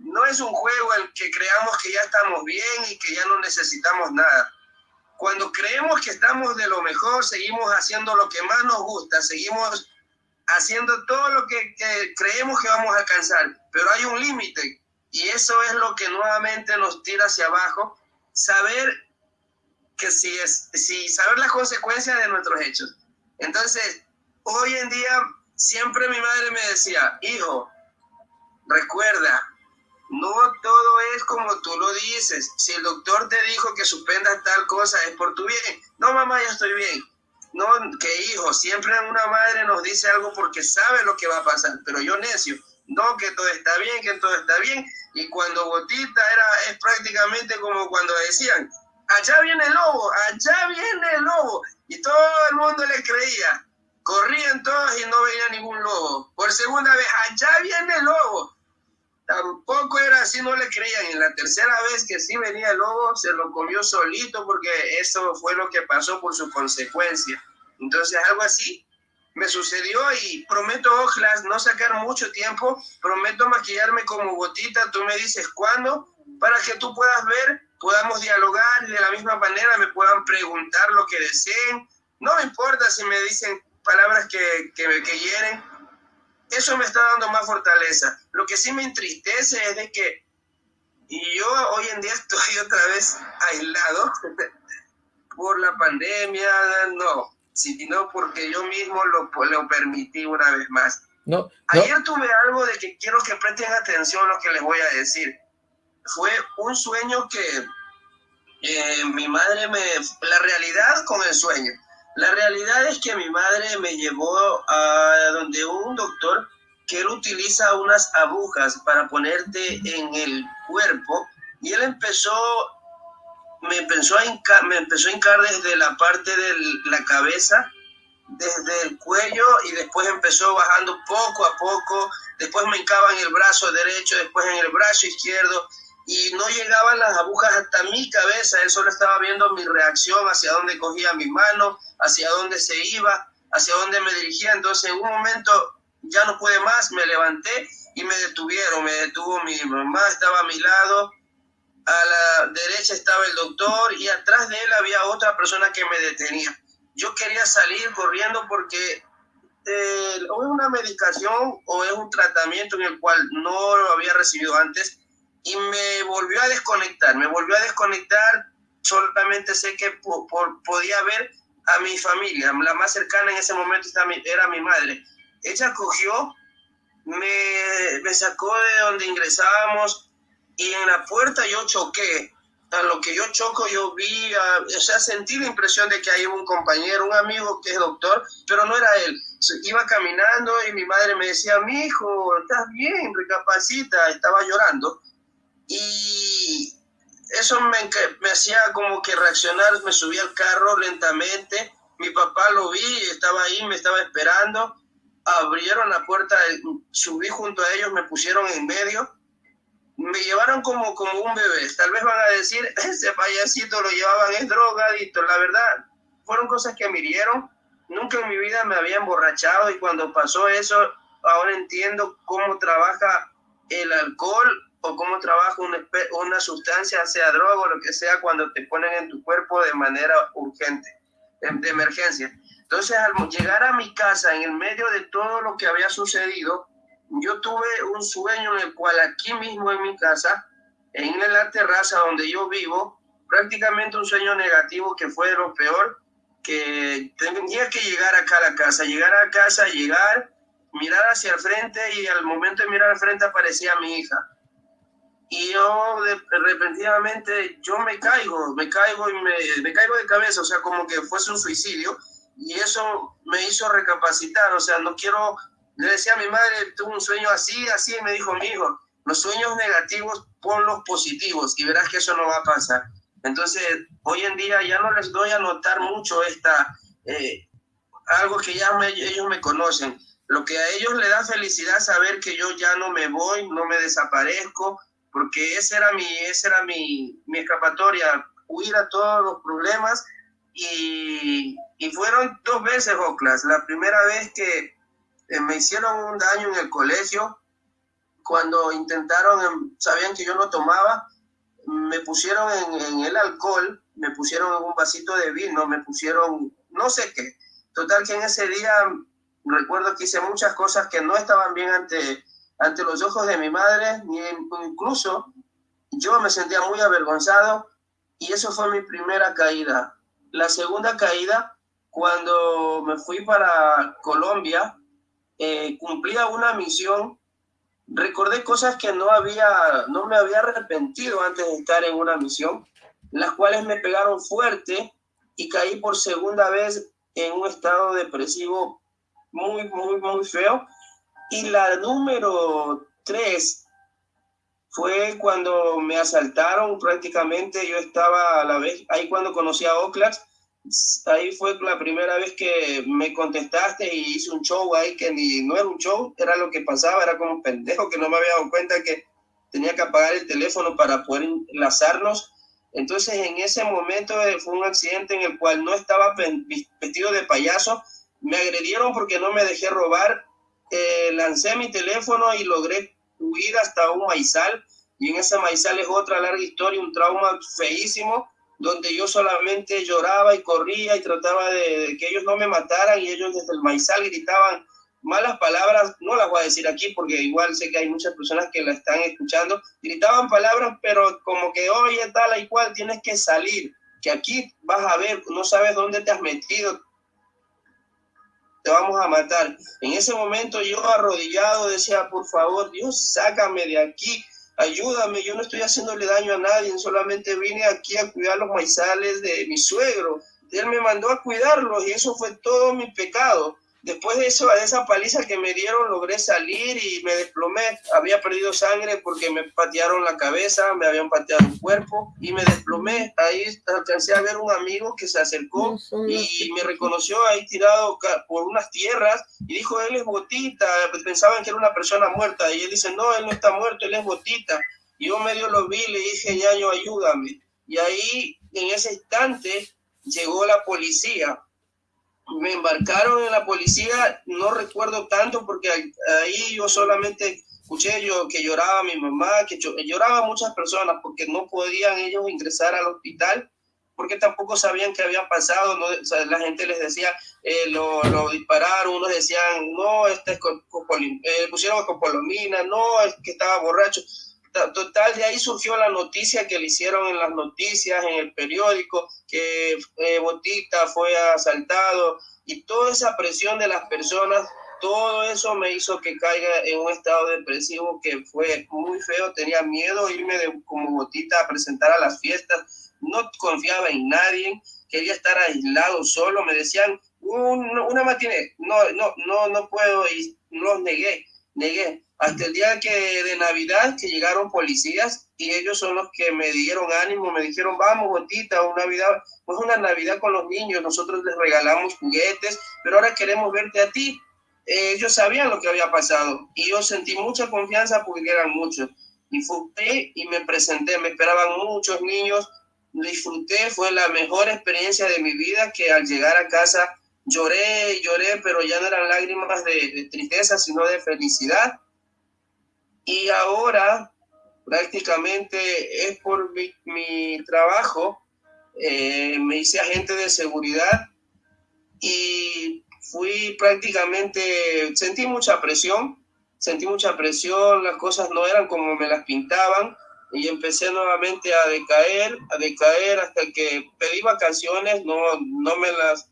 [SPEAKER 7] no es un juego el que creamos que ya estamos bien y que ya no necesitamos nada. Cuando creemos que estamos de lo mejor, seguimos haciendo lo que más nos gusta, seguimos haciendo todo lo que, creemos que vamos a alcanzar, pero hay un límite y eso es lo que nuevamente nos tira hacia abajo, saber que si es, si saber las consecuencias de nuestros hechos. Entonces, hoy en día siempre mi madre me decía, hijo, recuerda, no todo es como tú lo dices. Si el doctor te dijo que suspendas tal cosa es por tu bien. No, mamá, ya estoy bien. no, que hijo, siempre una madre nos dice algo porque sabe lo que va a pasar, pero yo necio, no, que todo está bien, que todo está bien, y cuando Botita era, es prácticamente como cuando decían, allá viene el lobo, allá viene el lobo, y todo el mundo le creía, corrían todos y no veía ningún lobo, por segunda vez, allá viene el lobo, tampoco era así, no le creían. Y la tercera vez que sí venía el lobo, se lo comió solito porque eso fue lo que pasó por su consecuencia. Entonces, algo así me sucedió y prometo, Ojlas, no sacar mucho tiempo, prometo maquillarme como gotita, tú me dices cuándo, para que tú puedas ver, podamos dialogar y de la misma manera me puedan preguntar lo que deseen. No me importa si me dicen palabras que, que, que eso me está dando más fortaleza. Lo que sí me entristece es de que yo hoy en día estoy otra vez aislado por la pandemia, no, sino porque yo mismo lo, lo permití una vez más.
[SPEAKER 2] No,
[SPEAKER 7] Ayer tuve algo de que quiero que presten atención a lo que les voy a decir. Fue un sueño que eh, mi madre me... La realidad con el sueño. La realidad es que mi madre me llevó a donde un doctor que él utiliza unas agujas para ponerte en el cuerpo y él empezó me empezó a hincar, me empezó a hincar desde la parte de la cabeza desde el cuello y después empezó bajando poco a poco. Después me hincaba en el brazo derecho después en el brazo izquierdo y no llegaban las agujas hasta mi cabeza, él solo estaba viendo mi reacción, hacia dónde cogía mi mano, hacia dónde se iba, hacia dónde me dirigía. Entonces en un momento ya no pude más, me levanté y me detuvieron, me detuvo mi mamá, estaba a mi lado, a la derecha estaba el doctor y atrás de él había otra persona que me detenía. Yo quería salir corriendo porque eh, o es una medicación o es un tratamiento en el cual no lo había recibido antes y me volvió a desconectar, me volvió a desconectar, solamente sé que podía ver a mi familia, la más cercana en ese momento era mi madre. Ella cogió, me, me sacó de donde ingresábamos y en la puerta yo choqué. A lo que yo choco, yo vi, o sea, sentí la impresión de que hay un compañero, un amigo que es doctor, pero no era él. Iba caminando y mi madre me decía, mi hijo, estás bien, recapacita, estaba llorando y eso me, me hacía como que reaccionar, me subí al carro lentamente, mi papá lo vi, estaba ahí, me estaba esperando, abrieron la puerta, subí junto a ellos, me pusieron en medio, me llevaron como, como un bebé, tal vez van a decir, ese payasito lo llevaban en drogadito, la verdad, fueron cosas que me hirieron, nunca en mi vida me había emborrachado y cuando pasó eso, ahora entiendo cómo trabaja el alcohol o cómo trabaja una, una sustancia, sea droga o lo que sea, cuando te ponen en tu cuerpo de manera urgente, de, emergencia. Entonces, al llegar a mi casa, en el medio de todo lo que había sucedido, yo tuve un sueño en el cual aquí mismo en mi casa, en la terraza donde yo vivo, prácticamente un sueño negativo que fue lo peor, que tenía que llegar acá a la casa, llegar a casa, llegar, mirar hacia el frente y al momento de mirar al frente aparecía mi hija y yo de, repentinamente yo me caigo, me caigo y me, me, caigo de cabeza, o sea, como que fuese un suicidio y eso me hizo recapacitar, o sea, no quiero, le decía a mi madre, tuve un sueño así, así, y me dijo mi hijo, los sueños negativos los positivos y verás que eso no va a pasar. Entonces, hoy en día ya no les doy a notar mucho esta, eh, algo que ya ellos me conocen. Lo que a ellos le da felicidad saber que yo ya no me voy, no me desaparezco, porque esa era mi, esa era mi, mi escapatoria, huir a todos los problemas y, y fueron dos veces, Oclas. La primera vez que eh, me hicieron un daño en el colegio, cuando intentaron, sabían que yo no tomaba, me pusieron en, en, el alcohol, me pusieron en un vasito de vino, me pusieron no sé qué. Total que en ese día recuerdo que hice muchas cosas que no estaban bien ante ante los ojos de mi madre, ni incluso yo me sentía muy avergonzado y eso fue mi primera caída. La segunda caída, cuando me fui para Colombia, eh, cumplía una misión, recordé cosas que no, había, no me había arrepentido antes de estar en una misión, las cuales me pegaron fuerte y caí por segunda vez en un estado depresivo muy, muy, muy feo. Y la número tres fue cuando me asaltaron prácticamente, yo estaba a la vez, ahí cuando conocí a Oxlack, ahí fue la primera vez que me contestaste y hice un show ahí que ni no era un show, era lo que pasaba, era como un pendejo que no me había dado cuenta que tenía que apagar el teléfono para poder enlazarnos. Entonces en ese momento eh, fue un accidente en el cual no estaba vestido de payaso, me agredieron porque no me dejé robar, eh, lancé mi teléfono y logré huir hasta un maizal y en ese maizal es otra larga historia, un trauma feísimo donde yo solamente lloraba y corría y trataba de, que ellos no me mataran y ellos desde el maizal gritaban malas palabras, no las voy a decir aquí porque igual sé que hay muchas personas que la están escuchando, gritaban palabras pero como que oye tal y cual tienes que salir, que aquí vas a ver, no sabes dónde te has metido, te vamos a matar. En ese momento yo arrodillado decía, por favor, Dios, sácame de aquí, ayúdame, yo no estoy haciéndole daño a nadie, solamente vine aquí a cuidar los maizales de mi suegro. Él me mandó a cuidarlos y eso fue todo mi pecado. Después de eso, de esa paliza que me dieron, logré salir y me desplomé. Había perdido sangre porque me patearon la cabeza, me habían pateado el cuerpo y me desplomé. Ahí alcancé a ver un amigo que se acercó y me reconoció ahí tirado por unas tierras y dijo, él es Botita. Pensaban que era una persona muerta y él dice, no, él no está muerto, él es Botita. Y yo medio lo vi, le dije, ñaño, ayúdame. Y ahí, en ese instante, llegó la policía me embarcaron en la policía, no recuerdo tanto porque ahí yo solamente escuché yo que lloraba mi mamá, que lloraba muchas personas porque no podían ellos ingresar al hospital porque tampoco sabían qué había pasado, no, la gente les decía, eh, lo, dispararon, unos decían, no, este es eh, pusieron copolomina, no, es que estaba borracho. Total, de ahí surgió la noticia que le hicieron en las noticias, en el periódico, que eh, Botita fue asaltado y toda esa presión de las personas, todo eso me hizo que caiga en un estado depresivo que fue muy feo, tenía miedo irme de, como Botita a presentar a las fiestas, no confiaba en nadie, quería estar aislado solo, me decían, una matiné, no, no, no, no puedo y los negué, negué hasta el día que de Navidad que llegaron policías y ellos son los que me dieron ánimo, me dijeron, vamos, Botita, una Navidad, pues una Navidad con los niños, nosotros les regalamos juguetes, pero ahora queremos verte a ti. Eh, ellos sabían lo que había pasado y yo sentí mucha confianza porque eran muchos. Disfruté y me presenté, me esperaban muchos niños, disfruté, fue la mejor experiencia de mi vida que al llegar a casa lloré, lloré, pero ya no eran lágrimas de, de tristeza, sino de felicidad y ahora prácticamente es por mi, trabajo, eh, me hice agente de seguridad y fui prácticamente, sentí mucha presión, sentí mucha presión, las cosas no eran como me las pintaban y empecé nuevamente a decaer, a decaer hasta que pedí vacaciones, no, no me las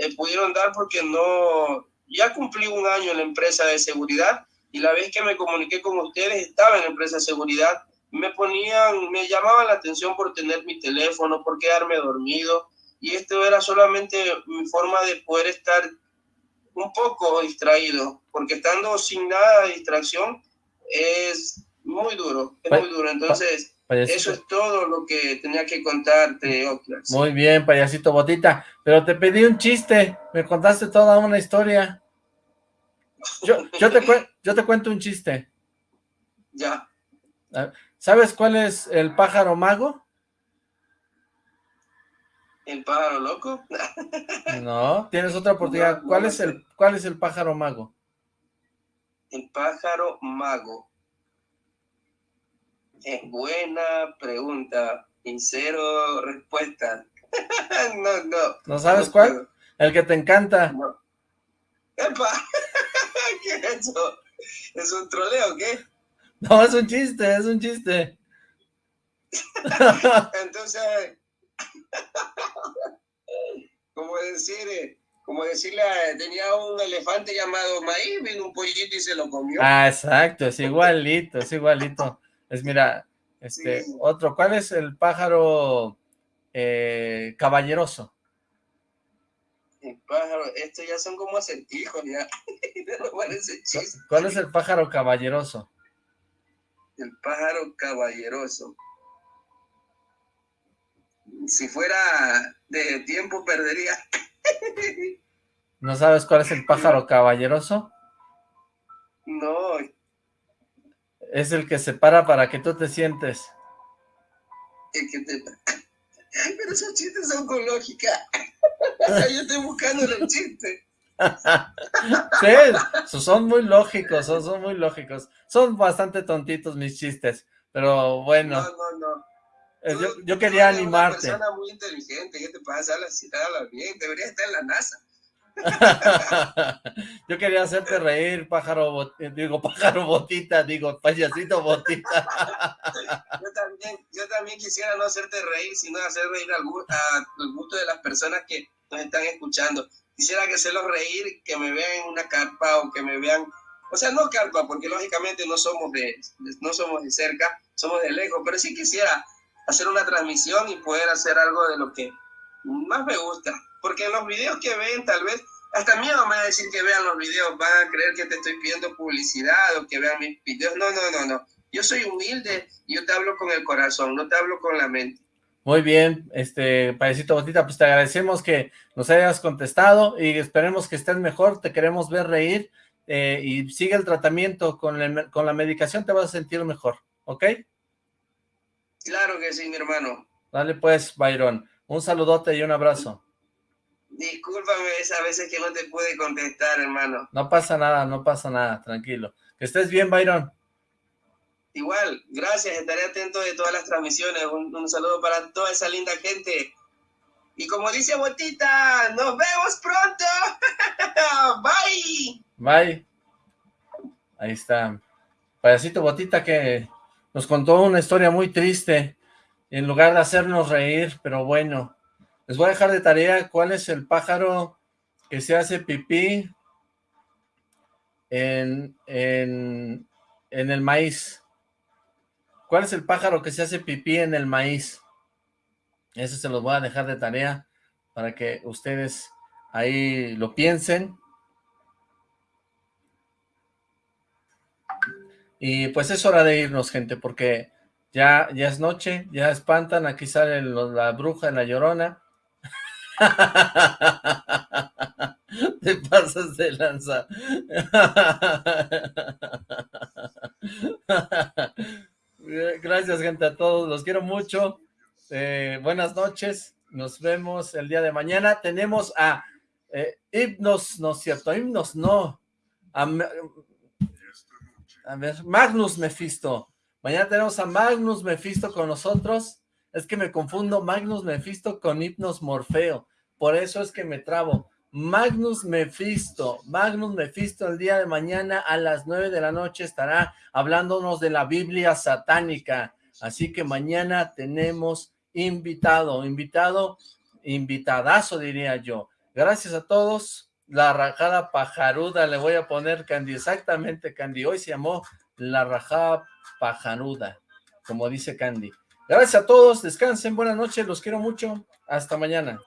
[SPEAKER 7] eh, pudieron dar porque no, ya cumplí un año en la empresa de seguridad y la vez que me comuniqué con ustedes estaba en la empresa de seguridad, me ponían, me llamaban la atención por tener mi teléfono, por quedarme dormido y esto era solamente mi forma de poder estar un poco distraído, porque estando sin nada de distracción es muy duro, es muy duro, entonces... Eso es todo lo que tenía que contarte, Oxlack.
[SPEAKER 2] Muy bien, payasito Botita, pero te pedí un chiste, me contaste toda una historia. Yo, yo, te, yo te cuento un chiste.
[SPEAKER 7] Ya.
[SPEAKER 2] ¿Sabes cuál es el pájaro mago?
[SPEAKER 7] ¿El pájaro loco?
[SPEAKER 2] no, tienes otra oportunidad. ¿Cuál, es el, ¿Cuál es el pájaro mago?
[SPEAKER 7] El pájaro mago. Es buena pregunta. Sincero respuesta. no, no.
[SPEAKER 2] ¿No sabes cuál? El que te encanta.
[SPEAKER 7] No. ¡Epa! ¿Qué es eso? ¿Es un troleo o qué?
[SPEAKER 2] No, es un chiste, es un chiste.
[SPEAKER 7] Entonces, como decir, como decirle, tenía un elefante llamado Maíz, vino un pollito y se lo comió.
[SPEAKER 2] Ah, exacto, es igualito, es igualito. Es, mira, este, otro, ¿cuál es el pájaro eh, caballeroso?
[SPEAKER 7] El pájaro, estos ya son como acertijos, ya. no parece chiste.
[SPEAKER 2] ¿Cuál es el pájaro caballeroso?
[SPEAKER 7] El pájaro caballeroso. Si fuera de tiempo, perdería.
[SPEAKER 2] ¿No sabes cuál es el pájaro caballeroso?
[SPEAKER 7] No,
[SPEAKER 2] Es el que se para para que tú te sientes.
[SPEAKER 7] es que te... Pero esos chistes son con lógica. Yo estoy buscando el chiste.
[SPEAKER 2] Sí, so- son muy lógicos, son, son muy lógicos. Son bastante tontitos mis chistes, pero bueno,
[SPEAKER 7] No, no, no.
[SPEAKER 2] eh,
[SPEAKER 7] Tú-
[SPEAKER 2] yo, yo
[SPEAKER 7] tú
[SPEAKER 2] quería
[SPEAKER 7] eres
[SPEAKER 2] animarte.
[SPEAKER 7] Una persona muy inteligente, ¿qué te pasa? Hablas, hablas bien, deberías estar en la NASA.
[SPEAKER 2] Yo quería hacerte reír, pájaro, bot- eh, digo, pájaro botita, digo, payasito botita.
[SPEAKER 7] Yo también, yo también quisiera no hacerte reír, sino hacer reír al gusto de las personas que nos están escuchando. Quisiera que hacerlos reír, que me vean en una carpa o que me vean, o sea, no carpa, porque lógicamente no somos de, no somos de cerca, somos de lejos, pero sí quisiera hacer una transmisión y poder hacer algo de lo que más me gusta. Porque en los videos que ven, tal vez, hasta miedo me va a decir que vean los videos, van a creer que te estoy pidiendo publicidad o que vean mis videos. No, no, no, no. Yo soy humilde y yo te hablo con el corazón, no te hablo con la mente.
[SPEAKER 2] Muy bien, este, payasito botita, pues te agradecemos que nos hayas contestado y esperemos que estés mejor, te queremos ver reír eh, y sigue el tratamiento con, la- con la medicación, te vas a sentir mejor, ¿ok?
[SPEAKER 7] Claro que sí, mi hermano.
[SPEAKER 2] Dale pues, Byron, un saludote y un abrazo.
[SPEAKER 7] Discúlpame esas veces que no te pude contestar, hermano.
[SPEAKER 2] No pasa nada, no pasa nada, tranquilo. Que estés bien, Byron.
[SPEAKER 7] Igual, gracias, estaré atento de todas las transmisiones. Un, saludo para toda esa linda gente. Y como dice Botita, nos vemos pronto. Bye.
[SPEAKER 2] Bye. Ahí está. Payasito Botita que nos contó una historia muy triste en lugar de hacernos reír, pero bueno. Les voy a dejar de tarea cuál es el pájaro que se hace pipí en, en, en el maíz. ¿Cuál es el pájaro que se hace pipí en el maíz? Eso se los voy a dejar de tarea para que ustedes ahí lo piensen. Y pues es hora de irnos, gente, porque ya, ya es noche, ya espantan, aquí sale la bruja, la llorona. Te pasas de lanza. Gracias, gente, a todos, los quiero mucho. Eh, buenas noches, nos vemos el día de mañana. Tenemos a eh, no es cierto, Hipnos no, a, a ver, Magnus Mephisto. Mañana tenemos a Magnus Mephisto con nosotros. Es que me confundo Magnus Mephisto con Hipnos Morfeo. Por eso es que me trabo. Magnus Mephisto, Magnus Mephisto el día de mañana a las nueve de la noche estará hablándonos de la Biblia satánica. Así que mañana tenemos invitado, invitado, invitadazo diría yo. Gracias a todos. La rajada pajaruda, le voy a poner Candy, exactamente Candy. Hoy se llamó la rajada pajaruda, como dice Candy. Gracias a todos, descansen, buenas noches, los quiero mucho. Hasta mañana.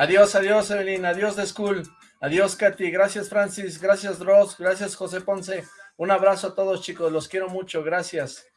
[SPEAKER 2] Adiós, adiós, Evelyn, adiós de School, adiós, Katy, gracias, Francis, gracias, Dross, gracias, José Ponce, un abrazo a todos, chicos, los quiero mucho, gracias.